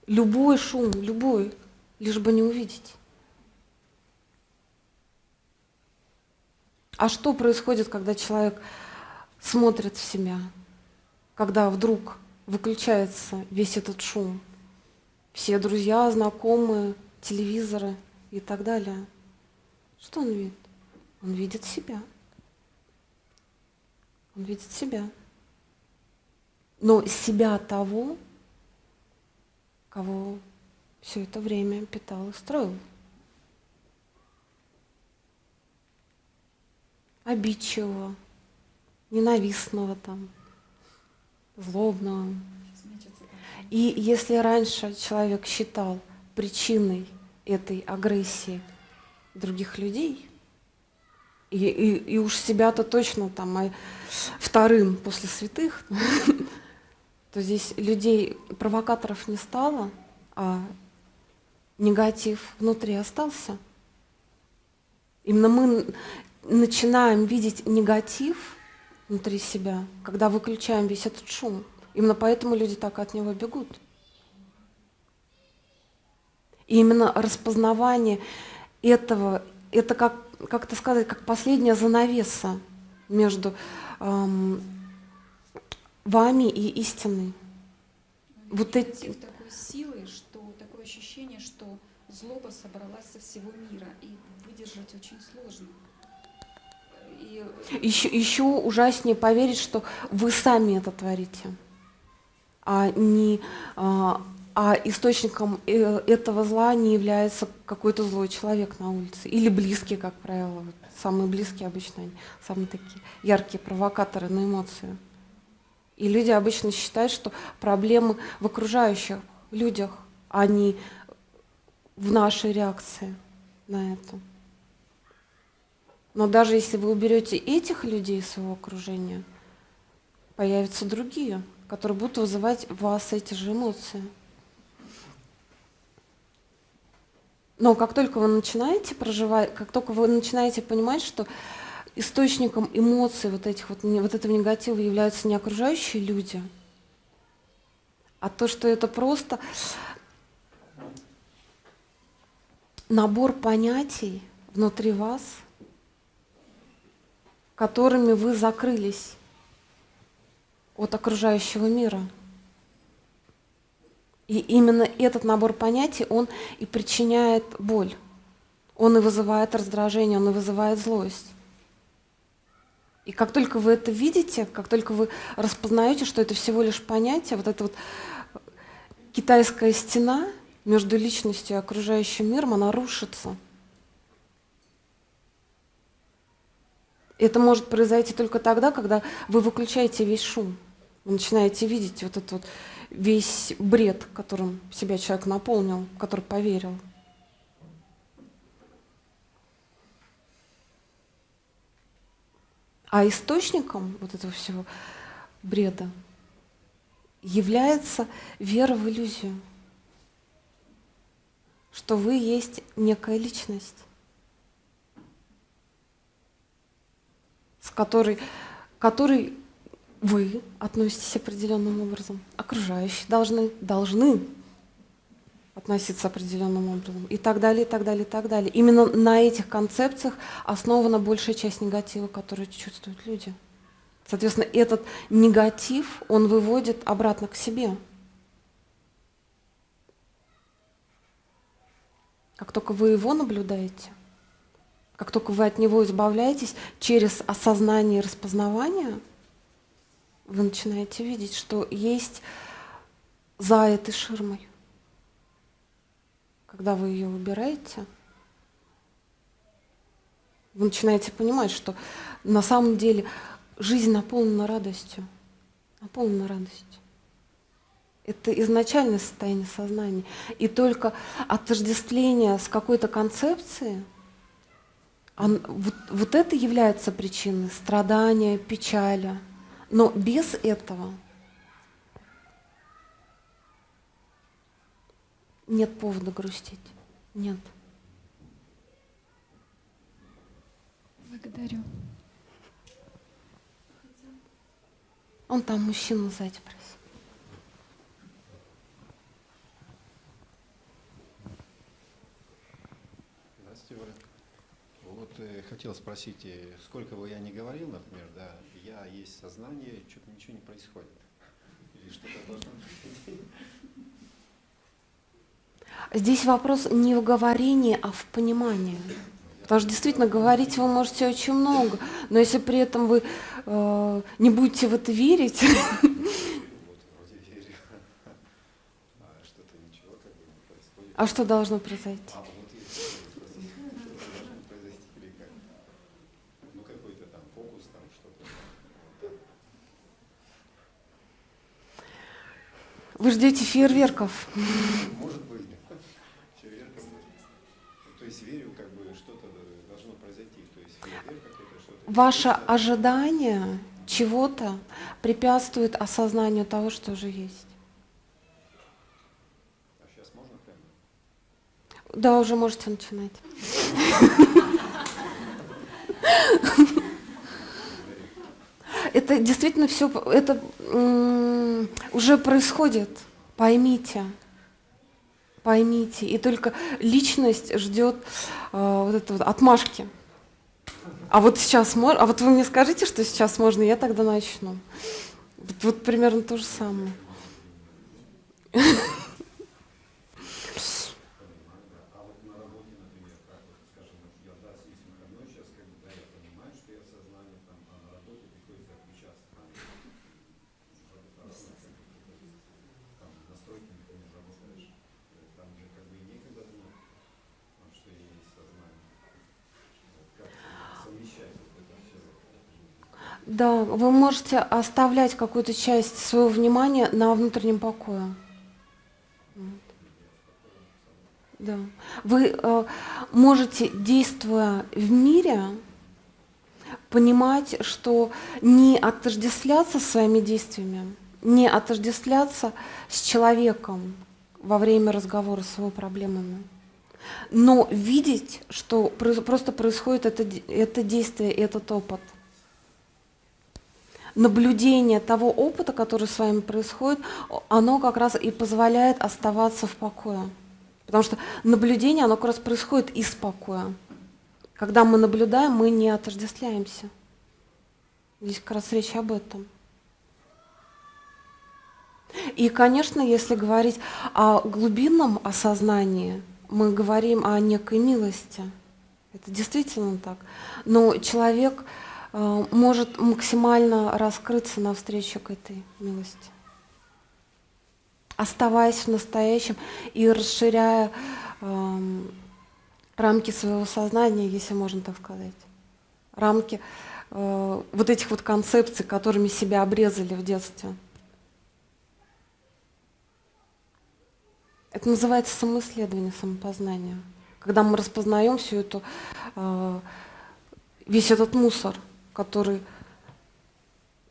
любой шум, любой, лишь бы не увидеть. А что происходит, когда человек смотрит в себя, когда вдруг выключается весь этот шум? Все друзья, знакомые, телевизоры и так далее. Что он видит? Он видит себя. Он видит себя. Но себя того, кого все это время питал и строил. обидчивого, ненавистного там, злобного. И если раньше человек считал причиной этой агрессии других людей, и, и, и уж себя-то точно там а вторым после святых, то здесь людей, провокаторов не стало, а негатив внутри остался. Именно мы начинаем видеть негатив внутри себя, когда выключаем весь этот шум. Именно поэтому люди так от него бегут. И именно распознавание этого, это как, как это сказать, как последняя занавеса между эм, вами и истиной. Вот эти... такой силой, что такое ощущение, что злоба собралась со всего мира, и выдержать очень сложно. Еще, еще ужаснее поверить, что вы сами это творите, а, не, а, а источником э, этого зла не является какой-то злой человек на улице или близкий, как правило. Самые близкие обычно, самые такие яркие провокаторы на эмоции. И люди обычно считают, что проблемы в окружающих людях, а не в нашей реакции на это. Но даже если вы уберете этих людей из своего окружения, появятся другие, которые будут вызывать в вас эти же эмоции. Но как только вы начинаете проживать, как только вы начинаете понимать, что источником эмоций вот, этих вот, вот этого негатива являются не окружающие люди, а то, что это просто набор понятий внутри вас – которыми вы закрылись от окружающего мира. И именно этот набор понятий, он и причиняет боль. Он и вызывает раздражение, он и вызывает злость. И как только вы это видите, как только вы распознаете, что это всего лишь понятие, вот эта вот китайская стена между личностью и окружающим миром, она рушится. Это может произойти только тогда, когда вы выключаете весь шум. Вы начинаете видеть вот этот вот весь бред, которым себя человек наполнил, который поверил. А источником вот этого всего бреда является вера в иллюзию, что вы есть некая личность. с которой, которой вы относитесь определенным образом, окружающие должны, должны относиться определенным образом и так далее, и так далее, и так далее. Именно на этих концепциях основана большая часть негатива, который чувствуют люди. Соответственно, этот негатив, он выводит обратно к себе. Как только вы его наблюдаете, как только вы от него избавляетесь, через осознание и распознавание, вы начинаете видеть, что есть за этой ширмой. Когда вы ее убираете, вы начинаете понимать, что на самом деле жизнь наполнена радостью. Наполнена радостью. Это изначальное состояние сознания. И только отождествление с какой-то концепцией – Он- вот, вот это является причиной страдания, печали. Но без этого нет повода грустить. Нет. Благодарю. Он там мужчину сзади просит. Здравствуйте, Оля. Вот э, хотел спросить, э, сколько бы я ни говорил, например, да, я есть сознание, что-то ничего не происходит. Или что-то должно. Здесь вопрос не в говорении, а в понимании. Потому что действительно говорить вы можете очень много, но если при этом вы э, не будете в это верить, верю. А а что должно произойти? А вот если спросить, что должно произойти или как? Ну какой-то там фокус, там что-то. Вот так. Вы ждете фейерверков. Может быть, фейерверком. То есть верю, как бы что-то должно произойти. То есть фейерверк какой-то что-то. Ваше ожидание чего-то препятствует осознанию того, что уже есть. А сейчас можно прямо? Да, уже можете начинать. Это действительно все, это уже происходит. Поймите, поймите. И только личность ждет э, вот это вот отмашки. А вот сейчас можно, а вот вы мне скажите, что сейчас можно, я тогда начну. Вот, вот примерно то же самое. А вот на работе, например, как вот, скажем, вот я, да, есть выходной сейчас, как бы, да, я понимаю, что я сознание там, а на работе приходится отключаться там. в этот раз, ну, как бы, Там настройки, например, работаешь, э, там же как бы и некогда думать, а, что я есть сознание. Вот Как совмещать вот это все? Да, вы можете оставлять какую-то часть своего внимания на внутреннем покое. Да. Вы э, можете, действуя в мире, понимать, что не отождествляться своими действиями, не отождествляться с человеком во время разговора с его проблемами, но видеть, что просто происходит это, это действие, этот опыт наблюдение того опыта, который с вами происходит, оно как раз и позволяет оставаться в покое. Потому что наблюдение, оно как раз происходит из покоя. Когда мы наблюдаем, мы не отождествляемся. Здесь как раз речь об этом. И, конечно, если говорить о глубинном осознании, мы говорим о некой милости. Это действительно так. Но человек может максимально раскрыться навстречу к этой милости, оставаясь в настоящем и расширяя рамки своего сознания, если можно так сказать, рамки э, вот этих вот концепций, которыми себя обрезали в детстве. Это называется самоисследование, самопознание. Когда мы распознаем всю эту, э, весь этот мусор, который,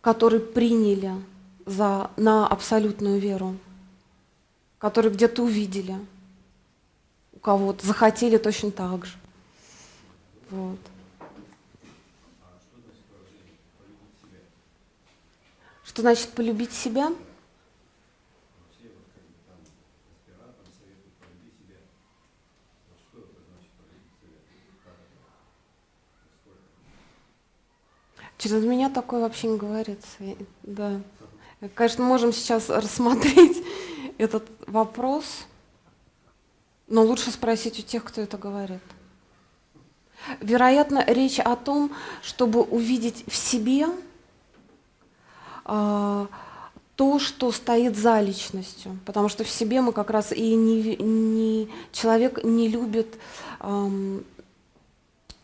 который приняли за, на абсолютную веру, который где-то увидели у кого-то, захотели точно так же. Вот. Что значит полюбить себя? Через меня такое вообще не говорится. Да. Конечно, можем сейчас рассмотреть этот вопрос, но лучше спросить у тех, кто это говорит. Вероятно, речь о том, чтобы увидеть в себе а, то, что стоит за личностью, потому что в себе мы как раз и не, не- человек не любит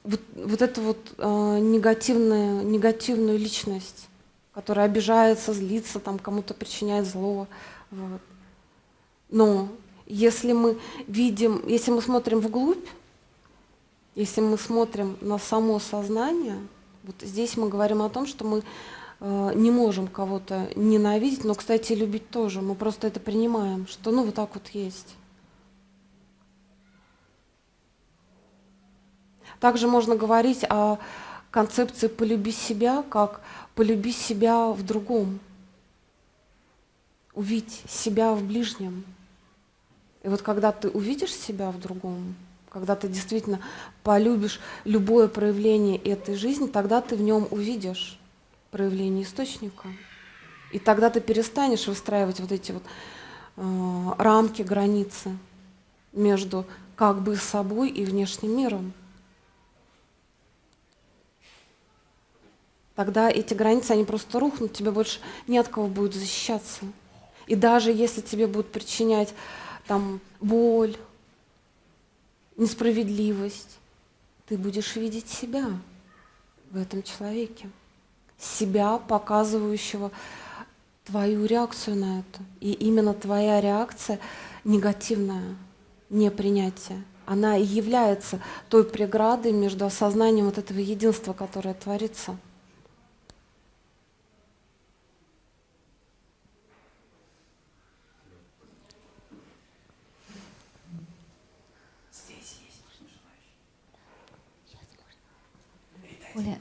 вот, вот эту вот а, негативную, негативную личность, которая обижается, злится, там кому-то причиняет зло. Вот. Но если мы видим, если мы смотрим вглубь, Если мы смотрим на само сознание, вот здесь мы говорим о том, что мы э, не можем кого-то ненавидеть, но, кстати, любить тоже. Мы просто это принимаем, что ну вот так вот есть. Также можно говорить о концепции «полюби себя», как «полюби себя в другом», увидеть себя в ближнем. И вот когда ты увидишь себя в другом, когда ты действительно полюбишь любое проявление этой жизни, тогда ты в нем увидишь проявление источника. И тогда ты перестанешь выстраивать вот эти вот э, рамки, границы между как бы собой и внешним миром. Тогда эти границы, они просто рухнут, тебе больше не от кого будет защищаться. И даже если тебе будут причинять там боль, несправедливость, ты будешь видеть себя в этом человеке, себя, показывающего твою реакцию на это. И именно твоя реакция негативная, непринятие, она и является той преградой между осознанием вот этого единства, которое творится. Оля,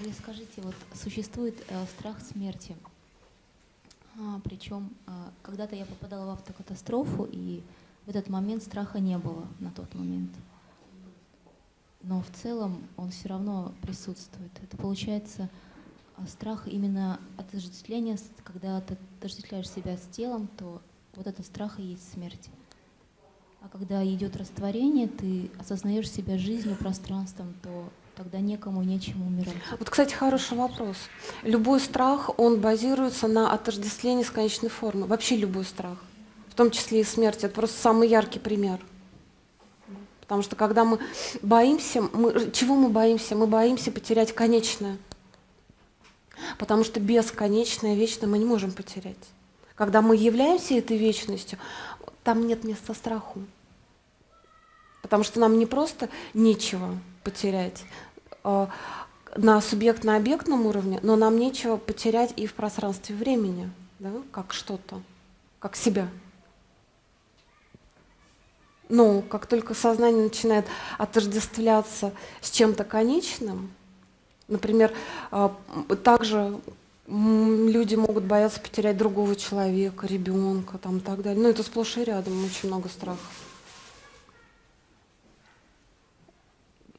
Оля, скажите, вот существует э, страх смерти. А, причем а, когда-то я попадала в автокатастрофу, и в этот момент страха не было на тот момент. Но в целом он все равно присутствует. Это получается а, страх именно отождествления, когда ты отождествляешь себя с телом, то вот это страх и есть смерть. А когда идет растворение, ты осознаешь себя жизнью, пространством, то тогда некому, нечему умирать. Вот, кстати, хороший вопрос. Любой страх, он базируется на отождествлении с конечной формой. Вообще любой страх, в том числе и смерть. Это просто самый яркий пример. Потому что когда мы боимся, мы, чего мы боимся? Мы боимся потерять конечное. Потому что бесконечное, вечное мы не можем потерять. Когда мы являемся этой вечностью, там нет места страху. Потому что нам не просто нечего потерять на субъектно-объектном уровне, но нам нечего потерять и в пространстве времени, да, как что-то, как себя. Но как только сознание начинает отождествляться с чем-то конечным, например, э, также люди могут бояться потерять другого человека, ребенка там, так далее. Ну, это сплошь и рядом, очень много страхов.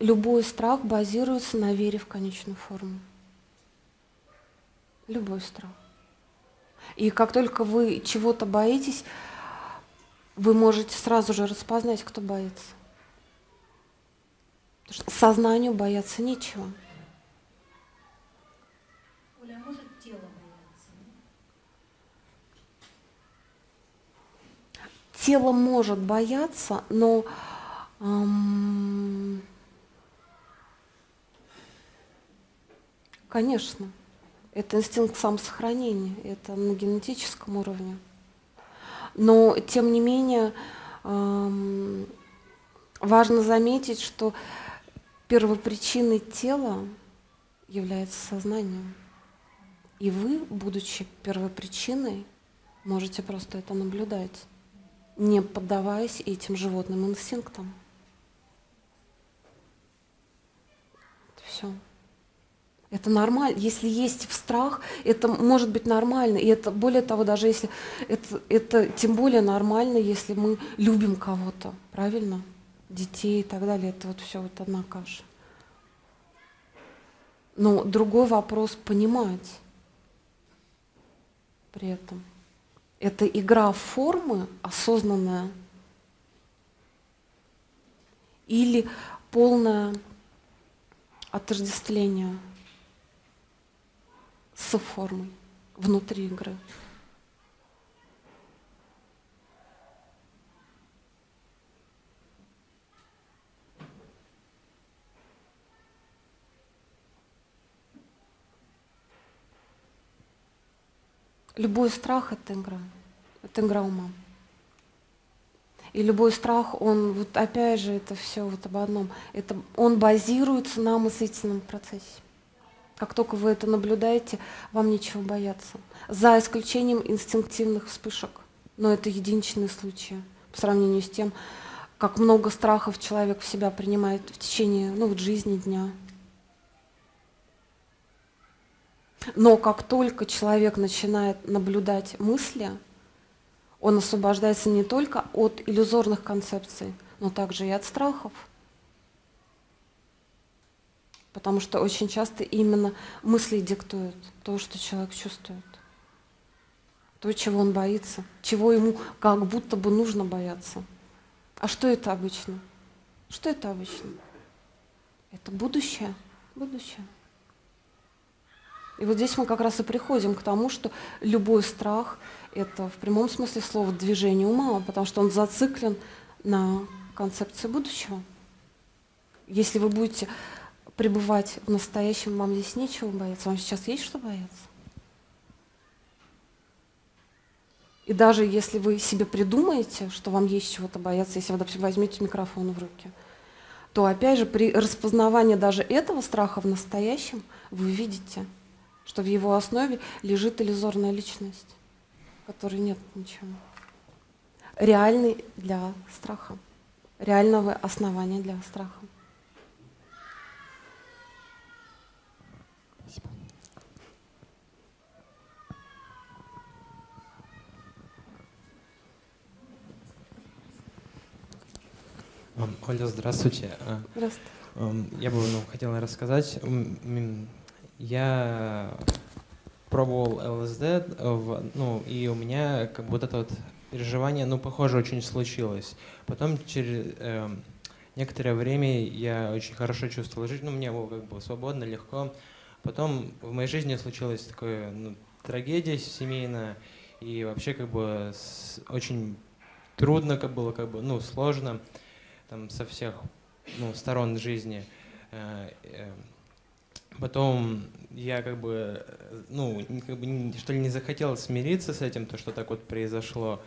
Любой страх базируется на вере в конечную форму. Любой страх. И как только вы чего-то боитесь, вы можете сразу же распознать, кто боится. Потому что сознанию бояться нечего. Оля, а может тело может бояться, но эм, конечно, это инстинкт самосохранения, это на генетическом уровне. Но тем не менее важно заметить, что первопричиной тела является сознание. И вы, будучи первопричиной, можете просто это наблюдать не поддаваясь этим животным инстинктам. Все. Это нормально. Если есть страх, это может быть нормально. И это более того, даже если это, это тем более нормально, если мы любим кого-то, правильно? Детей и так далее. Это вот все вот одна каша. Но другой вопрос понимать при этом это игра формы осознанная или полное отождествление с формой внутри игры. Любой страх — это игра. Это игра ума. И любой страх, он вот опять же это все вот об одном. Это он базируется на мыслительном процессе. Как только вы это наблюдаете, вам нечего бояться. За исключением инстинктивных вспышек. Но это единичные случаи по сравнению с тем, как много страхов человек в себя принимает в течение ну, вот жизни дня. Но как только человек начинает наблюдать мысли, он освобождается не только от иллюзорных концепций, но также и от страхов. Потому что очень часто именно мысли диктуют то, что человек чувствует. То, чего он боится, чего ему как будто бы нужно бояться. А что это обычно? Что это обычно? Это будущее. Будущее. И вот здесь мы как раз и приходим к тому, что любой страх – это в прямом смысле слова движение ума, потому что он зациклен на концепции будущего. Если вы будете пребывать в настоящем, вам здесь нечего бояться, вам сейчас есть что бояться. И даже если вы себе придумаете, что вам есть чего-то бояться, если вы, допустим, возьмете микрофон в руки, то опять же при распознавании даже этого страха в настоящем вы видите – что в его основе лежит иллюзорная личность, которой нет ничего. Реальный для страха, реального основания для страха. Оля, здравствуйте. А, здравствуйте. Я бы ну, хотела рассказать я пробовал ЛСД, в, ну, и у меня как бы вот это вот переживание, ну, похоже, очень случилось. Потом через э, некоторое время я очень хорошо чувствовал жизнь, ну, мне было как бы свободно, легко. Потом в моей жизни случилась такая ну, трагедия семейная, и вообще как бы с, очень трудно как было, как бы, ну, сложно там со всех ну, сторон жизни. Э, э, Потом я как бы, ну, как бы, что ли, не захотел смириться с этим, то, что так вот произошло.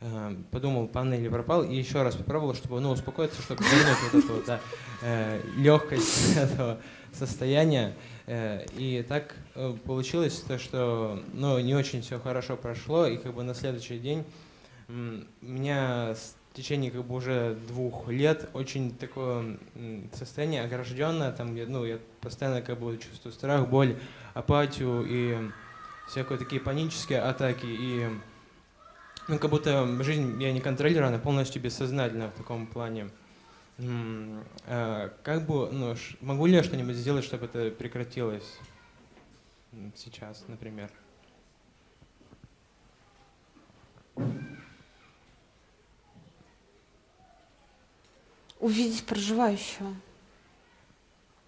Э, подумал, панель пропал, и еще раз попробовал, чтобы, ну, успокоиться, чтобы вернуть вот эту вот, да, э, легкость этого состояния. Э, и так получилось то, что, ну, не очень все хорошо прошло, и как бы на следующий день меня в течение как бы уже двух лет очень такое состояние огражденное, там, ну, я постоянно как бы чувствую страх, боль, апатию и всякие такие панические атаки, и ну, как будто жизнь я не контролирую, она полностью бессознательна в таком плане. А как бы, ну, могу ли я что-нибудь сделать, чтобы это прекратилось сейчас, например? Увидеть проживающего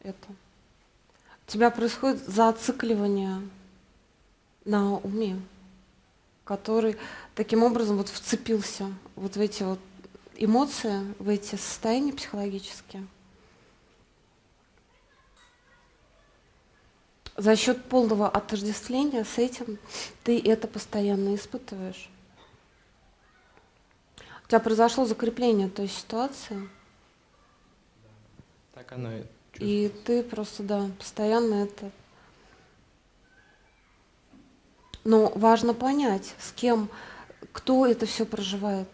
это. У тебя происходит зацикливание на уме, который таким образом вот вцепился вот в эти вот эмоции, в эти состояния психологические. За счет полного отождествления с этим ты это постоянно испытываешь. У тебя произошло закрепление той ситуации, так оно и И ты просто, да, постоянно это... Но важно понять, с кем, кто это все проживает.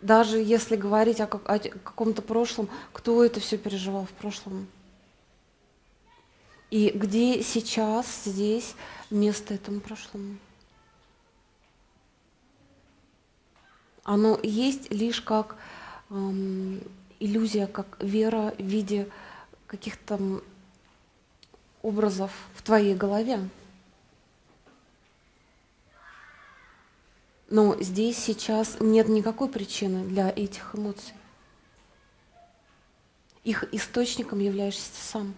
Даже если говорить о, о каком-то прошлом, кто это все переживал в прошлом. И где сейчас, здесь место этому прошлому. Оно есть лишь как эм, иллюзия, как вера в виде каких-то образов в твоей голове. Но здесь сейчас нет никакой причины для этих эмоций. Их источником являешься сам.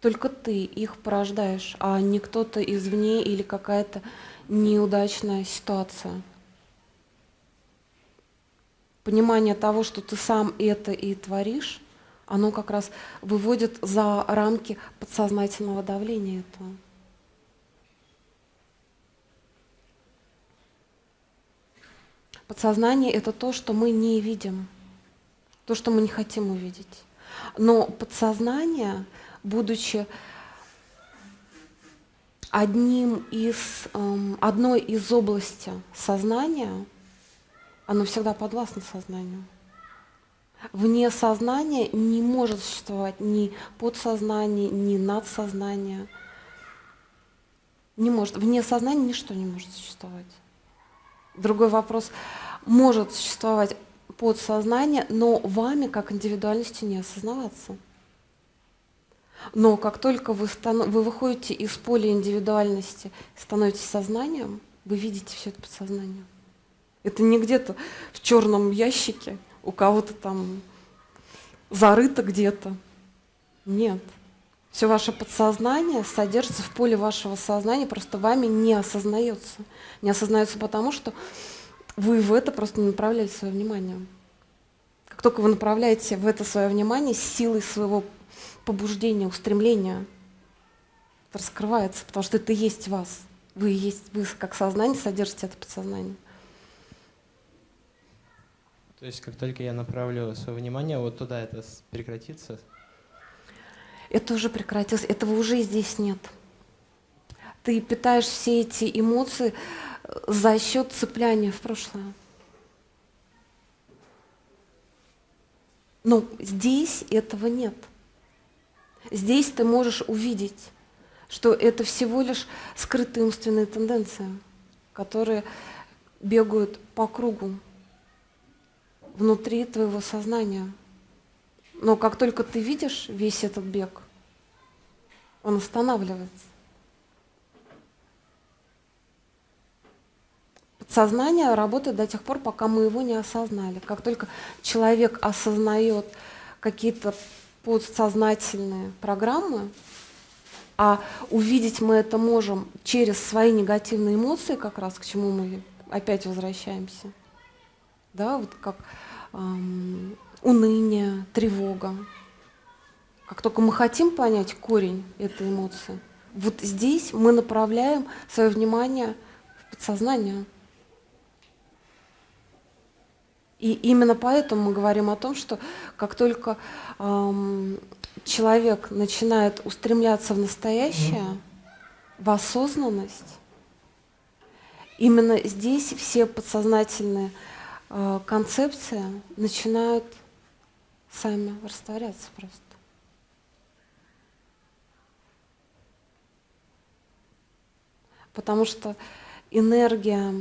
Только ты их порождаешь, а не кто-то извне или какая-то неудачная ситуация понимание того, что ты сам это и творишь, оно как раз выводит за рамки подсознательного давления этого. Подсознание — это то, что мы не видим, то, что мы не хотим увидеть. Но подсознание, будучи одним из, эм, одной из областей сознания, оно всегда подвластно сознанию. Вне сознания не может существовать ни подсознание, ни надсознание. Не может. Вне сознания ничто не может существовать. Другой вопрос, может существовать подсознание, но вами как индивидуальностью не осознаваться. Но как только вы, вы выходите из поля индивидуальности, становитесь сознанием, вы видите все это подсознание. Это не где-то в черном ящике, у кого-то там зарыто где-то. Нет. Все ваше подсознание содержится в поле вашего сознания, просто вами не осознается. Не осознается потому, что вы в это просто не направляли свое внимание. Как только вы направляете в это свое внимание, силой своего побуждения, устремления, раскрывается, потому что это и есть вас. Вы есть, вы как сознание содержите это подсознание. То есть как только я направлю свое внимание вот туда, это прекратится? Это уже прекратилось, этого уже здесь нет. Ты питаешь все эти эмоции э, за счет цепляния в прошлое. Но здесь этого нет. Здесь ты можешь увидеть, что это всего лишь скрытые умственные тенденции, которые бегают по кругу внутри твоего сознания. Но как только ты видишь весь этот бег, он останавливается. Подсознание работает до тех пор, пока мы его не осознали. Как только человек осознает какие-то подсознательные программы, а увидеть мы это можем через свои негативные эмоции, как раз к чему мы опять возвращаемся. Да, вот как эм, уныние, тревога. Как только мы хотим понять корень этой эмоции, вот здесь мы направляем свое внимание в подсознание. И именно поэтому мы говорим о том, что как только эм, человек начинает устремляться в настоящее, в осознанность, именно здесь все подсознательные концепции начинают сами растворяться просто. Потому что энергия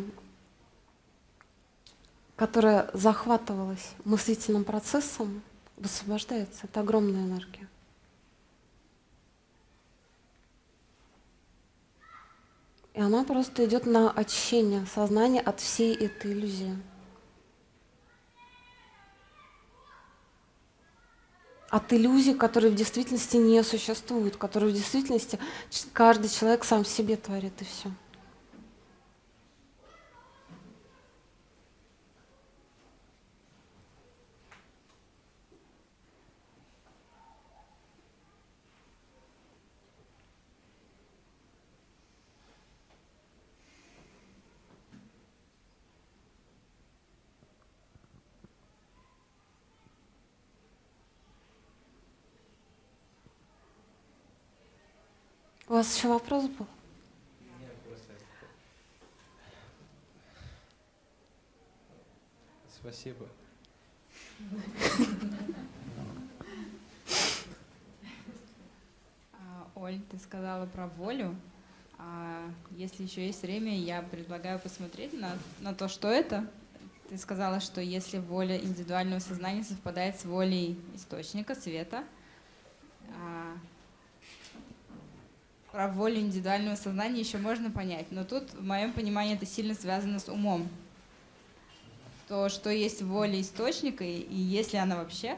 которая захватывалась мыслительным процессом, высвобождается. Это огромная энергия. И она просто идет на очищение сознания от всей этой иллюзии. От иллюзий, которые в действительности не существуют, которые в действительности каждый человек сам себе творит, и все. У вас еще вопрос был? Спасибо. А, Оль, ты сказала про волю. А если еще есть время, я предлагаю посмотреть на, на то, что это. Ты сказала, что если воля индивидуального сознания совпадает с волей источника, света, про волю индивидуального сознания еще можно понять. Но тут, в моем понимании, это сильно связано с умом. То, что есть воля источника, и, и есть ли она вообще,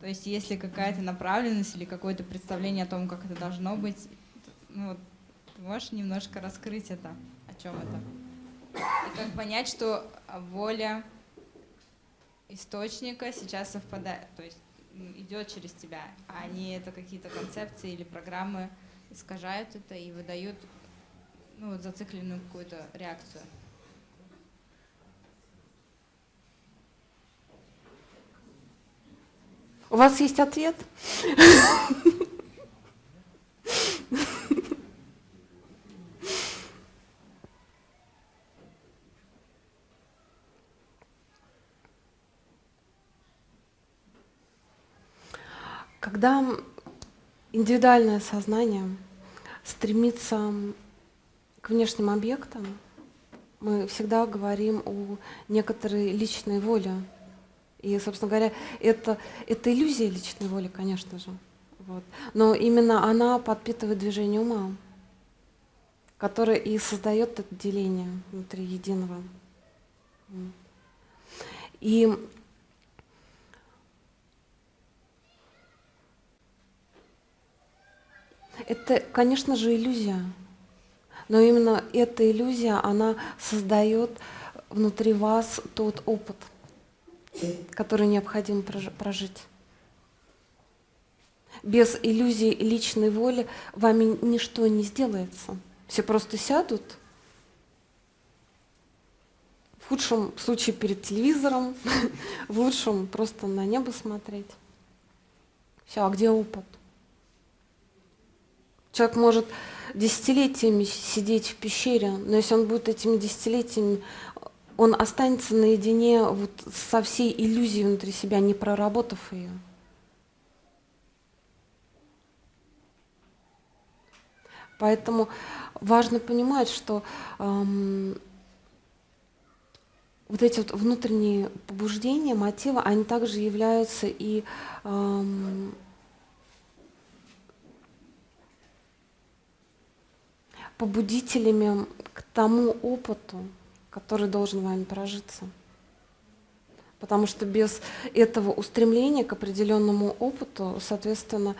то есть есть ли какая-то направленность или какое-то представление о том, как это должно быть, ну, вот, ты можешь немножко раскрыть это, о чем это? И как понять, что воля источника сейчас совпадает, то есть идет через тебя, а не это какие-то концепции или программы искажают это и выдают ну, вот, зацикленную какую-то реакцию. У вас есть ответ? Когда индивидуальное сознание стремится к внешним объектам, мы всегда говорим о некоторой личной воле. И, собственно говоря, это, это иллюзия личной воли, конечно же. Вот. Но именно она подпитывает движение ума, которое и создает это деление внутри единого. И это, конечно же, иллюзия. Но именно эта иллюзия, она создает внутри вас тот опыт, который необходимо прожить. Без иллюзии личной воли вами ничто не сделается. Все просто сядут, в худшем случае перед телевизором, в лучшем просто на небо смотреть. Все, а где опыт? Человек может десятилетиями сидеть в пещере, но если он будет этими десятилетиями, он останется наедине вот со всей иллюзией внутри себя, не проработав ее. Поэтому важно понимать, что эм, вот эти вот внутренние побуждения, мотивы, они также являются и эм, побудителями к тому опыту, который должен вами прожиться. Потому что без этого устремления к определенному опыту, соответственно,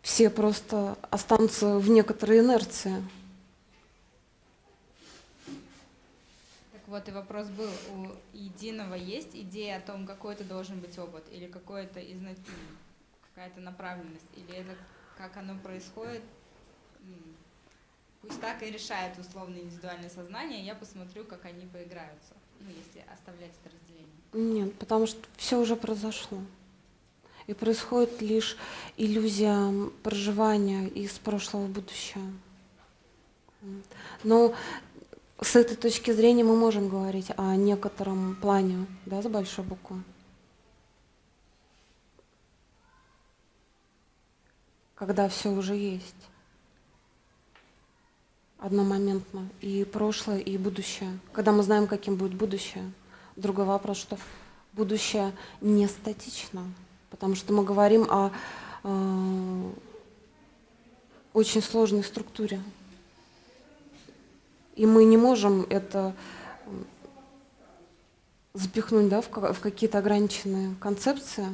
все просто останутся в некоторой инерции. Так вот и вопрос был, у единого есть идея о том, какой это должен быть опыт, или какой-то какая-то направленность, или это как оно происходит, Пусть так и решает условно индивидуальное сознание, я посмотрю, как они поиграются, ну, если оставлять это разделение. Нет, потому что все уже произошло. И происходит лишь иллюзия проживания из прошлого в будущее. Но с этой точки зрения мы можем говорить о некотором плане, да, с большой буквы. Когда все уже есть одномоментно и прошлое, и будущее. Когда мы знаем, каким будет будущее. Другой вопрос, что будущее не статично, потому что мы говорим о э, очень сложной структуре. И мы не можем это запихнуть да, в, в какие-то ограниченные концепции,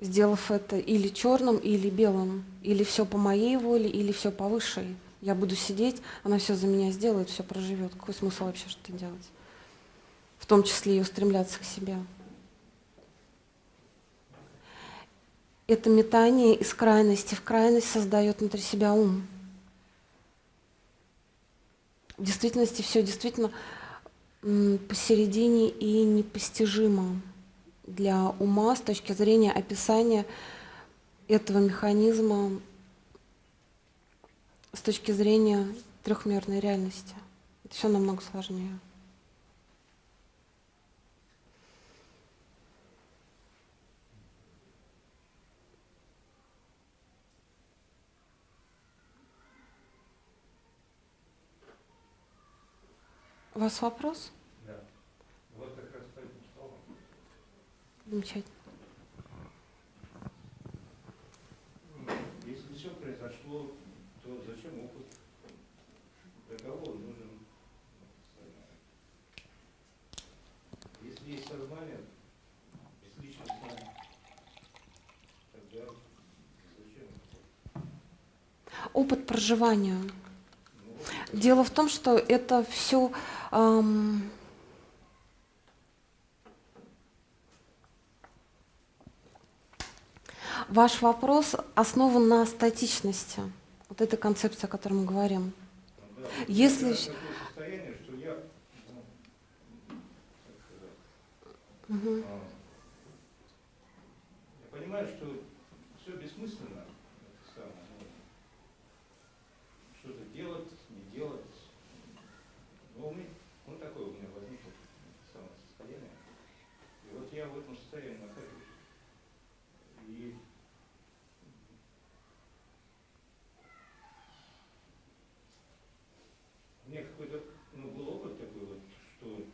сделав это или черным, или белым, или все по моей воле, или все по высшей. Я буду сидеть, она все за меня сделает, все проживет. Какой смысл вообще что-то делать? В том числе и устремляться к себе. Это метание из крайности в крайность создает внутри себя ум. В действительности все действительно посередине и непостижимо для ума с точки зрения описания этого механизма с точки зрения трехмерной реальности. Это все намного сложнее. У вас вопрос? Да. Вот как раз по этим словам. Замечательно. Если все произошло то зачем опыт? Для кого он нужен? Если есть сознание, бесличностное, тогда зачем? Опыт проживания. Дело в том, что это все эм, ваш вопрос основан на статичности. Вот эта концепция, о которой мы говорим. Да, Если... что я, угу. понимаю, что все бессмысленно, это самое, ну, что-то делать, не делать. Ну, у меня, ну, такое у меня возникло это самое состояние. И вот я в этом состоянии нахожусь. И у меня какой-то, ну, был опыт такой вот, что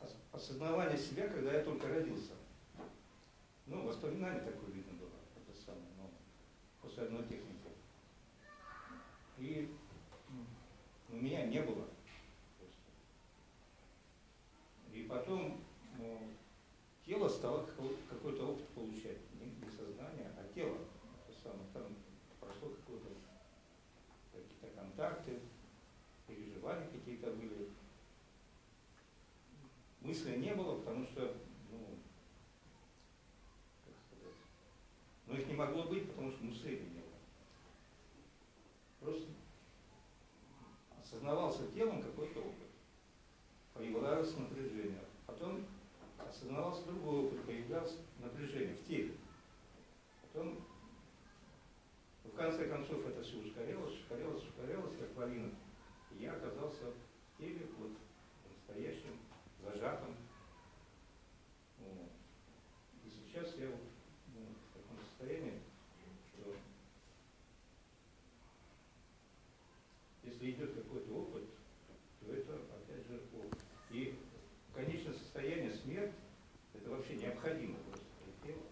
ос- осознавание себя, когда я только родился. Ну, воспоминание такое видно было, это самое, ну, после одной техники. И м, меня не было. просто. И потом ну, тело стало какой- какой-то опыт получать. Не, не сознание, а тело. Это самое, там прошло какое-то какие-то контакты, переживания какие-то были. Мысли не было, потому что, ну, как сказать, ну их не могло быть, потому что мышления не было. Просто осознавался телом какой-то опыт, появлялось напряжение. Потом осознавался другой опыт, появлялось напряжение в теле. Потом, в конце концов, это все ускорялось, ускорялось, ускорялось, как лавина. И я оказался в теле, вот, настоящем, зажатом. Вот. И сейчас я вот, ну, в таком состоянии, что если идет какой-то опыт, то это, опять же, опыт. И конечное состояние смерть, это вообще необходимо просто для тела.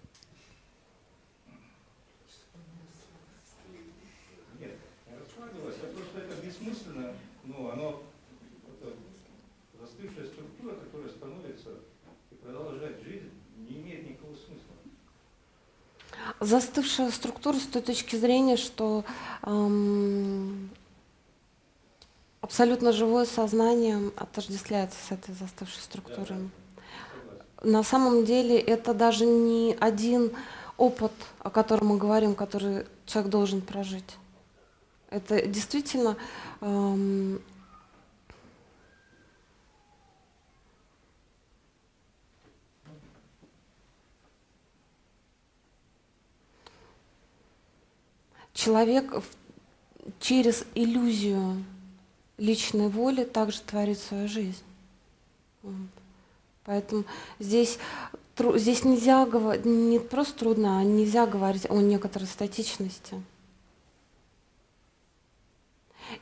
Нет, не раскладывалось, а то, что это бессмысленно, ну, оно, это застывшая структура, которая становится и продолжает жизнь, не имеет никакого смысла. Застывшая структура с той точки зрения, что эм, абсолютно живое сознание отождествляется с этой застывшей структурой. На самом деле это даже не один опыт, о котором мы говорим, который человек должен прожить. Это действительно эм, человек через иллюзию личной воли также творит свою жизнь. Поэтому здесь, здесь нельзя говорить, не просто трудно, а нельзя говорить о некоторой статичности.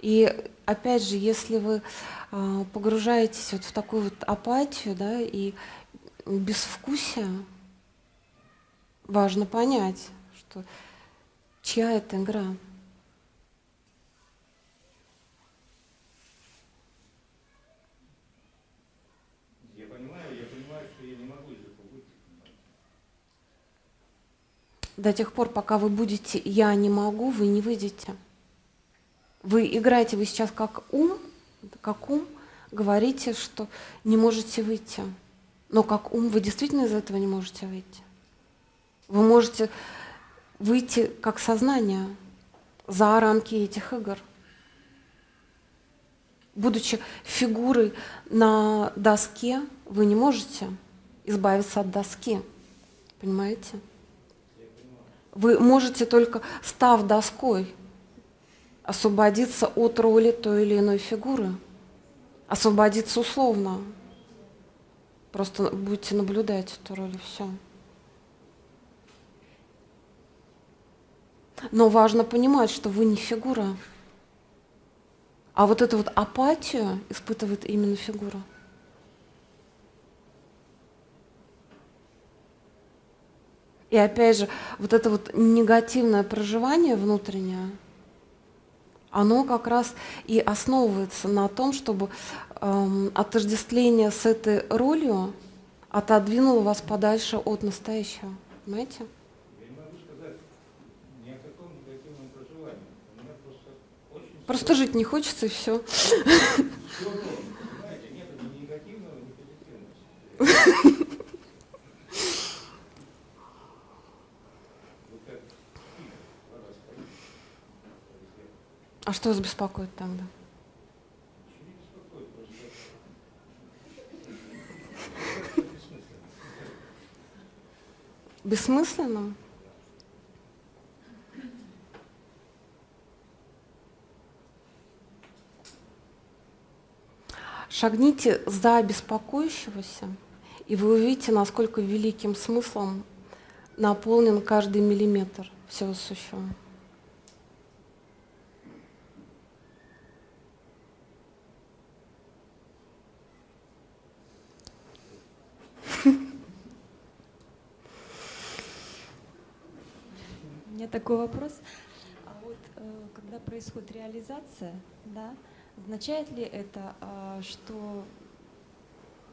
И опять же, если вы а, погружаетесь вот в такую вот апатию, да, и безвкусие, важно понять, что чья это игра. Я понимаю, я понимаю, что я не могу из этого выйти. До тех пор, пока вы будете «я не могу», вы не выйдете. Вы играете, вы сейчас как ум, как ум, говорите, что не можете выйти. Но как ум вы действительно из этого не можете выйти. Вы можете выйти как сознание за рамки этих игр. Будучи фигурой на доске, вы не можете избавиться от доски. Понимаете? Вы можете только, став доской, освободиться от роли той или иной фигуры. Освободиться условно. Просто будете наблюдать эту роль и все. Но важно понимать, что вы не фигура. А вот эту вот апатию испытывает именно фигура. И опять же, вот это вот негативное проживание внутреннее, оно как раз и основывается на том, чтобы эм, отождествление с этой ролью отодвинуло вас подальше от настоящего. Понимаете? Просто жить не хочется, и все. А что вас беспокоит тогда? Бессмысленным? Шагните за беспокоящегося, и вы увидите, насколько великим смыслом наполнен каждый миллиметр всего сущего. У меня такой вопрос. А вот э, когда происходит реализация, да, означает ли это, а, что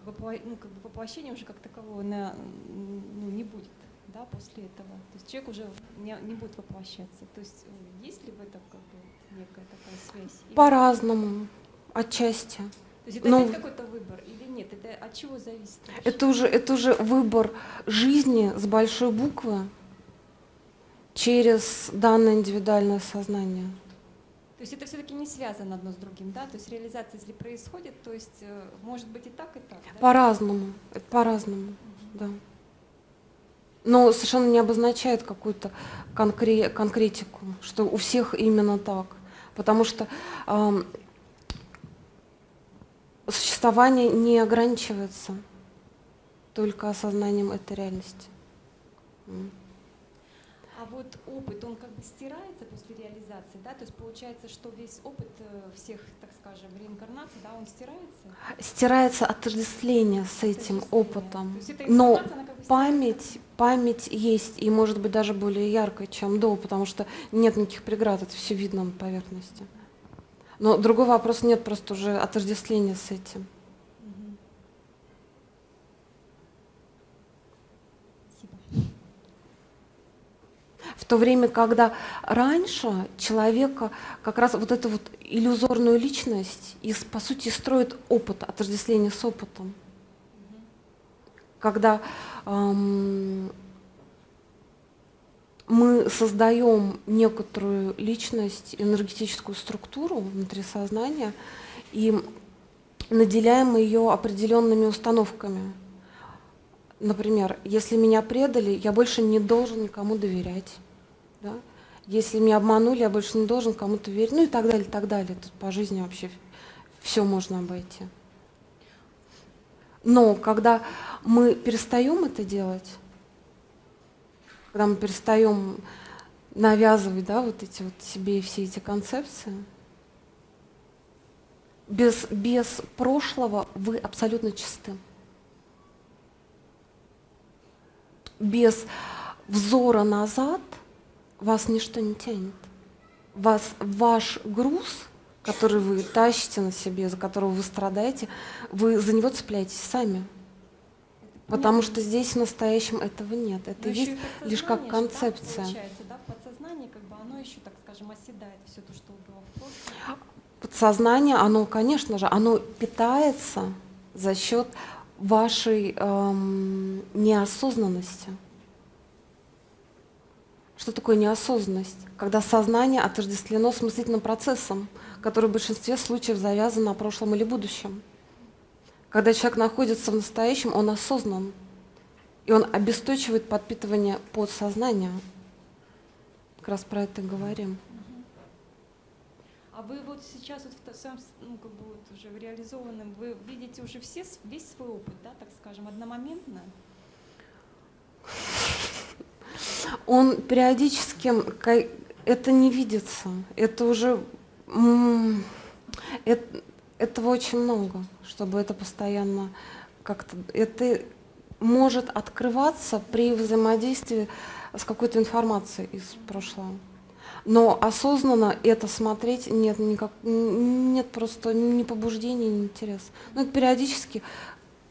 ну, как бы воплощения уже как такового на- ну, не будет, да, после этого? То есть человек уже не, не будет воплощаться. То есть э, есть ли в этом как бы некая такая связь? По-разному, отчасти. То есть это Но опять какой-то выбор или нет? Это от чего зависит? вообще? это уже, это уже выбор жизни с большой буквы через данное индивидуальное сознание. То есть это все-таки не связано одно с другим, да? То есть реализация, если происходит, то есть э, может быть и так, и так. да? По-разному, это по-разному, да. Но совершенно не обозначает какую-то конкре- конкретику, что у всех именно так. Потому что ам, существование не ограничивается только осознанием этой реальности. М. А вот опыт, он как бы стирается после реализации, да? То есть получается, что весь опыт э, всех, так скажем, реинкарнаций, да, он стирается? Стирается отождествление с этим опытом. То есть эта Но как бы память, память есть, и может быть даже более яркой, чем до, потому что нет никаких преград, это все видно на поверхности. Но другой вопрос, нет просто уже отождествления с этим. В то время, когда раньше человека как раз вот эту вот иллюзорную личность, из, по сути, строит опыт, отождествление с опытом. Когда ам, мы создаем некоторую личность, энергетическую структуру внутри сознания и наделяем ее определенными установками. Например, если меня предали, я больше не должен никому доверять. Да? Если меня обманули, я больше не должен кому-то верить. Ну и так далее, так далее. Тут по жизни вообще все можно обойти. Но когда мы перестаем это делать, когда мы перестаем навязывать да, вот эти вот себе все эти концепции, без, без прошлого вы абсолютно чисты. Без взора назад вас ничто не тянет. Вас, ваш груз, который вы тащите на себе, за которого вы страдаете, вы за него цепляетесь сами. Потому что здесь в настоящем этого нет. Это Но еще есть лишь как подсознание да, концепция. да, в подсознании как бы оно еще, так скажем, оседает все то, что было в прошлом. Подсознание, оно, конечно же, оно питается за счет вашей эм, неосознанности. Что такое неосознанность? Когда сознание отождествлено с мыслительным процессом, который в большинстве случаев завязан на прошлом или будущем. Когда человек находится в настоящем, он осознан. И он обесточивает подпитывание подсознания. Как раз про это и говорим. А вы вот сейчас вот в то- своем, с- ну, как бы вот уже в реализованном, вы видите уже все, весь свой опыт, да, так скажем, одномоментно? Он периодически, это не видится, это уже, м, эт- этого очень много, чтобы это постоянно как-то, это может открываться при взаимодействии с какой-то информацией из прошлого. Но осознанно это смотреть нет никак, нет просто ни побуждения, ни интереса. Ну, это периодически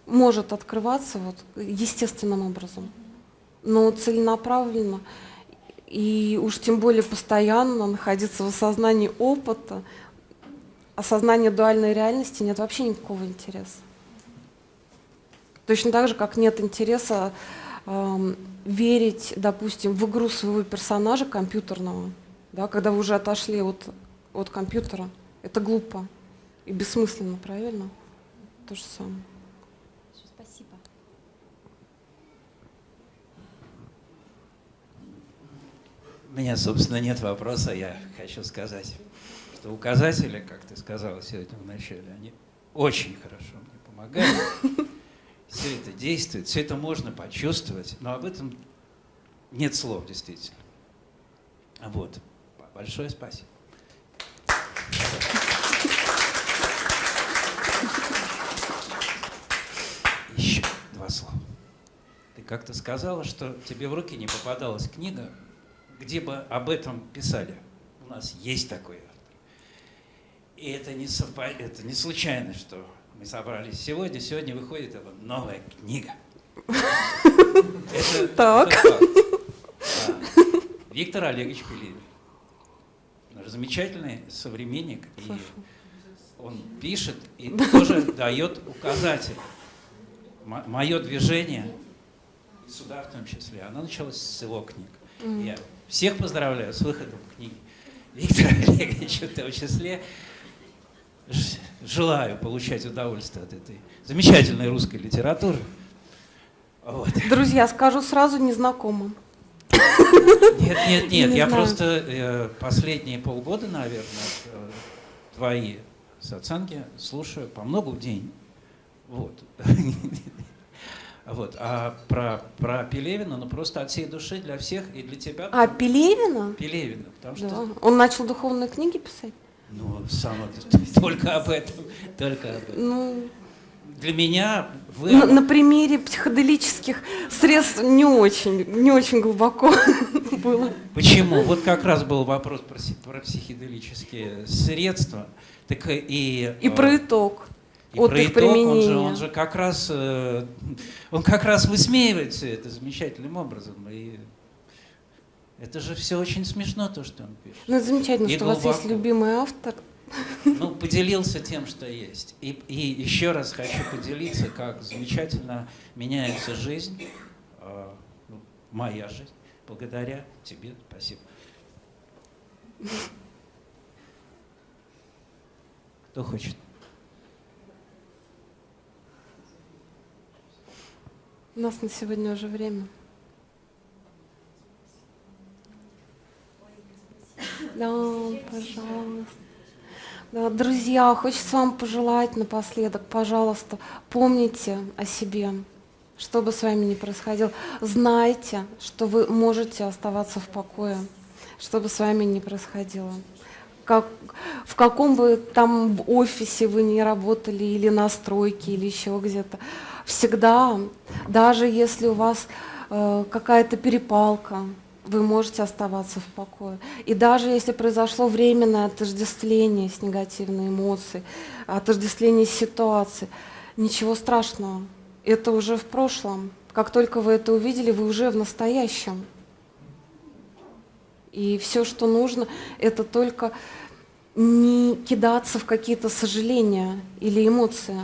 может открываться вот естественным образом, но целенаправленно и уж тем более постоянно находиться в осознании опыта, осознании дуальной реальности нет вообще никакого интереса. Точно так же, как нет интереса эм, верить, допустим, в игру своего персонажа компьютерного, да, когда вы уже отошли от, от компьютера. Это глупо и бессмысленно, правильно? То же самое. Спасибо. У меня, собственно, нет вопроса. Я хочу сказать, что указатели, как ты сказала сегодня в начале, они очень хорошо мне помогают. Все это действует, все это можно почувствовать, но об этом нет слов, действительно. Вот. Большое спасибо. Еще два слова. Ты как-то сказала, что тебе в руки не попадалась книга, где бы об этом писали. У нас есть такой автор. И это не, совпа... это не случайно, что мы собрались сегодня. Сегодня выходит эта новая книга. Это, Так. это. Да. Виктор Олегович Пелевин. Замечательный современник. И он пишет и тоже дает указатель. Мое движение, сюда в том числе, оно началось с его книг. Я всех поздравляю с выходом книги Виктора Олеговича в том числе. Желаю получать удовольствие от этой замечательной русской литературы. Вот. Друзья, скажу сразу незнакомым. Нет, нет, нет, Не я знаю. просто э, последние полгода, наверное, э, твои оценки слушаю по много в день. Вот. Вот. А про, про Пелевина, ну просто от всей души для всех и для тебя. А Пелевина? Пелевина, потому что Да. Он начал духовные книги писать? ну, само, только об этом, только об этом. Ну, Для меня вы... на, на примере психоделических средств не очень, не очень глубоко было. Почему? Вот как раз был вопрос про, про психоделические средства. Так и, И э, про итог и от про их итог, он же, применения. он же как раз, э, он как раз высмеивает все это замечательным образом. И это же все очень смешно, то, что он пишет. Ну, это замечательно, И что у вас есть глубоко. любимый автор. Ну, поделился тем, что есть. И, и еще раз хочу поделиться, как замечательно меняется жизнь, э, ну, моя жизнь, благодаря тебе. Спасибо. Кто хочет? У нас на сегодня уже время. Да, пожалуйста. Да, друзья, хочется вам пожелать напоследок, пожалуйста, помните о себе, что бы с вами ни происходило. Знайте, что вы можете оставаться в покое, что бы с вами ни происходило. Как, в каком бы там в офисе вы ни работали, или на стройке, или еще где-то, всегда, даже если у вас э, какая-то перепалка, вы можете оставаться в покое. И даже если произошло временное отождествление с негативной эмоцией, отождествление с ситуацией, ничего страшного. Это уже в прошлом. Как только вы это увидели, вы уже в настоящем. И все, что нужно, это только не кидаться в какие-то сожаления или эмоции.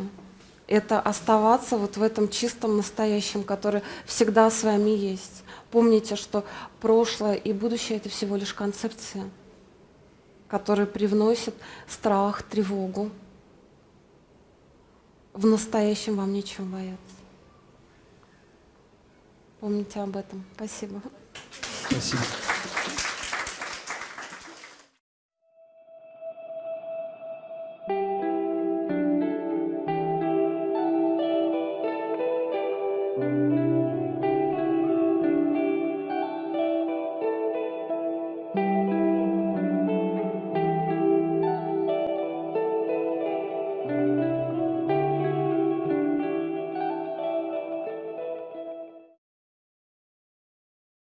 Это оставаться вот в этом чистом настоящем, который всегда с вами есть. Помните, что прошлое и будущее это всего лишь концепция, которая привносит страх, тревогу. В настоящем вам нечего бояться. Помните об этом. Спасибо. Спасибо.